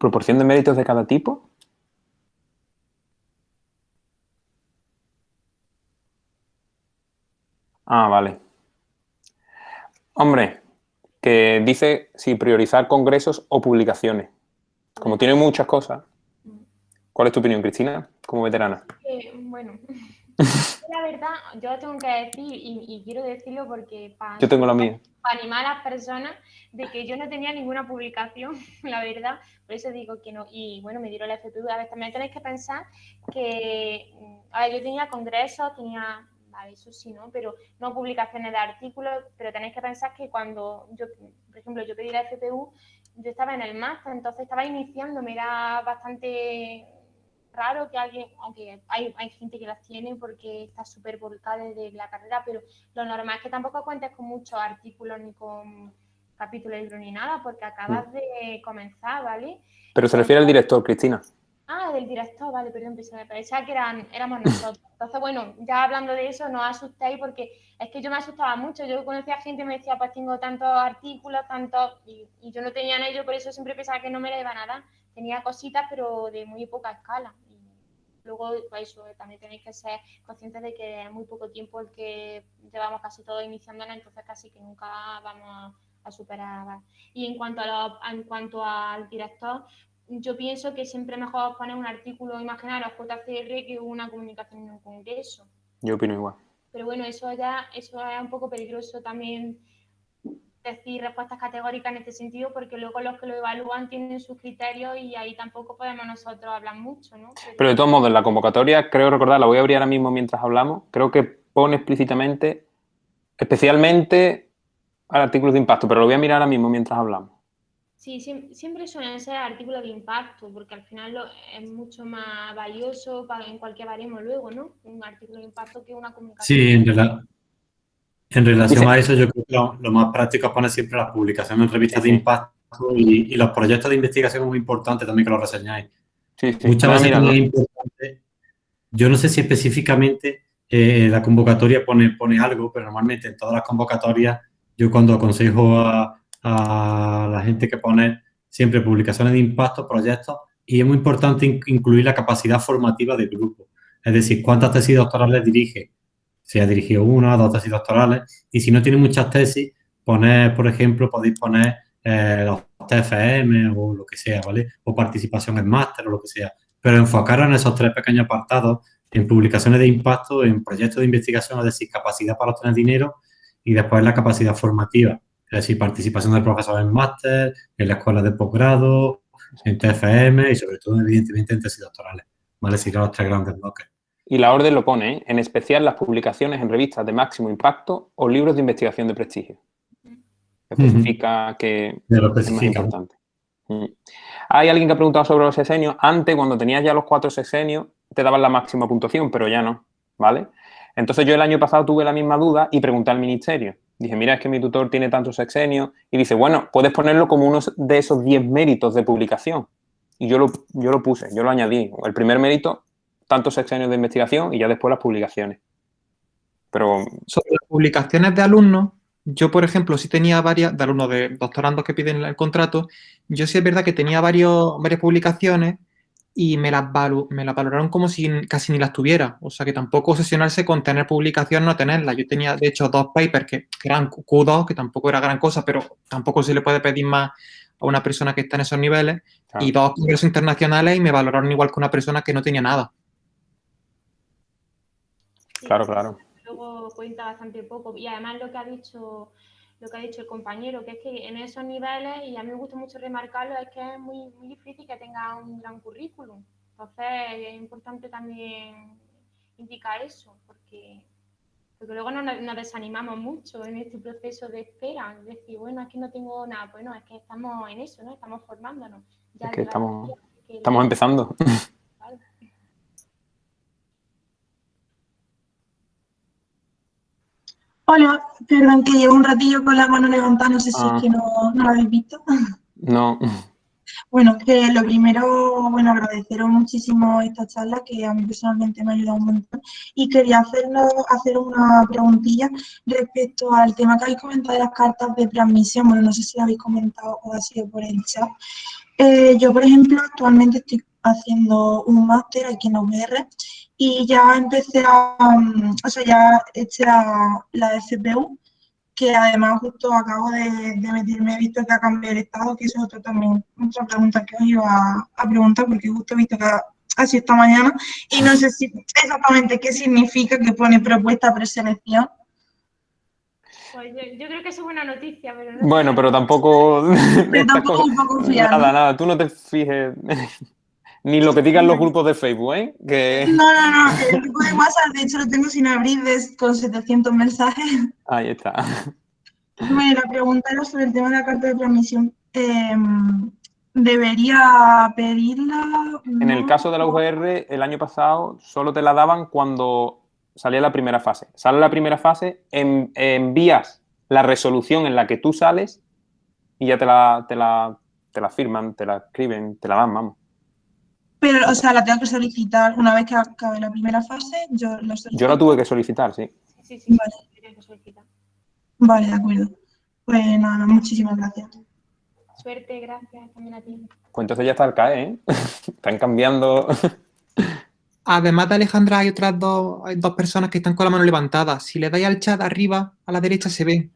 ¿Proporción de méritos de cada tipo? Ah, vale. Hombre, que dice si priorizar congresos o publicaciones. Como tiene muchas cosas. ¿Cuál es tu opinión, Cristina, como veterana? Eh, bueno, la verdad, yo tengo que decir, y, quiero decirlo porque para, yo tengo la mía. para animar a las personas de que yo no tenía ninguna publicación, la verdad, por eso digo que no. Y bueno, me dieron la FPU. A ver, también tenéis que pensar que, a ver, yo tenía congresos, tenía eso sí, ¿no? Pero no publicaciones de artículos, pero tenéis que pensar que cuando yo, por ejemplo, yo pedí la FPU, yo estaba en el máster, entonces estaba iniciando, me era bastante raro que alguien, aunque hay, hay gente que las tiene porque está súper volcada desde la carrera, pero lo normal es que tampoco cuentes con muchos artículos ni con capítulos de libro ni nada, porque acabas mm. de comenzar, ¿vale? Pero se refiere al director, Cristina. Ah, del director, vale, perdón, me parecía que eran, éramos nosotros. Entonces, bueno, ya hablando de eso, no os asustéis porque es que yo me asustaba mucho. Yo conocía gente y me decía, pues tengo tantos artículos, tantos, y, yo no tenía en ello, por eso siempre pensaba que no me la iban a dar. Tenía cositas, pero de muy poca escala. Y luego, pues eso, también tenéis que ser conscientes de que es muy poco tiempo el que llevamos casi todo iniciándola, entonces casi que nunca vamos a superar. Y en cuanto, a en cuanto al director, yo pienso que siempre mejor poner un artículo imaginario a JCR que una comunicación en un congreso. Yo opino igual. Pero bueno, eso ya eso es un poco peligroso también decir respuestas categóricas en este sentido porque luego los que lo evalúan tienen sus criterios y ahí tampoco podemos nosotros hablar mucho, ¿no? Pero, de todos modos, en la convocatoria, creo recordar, la voy a abrir ahora mismo mientras hablamos, creo que pone explícitamente, especialmente al artículo de impacto, pero lo voy a mirar ahora mismo mientras hablamos. Sí, siempre suelen ser artículos de impacto, porque al final es mucho más valioso en cualquier baremo luego, ¿no? Un artículo de impacto que una comunicación. Sí, en, en relación a eso, yo creo que lo, más práctico es poner siempre las publicaciones en revistas de impacto y, los proyectos de investigación es muy importante también que los reseñáis. Muchas veces es importante. Yo no sé si específicamente eh, la convocatoria pone, pone algo, pero normalmente en todas las convocatorias, yo cuando aconsejo a a la gente que pone siempre publicaciones de impacto, proyectos, y es muy importante incluir la capacidad formativa del grupo. Es decir, cuántas tesis doctorales dirige. Si ha dirigido una, dos tesis doctorales, y si no tiene muchas tesis, poner, por ejemplo, podéis poner eh, los TFM o lo que sea, ¿vale? O participación en máster o lo que sea. Pero enfocaros en esos tres pequeños apartados, en publicaciones de impacto, en proyectos de investigación, es decir, capacidad para obtener dinero y después la capacidad formativa. Es decir, participación del profesor en máster, en la escuela de posgrado, en TFM y sobre todo, evidentemente, en tesis doctorales. ¿Vale? Si los tres grandes bloques. Y la orden lo pone, ¿eh? en especial las publicaciones en revistas de máximo impacto o libros de investigación de prestigio. Especifica que es más importante. Mm. Hay alguien que ha preguntado sobre los sexenios. Antes, cuando tenías ya los cuatro sexenios, te daban la máxima puntuación, pero ya no, ¿vale? Entonces yo el año pasado tuve la misma duda y pregunté al ministerio. Dije, mira, es que mi tutor tiene tantos sexenios. Y dice, bueno, puedes ponerlo como uno de esos 10 méritos de publicación. Y yo lo, yo lo puse, yo lo añadí. El primer mérito, tantos sexenios de investigación y ya después las publicaciones. Pero... Sobre las publicaciones de alumnos, yo, por ejemplo, sí tenía varias, de alumnos de doctorandos que piden el contrato, yo sí es verdad que tenía varios, varias publicaciones y me las, me las valoraron como si casi ni las tuviera. O sea, que tampoco obsesionarse con tener publicación, no tenerla. Yo tenía, de hecho, dos papers que, eran Q2, que tampoco era gran cosa, pero tampoco se le puede pedir más a una persona que está en esos niveles, y dos congresos internacionales y me valoraron igual que una persona que no tenía nada. Claro, claro. Luego cuenta bastante poco. Y además lo que ha dicho lo que ha dicho el compañero, que es que en esos niveles, y a mí me gusta mucho remarcarlo, es que es muy, muy difícil que tenga un gran currículum. Entonces es importante también indicar eso, porque, porque luego no nos, desanimamos mucho en este proceso de espera. Es decir, bueno, es que no tengo nada, bueno, es que estamos en eso, ¿no? Estamos formándonos. Ya es que estamos, estamos empezando. Hola, perdón que llevo un ratillo con la mano levantada, no sé si es ah. que no, no lo habéis visto. No. Bueno, que lo primero, bueno, agradeceros muchísimo esta charla que a mí personalmente me ha ayudado un montón y quería hacerlo, hacer una preguntilla respecto al tema que habéis comentado de las cartas de transmisión, bueno, no sé si lo habéis comentado o ha sido por el chat. Eh, yo, por ejemplo, actualmente estoy haciendo un máster aquí en la UR y ya empecé a, mm, o sea, ya eché la, la FPU, que además justo acabo de, de meterme, he visto que ha cambiado el estado, que eso es otra también, otra pregunta que os iba a, preguntar, porque justo he visto que ha, sido esta mañana, y no sé si exactamente qué significa que pone propuesta preselección. Pues yo, creo que eso es buena noticia, pero Bueno, pero tampoco... Pero tampoco un poco Nada, nada, tú no te fijes... Ni lo que digan los grupos de Facebook, ¿eh? Que... No, no, no. El grupo de WhatsApp, de hecho, lo tengo sin abrir con 700 mensajes. Ahí está. Bueno, la pregunta era sobre el tema de la carta de transmisión. Em, ¿Debería pedirla? En el caso de la UGR, el año pasado solo te la daban cuando salía la primera fase. Sale la primera fase, envías la resolución en la que tú sales y ya te la, te la, te la firman, te la escriben, te la dan, vamos. Pero, o sea, la tengo que solicitar una vez que acabe la primera fase. Yo, lo yo la tuve que solicitar, sí. Sí, sí, vale. que solicitar. Vale, de acuerdo. Pues nada, muchísimas gracias. Suerte, gracias también a ti. Pues entonces ya está el CAE, ¿eh? Están cambiando. Además de Alejandra, hay otras dos, hay dos personas que están con la mano levantada. Si le dais al chat arriba, a la derecha se ve.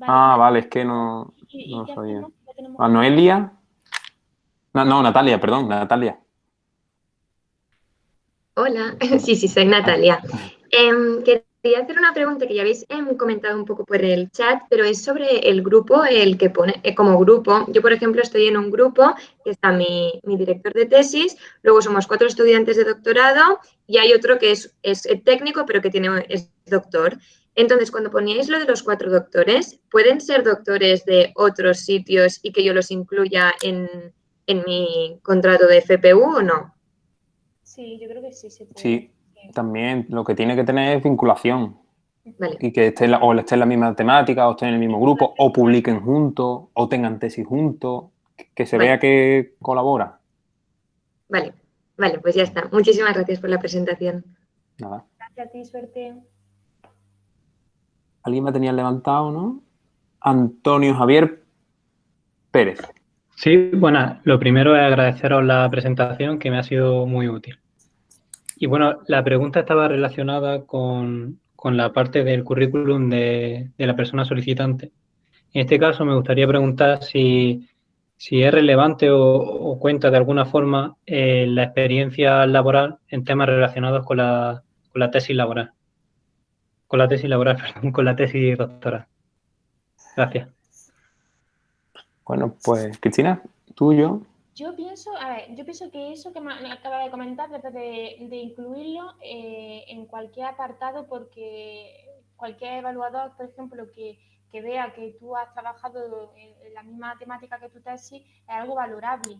Ah, vale, es que no, no sabía. ¿A Noelia? No, no, Natalia, perdón, Natalia. Hola, sí, sí, soy Natalia. Eh, Quería hacer una pregunta que ya habéis em, comentado un poco por el chat, pero es sobre el grupo, el que pone eh, como grupo. Yo, por ejemplo, estoy en un grupo que está mi, director de tesis, luego somos cuatro estudiantes de doctorado y hay otro que es, es técnico, pero que tiene, es doctor. Entonces, cuando poníais lo de los cuatro doctores, ¿pueden ser doctores de otros sitios y que yo los incluya en, en mi contrato de FPU o no? Sí, yo creo que sí se puede. Sí, también lo que tiene que tener es vinculación. Y que esté o esté en la misma temática, o estén en el mismo grupo, o publiquen juntos, o tengan tesis juntos, que se vea que colabora. Vale, vale, pues ya está. Muchísimas gracias por la presentación. Nada. Gracias a ti, suerte. Alguien me tenía levantado, ¿no? Antonio Javier Pérez. Sí, bueno, lo primero es agradeceros la presentación que me ha sido muy útil. Y bueno, la pregunta estaba relacionada con, la parte del currículum de, la persona solicitante. En este caso me gustaría preguntar si, es relevante o, cuenta de alguna forma eh, la experiencia laboral en temas relacionados con la, con la tesis laboral. Con la tesis laboral, perdón, con la tesis doctoral. Gracias. Bueno, pues Cristina, tú y yo. Yo pienso, a ver, yo pienso que eso que me acaba de comentar, de, de incluirlo eh, en cualquier apartado, porque cualquier evaluador, por ejemplo, que, vea que tú has trabajado en, la misma temática que tu tesis, es algo valorable.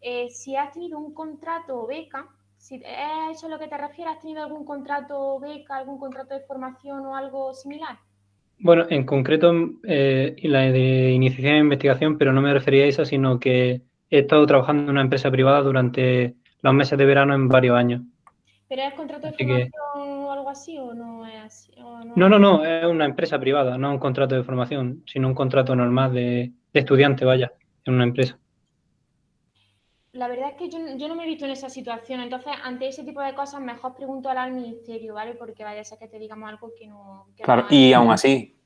Eh, si has tenido un contrato o beca, si es eso a lo que te refieres, ¿has tenido algún contrato beca, algún contrato de formación o algo similar? Bueno, en concreto, eh, la de iniciación de investigación, pero no me refería a eso, sino que he estado trabajando en una empresa privada durante los meses de verano en varios años. ¿Pero es contrato de formación o algo así o no es así? no, no, no, es una empresa privada, no un contrato de formación, sino un contrato normal de, estudiante, vaya, en una empresa. La verdad es que yo, no me he visto en esa situación, entonces ante ese tipo de cosas mejor pregunto al ministerio, ¿vale? Porque vaya a ser que te digamos algo que no... claro, y aún así,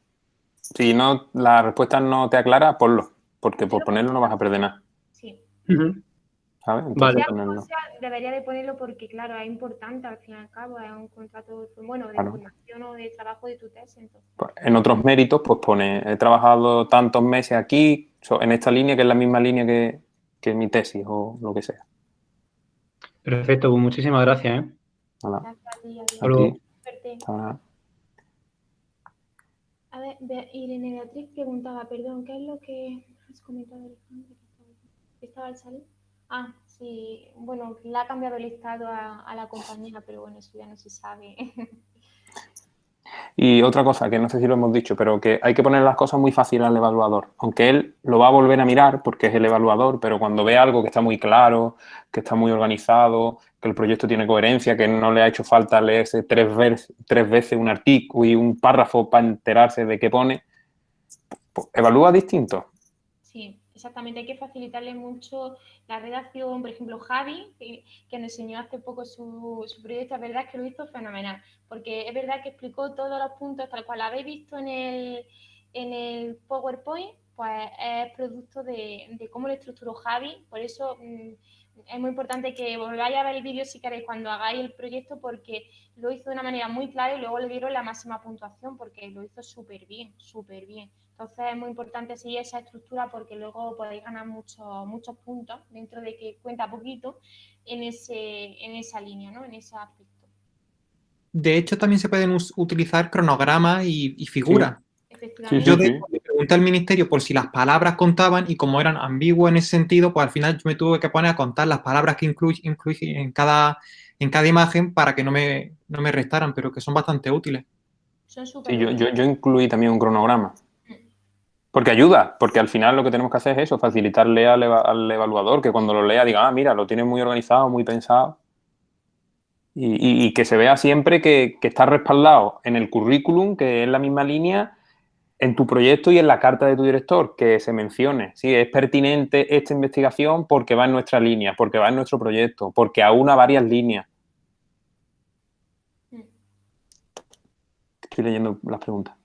si no la respuesta no te aclara, ponlo, porque por ponerlo no vas a perder nada. ¿Sabes? vale. debería de ponerlo porque, claro, es importante al fin y al cabo, es un contrato bueno, de formación o de trabajo de tu tesis. Pues, en otros méritos, pues pone, he trabajado tantos meses aquí, en esta línea, que es la misma línea que, que mi tesis o lo que sea. Perfecto, pues muchísimas gracias. ¿eh? Gracias a ti. A ver, Irene Beatriz preguntaba, perdón, ¿qué es lo que has comentado, Alejandro? Estaba al salir. Ah, sí, bueno, le ha cambiado el estado a, la compañera, pero bueno, eso ya no se sabe. Y otra cosa, que no sé si lo hemos dicho, pero que hay que poner las cosas muy fáciles al evaluador. Aunque él lo va a volver a mirar porque es el evaluador, pero cuando ve algo que está muy claro, que está muy organizado, que el proyecto tiene coherencia, que no le ha hecho falta leerse tres, veces, tres veces un artículo y un párrafo para enterarse de qué pone, pues, evalúa distinto. Sí. Exactamente, hay que facilitarle mucho la redacción. Por ejemplo, Javi, que, nos enseñó hace poco su, proyecto, la verdad que lo hizo fenomenal, porque es verdad que explicó todos los puntos tal cual habéis visto en el, en el PowerPoint, pues es producto de, cómo lo estructuró Javi. Por eso mm, es muy importante que volváis a ver el vídeo si queréis cuando hagáis el proyecto, porque lo hizo de una manera muy clara y luego le dieron la máxima puntuación, porque lo hizo súper bien, súper bien. Entonces es muy importante seguir esa estructura porque luego podéis ganar muchos muchos puntos dentro de que cuenta poquito en, ese, en esa línea, ¿no? en ese aspecto. De hecho, también se pueden utilizar cronogramas y, figuras. yo le pregunté al ministerio por si las palabras contaban y como eran ambiguas en ese sentido, pues al final yo me tuve que poner a contar las palabras que incluye, en, cada, en cada imagen para que no me, no me restaran, pero que son bastante útiles. sí, yo, yo, yo incluí también un cronograma. Porque ayuda, porque al final lo que tenemos que hacer es eso, facilitarle al, evaluador que cuando lo lea diga, ah, mira, lo tiene muy organizado, muy pensado. Y, que se vea siempre que, está respaldado en el currículum, que es la misma línea, en tu proyecto y en la carta de tu director, que se mencione. Sí, es pertinente esta investigación porque va en nuestra línea, porque va en nuestro proyecto, porque aúna varias líneas. Mm. Estoy leyendo las preguntas.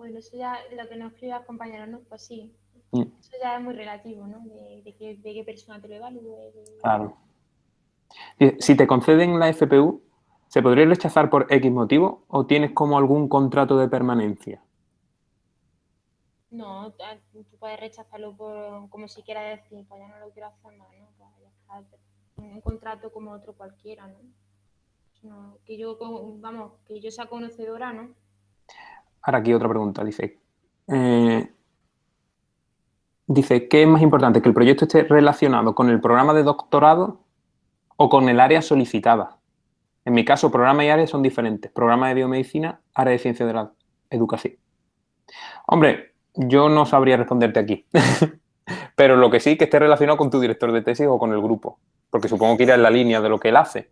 Bueno, eso ya lo que nos escribe compañeros, ¿no? Pues sí, Mm. Eso ya es muy relativo, ¿no? De, qué, persona te lo evalúe. Claro. Si te conceden la FPU, ¿se podría rechazar por X motivo o tienes como algún contrato de permanencia? No, tú puedes rechazarlo por, como si quieras decir, pues ya no lo quiero hacer más, ¿no? Pues ya está, un contrato como otro cualquiera, ¿no? que yo, vamos, que yo sea conocedora, ¿no? Ahora aquí otra pregunta, dice, eh, dice, ¿qué es más importante? ¿Que el proyecto esté relacionado con el programa de doctorado o con el área solicitada? En mi caso, programa y área son diferentes. Programa de biomedicina, área de ciencia de la educación. Hombre, yo no sabría responderte aquí. Pero lo que sí, que esté relacionado con tu director de tesis o con el grupo. Porque supongo que irá en la línea de lo que él hace.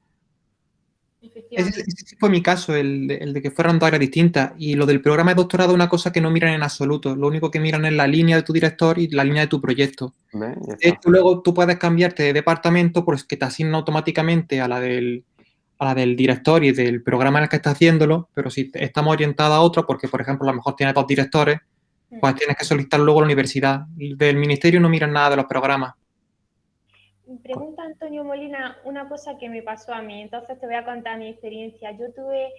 Ese, fue mi caso, el de, que fueran dos áreas distintas. Y lo del programa de doctorado es una cosa que no miran en absoluto. Lo único que miran es la línea de tu director y la línea de tu proyecto. luego tú puedes cambiarte de departamento porque te asigna automáticamente a la del a la del director y del programa en el que está haciéndolo, pero si estamos orientados a otro, porque por ejemplo a lo mejor tiene dos directores, pues tienes que solicitar luego a la universidad. Del ministerio no miran nada de los programas. Pregunta Antonio Molina una cosa que me pasó a mí, entonces te voy a contar mi experiencia. Yo tuve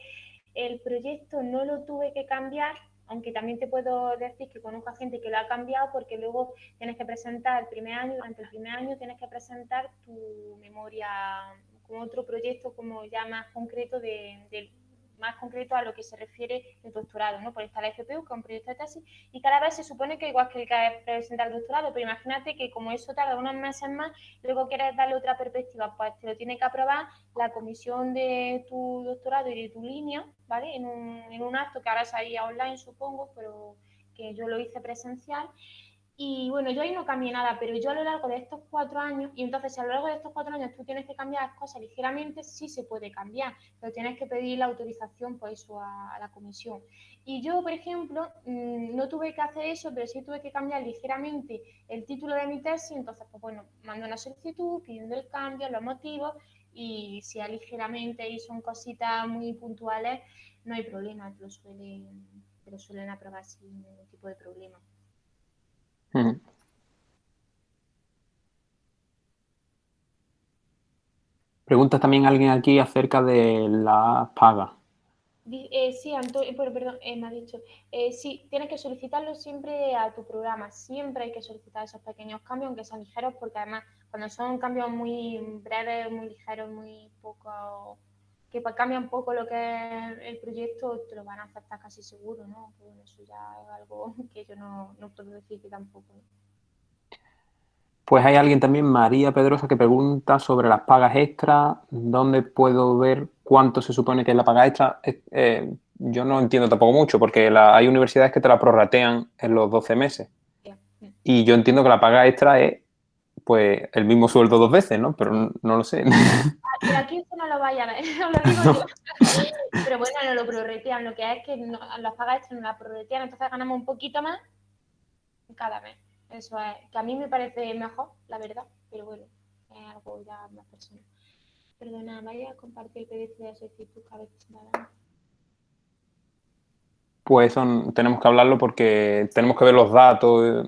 el proyecto, no lo tuve que cambiar, aunque también te puedo decir que conozco a gente que lo ha cambiado porque luego tienes que presentar el primer año, durante el primer año tienes que presentar tu memoria con otro proyecto como ya más concreto de, de más concreto a lo que se refiere el doctorado, ¿no? Por esta la FPU, que es un proyecto de tesis, y cada vez se supone que igual que el que el doctorado, pero imagínate que como eso tarda unos meses más, luego quieres darle otra perspectiva, pues te lo tiene que aprobar la comisión de tu doctorado y de tu línea, ¿vale? En un, en un acto que ahora salía online, supongo, pero que yo lo hice presencial, y bueno, yo ahí no cambié nada, pero yo a lo largo de estos cuatro años, y entonces si a lo largo de estos cuatro años tú tienes que cambiar cosas ligeramente, sí se puede cambiar, pero tienes que pedir la autorización por eso a, la comisión. Y yo, por ejemplo, mm, no tuve que hacer eso, pero sí tuve que cambiar ligeramente el título de mi tesis, entonces, pues bueno, mando una solicitud pidiendo el cambio, los motivos, y si es ligeramente y son cositas muy puntuales, no hay problema, te lo suelen, te lo suelen aprobar sin ningún tipo de problema. Pregunta también alguien aquí acerca de la paga. Eh, sí, Antonio, perdón, eh, me ha dicho. Eh, sí, tienes que solicitarlo siempre a tu programa. Siempre hay que solicitar esos pequeños cambios, aunque sean ligeros, porque además, cuando son cambios muy breves, muy ligeros, muy poco. Que cambian un poco lo que es el proyecto, te lo van a aceptar casi seguro, ¿no? eso ya es algo que yo no, no puedo decir que tampoco. Pues hay alguien también, María Pedrosa, que pregunta sobre las pagas extras. ¿Dónde puedo ver cuánto se supone que es la paga extra? Eh, yo no entiendo tampoco mucho, porque hay universidades que te la prorratean en los 12 meses. Y yo entiendo que la paga extra es pues el mismo sueldo dos veces, ¿no? Pero no, lo sé. Ah, pero aquí no lo vaya a ver, no lo digo yo. Pero bueno, no lo prorratean, lo que es que las pagas no la prorratean, entonces ganamos un poquito más cada mes. Eso es, que a mí me parece mejor, la verdad, pero bueno, es algo ya más personal. Perdona, vaya a compartir el PDF de solicitud cada vez que Pues son, tenemos que hablarlo porque tenemos que ver los datos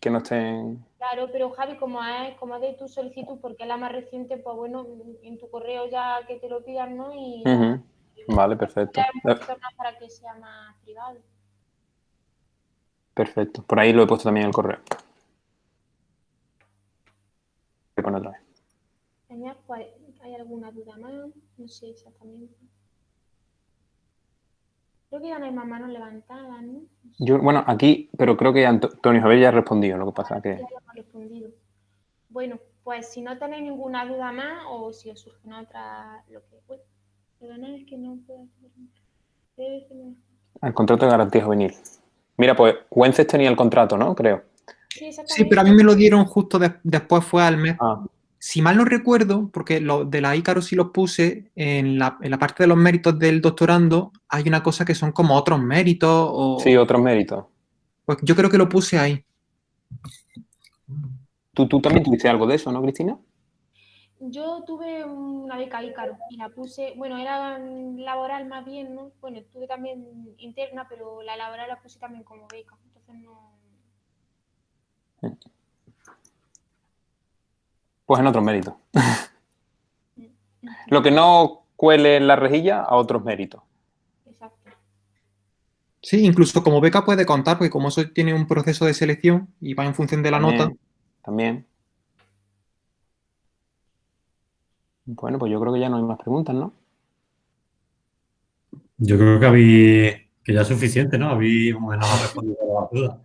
que no estén... Claro, pero Javi, como es, como de tu solicitud, porque es la más reciente, pues bueno, en tu correo ya que te lo pidan, ¿no? Y, Vale, perfecto. Para que sea más privado. Perfecto. Por ahí lo he puesto también en el correo. Voy otra vez. Pues, ¿hay alguna duda más? No sé exactamente. Creo que ya no hay más manos levantadas, ¿no? Yo, bueno, aquí, pero creo que Antonio Javier ya ha respondido, lo que pasa ah, que... respondido. Bueno, pues si no tenéis ninguna duda más o si os surge otra, lo que... Uy, perdonad, es que no puedo hacer... El contrato de garantía juvenil. Mira, pues Wences tenía el contrato, ¿no? Creo. Sí, pero a mí me lo dieron justo después, fue al mes. Ah. Si mal no recuerdo, porque lo de la Ícaro sí los puse, en la, parte de los méritos del doctorando hay una cosa que son como otros méritos. O... Sí, otros méritos. Pues yo creo que lo puse ahí. ¿Tú, tú también tuviste algo de eso, ¿no, Cristina? Yo tuve una beca Ícaro y la puse, bueno, era laboral más bien, ¿no? Bueno, tuve también interna, pero la laboral la puse también como beca, entonces no... Pues en otros méritos. Lo que no cuele en la rejilla, a otros méritos. Exacto. Sí, incluso como beca puede contar, porque como eso tiene un proceso de selección y va en función de la nota. También. Bueno, pues yo creo que ya no hay más preguntas, ¿no? Yo creo que había, que ya es suficiente, ¿no? Había más o menos respondido a las dudas.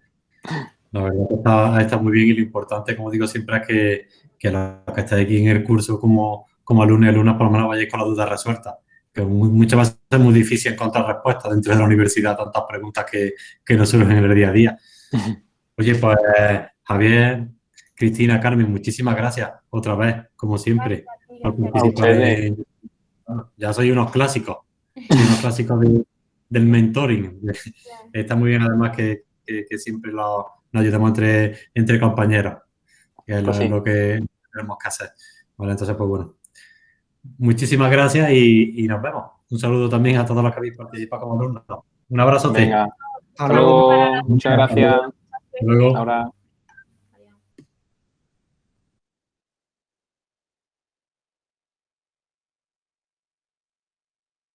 La verdad que está, está, muy bien y lo importante, como digo siempre, es que, que los que estáis aquí en el curso como, como alumnos y alumnas por lo menos vayáis con las dudas resueltas. Que muchas veces es muy difícil encontrar respuestas dentro de la universidad, tantas preguntas que, que nos surgen en el día a día. Oye, pues Javier, Cristina, Carmen, muchísimas gracias otra vez, como siempre, por participar. ya soy unos clásicos, unos clásicos del mentoring. Está muy bien además que, que, siempre lo, nos ayudamos entre, entre compañeros, que es lo, pues que tenemos que hacer. Vale, entonces, pues bueno, muchísimas gracias y, y, nos vemos. Un saludo también a todos los que habéis participado como alumnos. Un abrazo. Venga. Hasta luego. Muchas gracias. Hasta luego. Ahora.